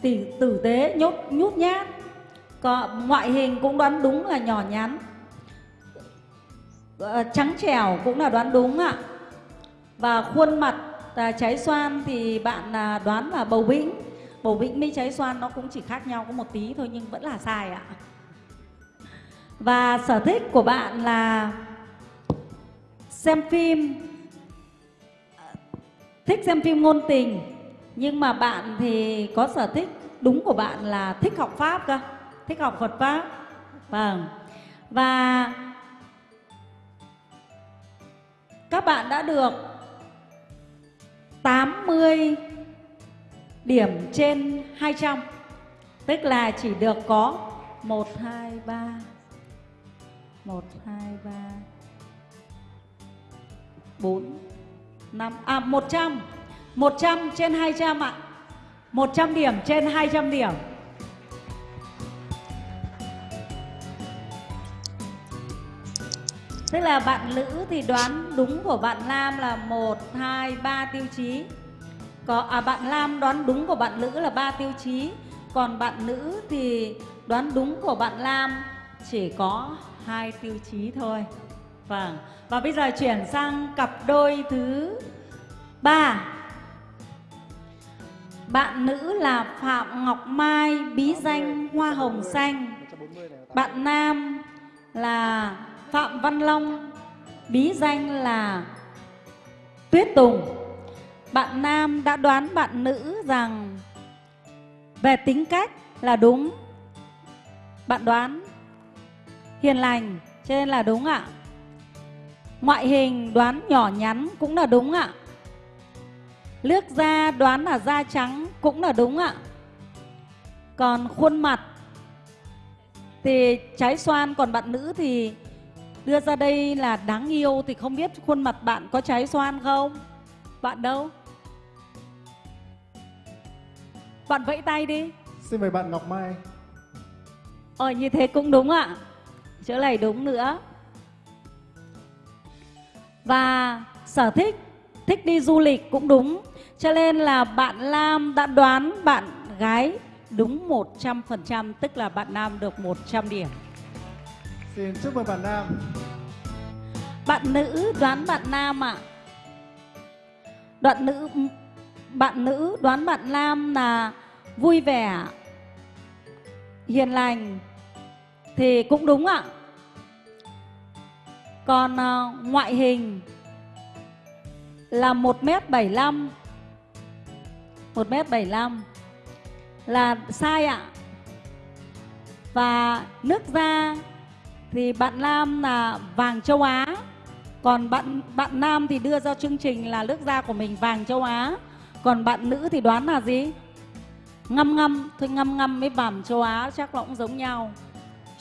Speaker 4: tỷ tử tế nhốt nhút nhát. Còn ngoại hình cũng đoán đúng là nhỏ nhắn. À, trắng trẻo cũng là đoán đúng ạ. Và khuôn mặt Ờ, à, trái xoan thì bạn à, đoán là bầu bĩnh bầu bĩnh với trái xoan nó cũng chỉ khác nhau có một tí thôi nhưng vẫn là sai ạ. Và sở thích của bạn là xem phim. Thích xem phim ngôn tình nhưng mà bạn thì có sở thích đúng của bạn là thích học pháp cơ thích học Phật pháp. Vâng. Và các bạn đã được 80 điểm trên 200 tức là chỉ được có 1 2 3 1 2 3 4 5 à 100 100 trên 200 ạ. 100 điểm trên 200 điểm. Tức là bạn nữ thì đoán đúng của bạn Lam là 1, 2, 3 tiêu chí. Có, à, Bạn Lam đoán đúng của bạn nữ là 3 tiêu chí. Còn bạn nữ thì đoán đúng của bạn Lam chỉ có hai tiêu chí thôi. Vâng. Và bây giờ chuyển sang cặp đôi thứ 3 Bạn nữ là Phạm Ngọc Mai bí danh Hoa Hồng Xanh. Bạn nam là Phạm Văn Long, bí danh là Tuyết Tùng. Bạn nam đã đoán bạn nữ rằng về tính cách là đúng. Bạn đoán hiền lành, cho nên là đúng ạ. Ngoại hình đoán nhỏ nhắn cũng là đúng ạ. Nước da đoán là da trắng cũng là đúng ạ. Còn khuôn mặt thì trái xoan, còn bạn nữ thì đưa ra đây là đáng yêu thì không biết khuôn mặt bạn có trái xoan không? Bạn đâu? Bạn vẫy tay đi.
Speaker 1: Xin mời bạn Ngọc Mai.
Speaker 4: Ờ như thế cũng đúng ạ. Chỗ này đúng nữa. Và sở thích, thích đi du lịch cũng đúng. Cho nên là bạn Lam đã đoán bạn gái đúng 100%, tức là bạn Nam được 100 điểm.
Speaker 1: Xin chúc mừng bạn Nam.
Speaker 4: Bạn nữ đoán bạn Nam ạ. À. Đoạn nữ bạn nữ đoán bạn Nam là vui vẻ, hiền lành thì cũng đúng ạ. Còn ờ, ngoại hình là 1m75 1m75 là sai ạ. Và nước da thì bạn Nam là vàng châu Á. Còn bạn bạn nam thì đưa ra chương trình là nước da của mình vàng châu Á. Còn bạn nữ thì đoán là gì? Ngâm ngâm, thôi ngâm ngâm với vàng châu Á chắc là cũng giống nhau.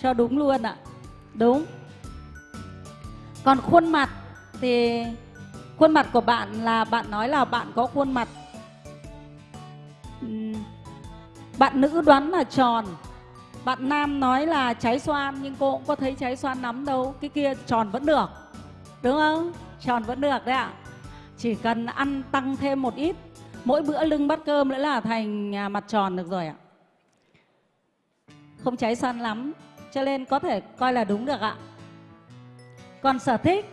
Speaker 4: Cho đúng luôn ạ. Đúng. Còn khuôn mặt thì khuôn mặt của bạn là bạn nói là bạn có khuôn mặt bạn nữ đoán là tròn bạn nam nói là trái xoan, nhưng cô cũng có thấy trái xoan lắm đâu. Cái kia tròn vẫn được, đúng không? Tròn vẫn được đấy ạ. Chỉ cần ăn tăng thêm một ít, mỗi bữa lưng bát cơm nữa là thành à, mặt tròn được rồi ạ. Không trái xoan lắm, cho nên có thể coi là đúng được ạ. Còn sở thích?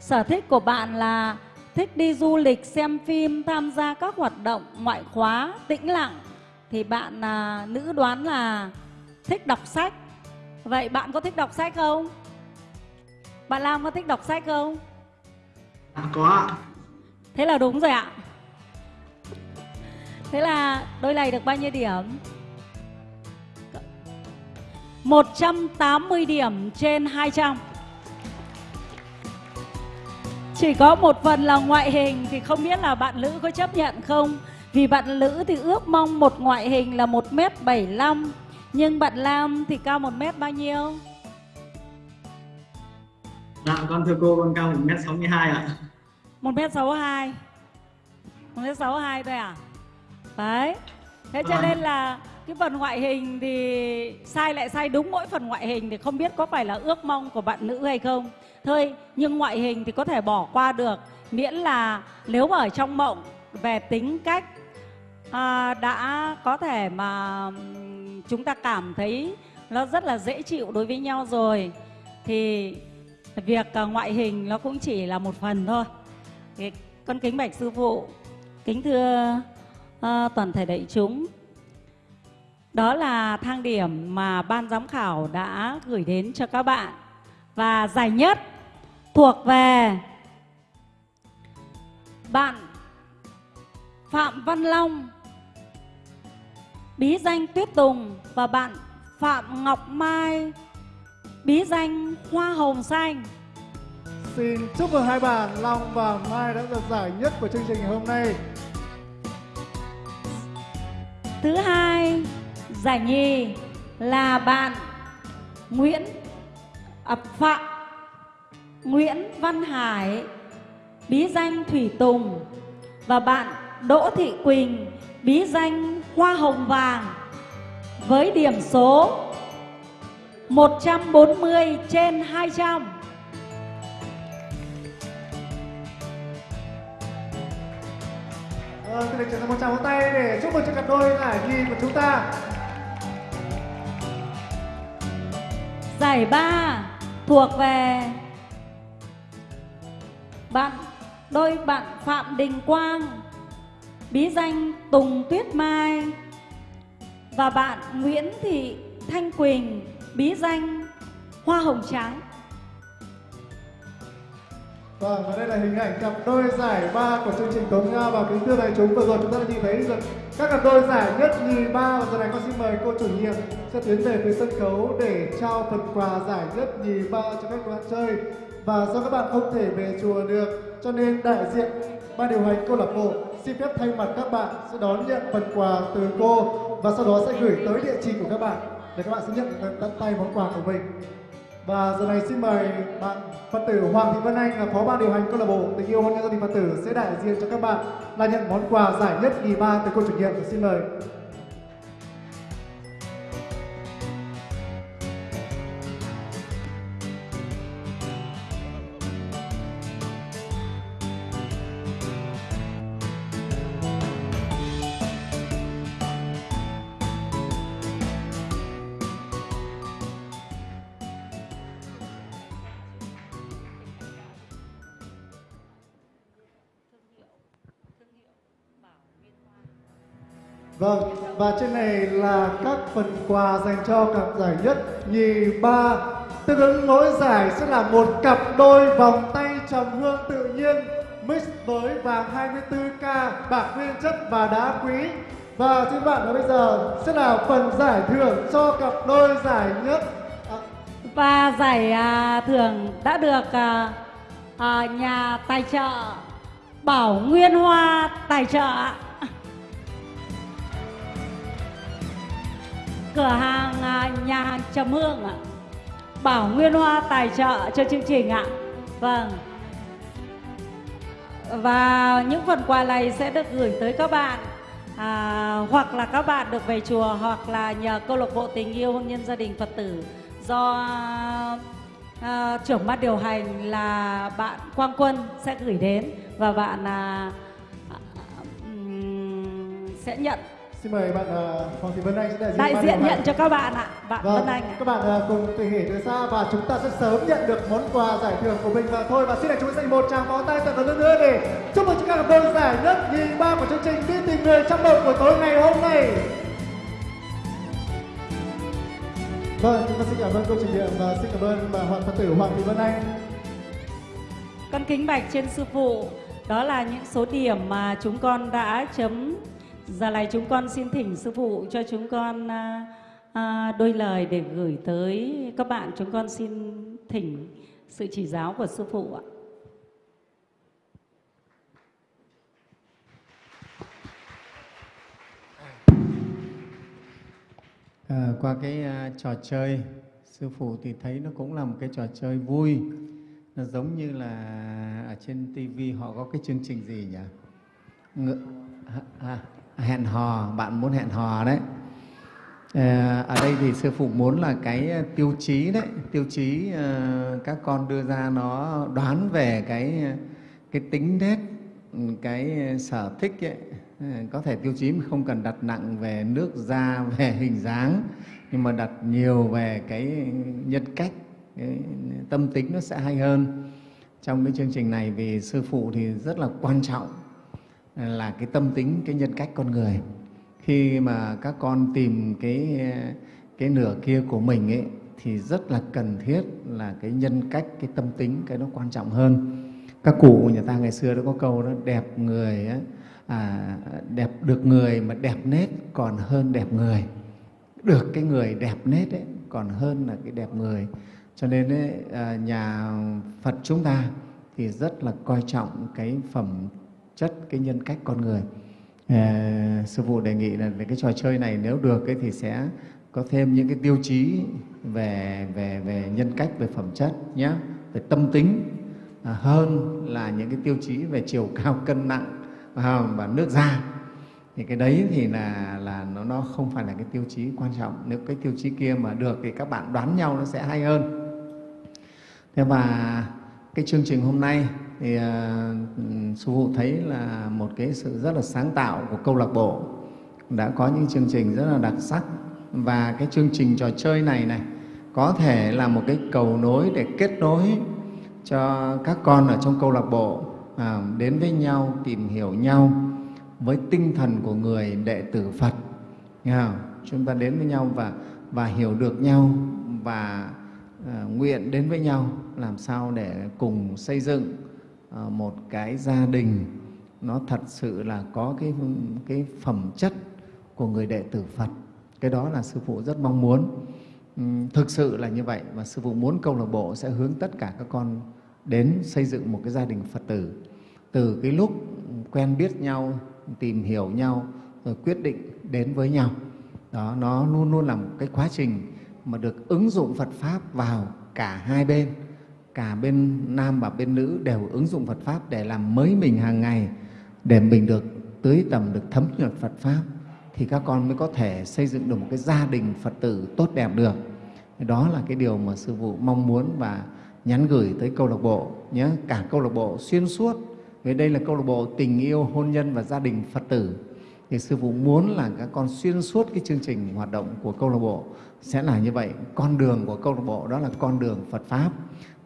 Speaker 4: Sở thích của bạn là thích đi du lịch, xem phim, tham gia các hoạt động ngoại khóa, tĩnh lặng thì bạn à, nữ đoán là thích đọc sách. Vậy bạn có thích đọc sách không? Bạn lam có thích đọc sách không?
Speaker 19: À, có ạ.
Speaker 4: thế là đúng rồi ạ. Thế là đôi này được bao nhiêu điểm? 180 điểm trên 200 Chỉ có một phần là ngoại hình thì không biết là bạn nữ có chấp nhận không Vì bạn nữ thì ước mong một ngoại hình là 1m75 Nhưng bạn Lam thì cao 1m bao nhiêu?
Speaker 19: Dạ con thưa cô con cao 1m62 ạ.
Speaker 4: 1m62 1m62 thôi à? Đấy Thế cho
Speaker 19: Vâng.
Speaker 4: nên là cái phần ngoại hình thì sai lại sai đúng mỗi phần ngoại hình thì không biết có phải là ước mong của bạn nữ hay không thôi nhưng ngoại hình thì có thể bỏ qua được miễn là nếu mà ở trong mộng về tính cách à, đã có thể mà chúng ta cảm thấy nó rất là dễ chịu đối với nhau rồi. Thì việc ờ, ngoại hình nó cũng chỉ là một phần thôi. Thì con kính bạch sư phụ kính thưa à, toàn thể đại chúng. Đó là thang điểm mà ban giám khảo đã gửi đến cho các bạn. Và giải nhất thuộc về bạn Phạm Văn Long bí danh Tuyết Tùng và bạn Phạm Ngọc Mai bí danh Hoa Hồng Xanh.
Speaker 1: Xin chúc mừng hai bạn Long và Mai đã giành giải nhất của chương trình ngày hôm nay.
Speaker 4: Thứ hai, giải nhì là bạn Nguyễn à, Phạm Nguyễn Văn Hải bí danh Thủy Tùng và bạn Đỗ Thị Quỳnh bí danh Hoa Hồng Vàng với điểm số 140 trên 200.
Speaker 1: Vâng, xin được chuyển sang một tràng vỗ tay để chúc mừng cho cặp đôi giải nhì của chúng ta.
Speaker 4: Giải ba thuộc về bạn đôi bạn Phạm Đình Quang bí danh Tùng Tuyết Mai. Và bạn Nguyễn Thị Thanh Quỳnh, bí danh Hoa Hồng Trắng.
Speaker 1: Vâng, và đây là hình ảnh cặp đôi giải ba của chương trình Tống Nga và kính thưa đại chúng. Vừa rồi chúng ta đã nhìn thấy được các cặp đôi giải nhất nhì ba. Và giờ này con xin mời cô chủ nhiệm sẽ tiến về phía sân khấu để trao phần quà giải nhất nhì ba cho các bạn chơi. Và do các bạn không thể về chùa được cho nên đại diện ban điều hành câu lạc bộ xin phép thay mặt các bạn sẽ đón nhận phần quà từ cô và sau đó sẽ gửi tới địa chỉ của các bạn để các bạn sẽ nhận tận tay món quà của mình và giờ này xin mời bạn Phật tử Hoàng Thị Vân Anh là phó ban điều hành câu lạc bộ tình yêu hôn nhân gia đình Phật tử sẽ đại diện cho các bạn là nhận món quà giải nhất kỳ ba từ cô chủ nhiệm. Xin mời. Vâng, và trên này là các phần quà dành cho cặp giải nhất, nhì, ba. Tương ứng mỗi giải sẽ là một cặp đôi vòng tay trầm hương tự nhiên mix với vàng 24K, bạc nguyên chất và đá quý. Và xin bạn là bây giờ sẽ là phần giải thưởng cho cặp đôi giải nhất. À,
Speaker 4: Và giải à, thưởng đã được à, à, nhà tài trợ Bảo Nguyên Hoa tài trợ cửa hàng à, nhà hàng Trầm Hương ạ. Bảo Nguyên Hoa tài trợ cho chương trình ạ. Vâng. Và những phần quà này sẽ được gửi tới các bạn à, hoặc là các bạn được về chùa hoặc là nhờ câu lạc bộ tình yêu hôn nhân gia đình Phật tử do à, trưởng ban điều hành là bạn Quang Quân sẽ gửi đến và bạn à, à sẽ nhận
Speaker 1: xin mời bạn uh, Hoàng Thị Vân Anh sẽ đại diện,
Speaker 4: đại nhận cho các bạn ạ. Bạn
Speaker 1: Vâng,
Speaker 4: Vân Anh ạ.
Speaker 1: các bạn uh, cùng thể hiện từ xa và chúng ta sẽ sớm nhận được món quà giải thưởng của mình và thôi và xin để chúng ta dành một tràng pháo tay thật lớn nữa để chúc mừng các cặp đôi giải nhất nhì ba của chương trình đi tìm người trong mộng của tối ngày hôm nay. Vâng, chúng ta xin cảm ơn cô chủ nhiệm và xin cảm ơn bà Hoàng Phật tử Hoàng Thị Vân Anh.
Speaker 4: Con kính bạch trên sư phụ, đó là những số điểm mà chúng con đã chấm. Dạ Giờ này chúng con xin thỉnh sư phụ cho chúng con à, à, đôi lời để gửi tới các bạn. Chúng con xin thỉnh sự chỉ giáo của sư phụ ạ.
Speaker 12: À, qua cái à, trò chơi sư phụ thì thấy nó cũng là một cái trò chơi vui nó giống như là ở trên tivi họ có cái chương trình gì nhỉ Ngự, à, à, hẹn hò bạn muốn hẹn hò đấy. Ờ, ở đây thì sư phụ muốn là cái tiêu chí đấy tiêu chí ờ, các con đưa ra nó đoán về cái cái tính nết ừ, cái sở thích ấy, ờ, có thể tiêu chí không cần đặt nặng về nước da <laughs> về hình dáng nhưng mà đặt nhiều về cái nhân cách cái tâm tính nó sẽ hay hơn. Trong cái chương trình này vì sư phụ thì rất là quan trọng là cái tâm tính cái nhân cách con người. Khi mà các con tìm cái cái nửa kia của mình ấy thì rất là cần thiết là cái nhân cách cái tâm tính cái nó quan trọng hơn. Các cụ nhà ta ngày xưa đã có câu đó đẹp người ấy, à, đẹp được người mà đẹp nết còn hơn đẹp người. Được cái người đẹp nết ấy còn hơn là cái đẹp người. Cho nên ấy, à, nhà Phật chúng ta thì rất là coi trọng cái phẩm chất cái nhân cách con người. À, sư phụ đề nghị là về cái trò chơi này nếu được ấy, thì sẽ có thêm những cái tiêu chí về về về nhân cách về phẩm chất nhé về tâm tính. À, hơn là những cái tiêu chí về chiều <laughs> cao cân nặng à, và nước da. Thì cái đấy thì là là nó nó không phải là cái tiêu chí quan trọng. Nếu cái tiêu chí kia mà được thì các bạn đoán nhau nó sẽ hay hơn. Thế và cái chương trình hôm nay thì uh, sư phụ thấy là một cái sự rất là sáng tạo của câu lạc bộ đã có những chương trình rất là đặc sắc và cái chương trình trò chơi này này có thể là một cái cầu nối để kết nối cho các con ở trong câu lạc bộ à, đến với nhau tìm hiểu nhau với tinh thần của người đệ tử Phật nghe không? chúng ta đến với nhau và và hiểu được nhau và à, nguyện đến với nhau làm sao để cùng xây dựng Ờ, một cái gia đình nó thật sự là có cái cái phẩm chất của người đệ tử Phật. Cái đó là sư phụ rất mong muốn. Ừ, thực sự là như vậy và sư phụ muốn câu lạc bộ sẽ hướng tất cả các con đến xây dựng một cái gia đình Phật tử từ cái lúc quen biết nhau, tìm hiểu nhau rồi quyết định đến với nhau. Đó, nó luôn luôn là một cái quá trình mà được ứng dụng Phật Pháp vào cả hai bên, cả bên nam và bên nữ đều ứng dụng Phật Pháp để làm mới mình hàng ngày, để mình được tưới tầm, được thấm nhuận Phật Pháp thì các con mới có thể xây dựng được một cái gia đình Phật tử tốt đẹp được. Đó là cái điều mà sư phụ mong muốn và nhắn gửi tới câu lạc bộ nhé, cả câu lạc bộ xuyên suốt. Vì đây là câu lạc bộ tình yêu, hôn nhân và gia đình Phật tử. Thì sư phụ muốn là các con xuyên suốt cái chương trình hoạt động của câu lạc bộ sẽ là như vậy. Con đường của câu lạc bộ đó là con đường Phật pháp.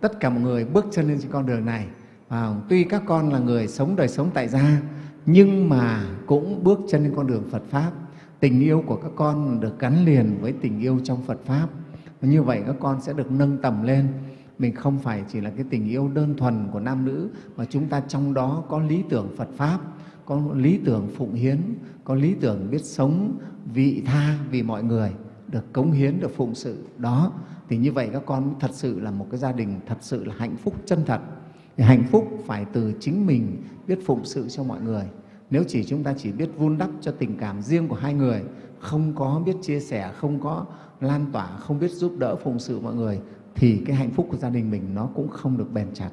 Speaker 12: Tất cả mọi người bước chân lên trên con đường này. Và tuy các con là người sống đời sống tại gia nhưng mà cũng bước chân lên con đường Phật pháp. Tình yêu của các con được gắn liền với tình yêu trong Phật pháp. Như vậy các con sẽ được nâng tầm lên mình không phải chỉ là cái tình yêu đơn thuần của nam nữ mà chúng ta trong đó có lý tưởng Phật pháp, có lý tưởng phụng hiến, có lý tưởng biết sống vị tha vì mọi người, được cống hiến, được phụng sự. Đó, thì như vậy các con thật sự là một cái gia đình thật sự là hạnh phúc chân thật. Thì hạnh phúc phải từ chính mình biết phụng sự cho mọi người. Nếu chỉ chúng ta chỉ biết vun đắp cho tình cảm riêng của hai người, không có biết chia sẻ, không có lan tỏa, không biết giúp đỡ phụng sự mọi người thì cái hạnh phúc của gia đình mình nó cũng không được bền chặt.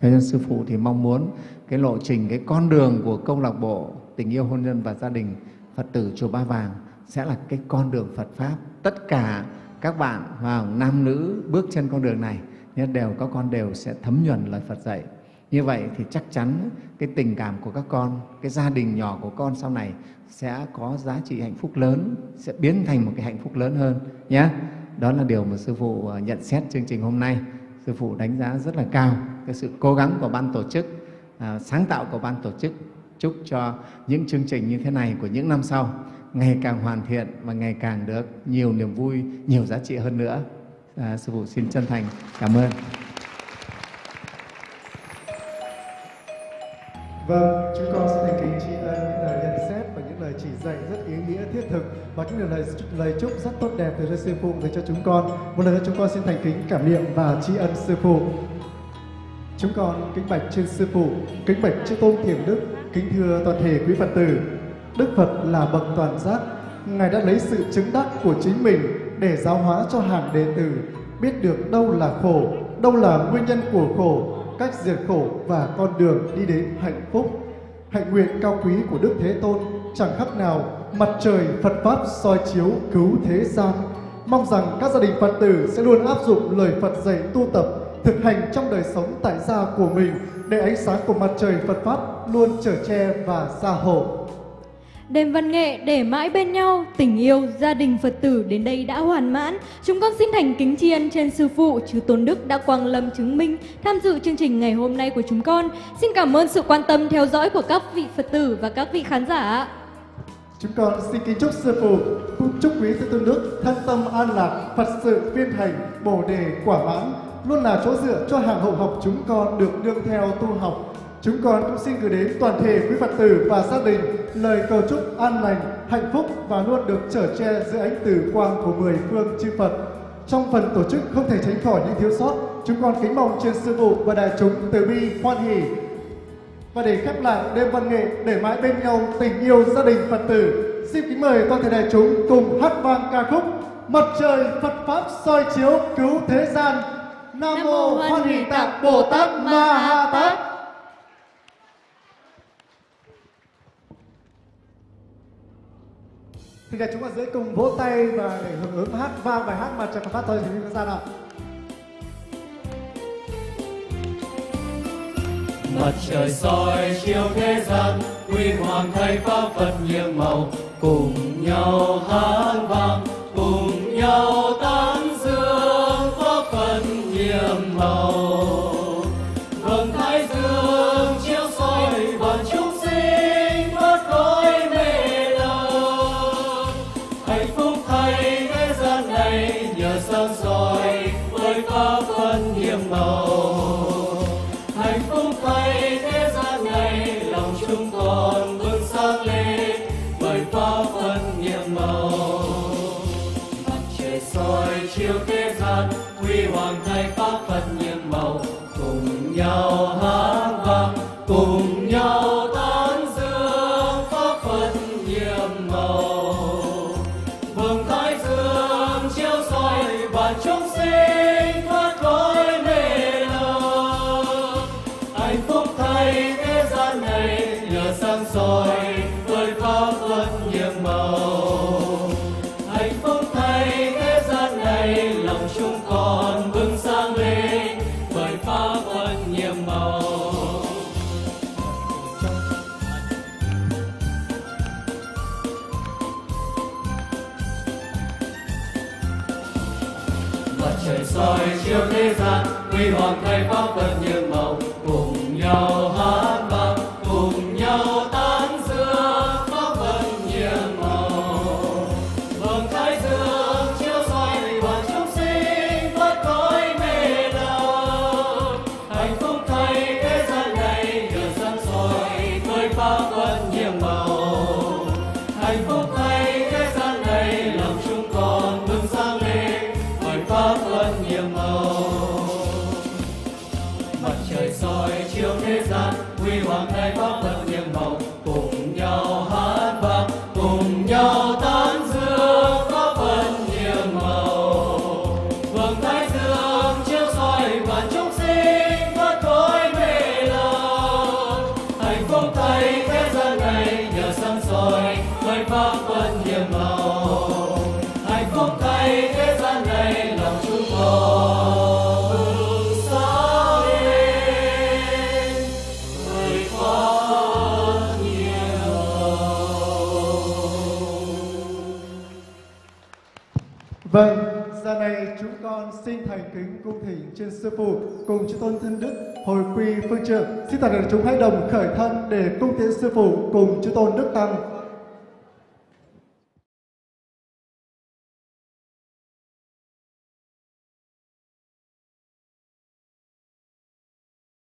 Speaker 12: Thế nên Sư Phụ thì mong muốn cái lộ trình, cái con đường của câu lạc bộ tình yêu hôn nhân và gia đình Phật tử Chùa Ba Vàng sẽ là cái con đường Phật Pháp. Tất cả các bạn vào nam nữ bước trên con đường này đều các con đều sẽ thấm nhuần lời Phật dạy. Như vậy thì chắc chắn cái tình cảm của các con, cái gia đình nhỏ của con sau này sẽ có giá trị hạnh phúc lớn, sẽ biến thành một cái hạnh phúc lớn hơn nhé. Đó là điều mà Sư Phụ ờ, nhận xét chương trình hôm nay. Sư Phụ đánh giá rất là cao cái sự cố gắng của ban tổ chức, à, sáng tạo của ban tổ chức. Chúc cho những chương trình như thế này của những năm sau ngày càng hoàn thiện và ngày càng được nhiều niềm vui, nhiều giá trị hơn nữa. À, Sư Phụ xin chân thành cảm ơn.
Speaker 1: Vâng, chúng con xin thành kính tri ân những lời nhận xét và những lời chỉ dạy rất ý nghĩa thiết thực và những lời lời chúc rất tốt đẹp từ sư phụ dành cho chúng con. Một lần nữa chúng con xin thành kính cảm niệm và tri ân sư phụ. Chúng con kính bạch trên sư phụ, kính bạch chư tôn thiền đức, kính thưa toàn thể quý Phật tử. Đức Phật là bậc toàn giác, Ngài đã lấy sự chứng đắc của chính mình để giáo hóa cho hàng đệ tử biết được đâu là khổ, đâu là nguyên nhân của khổ, cách diệt khổ và con đường đi đến hạnh phúc. Hạnh nguyện cao quý của Đức Thế Tôn chẳng khác nào mặt trời Phật Pháp soi chiếu cứu thế gian. Mong rằng các gia đình Phật tử sẽ luôn áp dụng lời Phật dạy tu tập, thực hành trong đời sống tại gia của mình để ánh sáng của mặt trời Phật Pháp luôn trở che và gia hộ.
Speaker 2: Đêm văn nghệ để mãi bên nhau, tình yêu, gia đình Phật tử đến đây đã hoàn mãn. Chúng con xin thành kính tri ân trên Sư Phụ, Chư Tôn Đức đã quang lâm chứng minh tham dự chương trình ngày hôm nay của chúng con. Xin cảm ơn sự quan tâm theo dõi của các vị Phật tử và các vị khán giả.
Speaker 1: Chúng con xin kính chúc Sư Phụ, chúc quý Sư Tôn Đức thân tâm an lạc, Phật sự viên thành bồ đề quả mãn, luôn là chỗ dựa cho hàng hậu học chúng con được đương theo tu học Chúng con cũng xin gửi đến toàn thể quý Phật tử và gia đình lời cầu chúc an lành, hạnh phúc và luôn được trở che dưới ánh tử quang của mười phương chư Phật. Trong phần tổ chức không thể tránh khỏi những thiếu sót, chúng con kính mong trên sư phụ và đại chúng từ bi hoan hỷ. Và để khép lại đêm văn nghệ để mãi bên nhau tình yêu gia đình Phật tử, xin kính mời toàn thể đại chúng cùng hát vang ca khúc Mặt trời Phật Pháp soi chiếu cứu thế gian. Nam mô Hoan Hỷ Tạng Bồ Tát Ma Ha Tát. Xin là chúng ta dưới cùng vỗ tay và để hưởng ứng hát vang bài hát mặt trời phát thôi thì chúng ta nào.
Speaker 13: Mặt trời soi chiếu thế gian, huy hoàng thay pháp phật nhiệm màu. Cùng nhau hát vang, cùng nhau tán dương pháp phật nhiệm màu.
Speaker 1: sư phụ cùng chư tôn thân đức, hồi quy phương trượng xin toàn thể chúng hãy đồng khởi thân để cung tiến sư phụ cùng chư tôn đức tăng.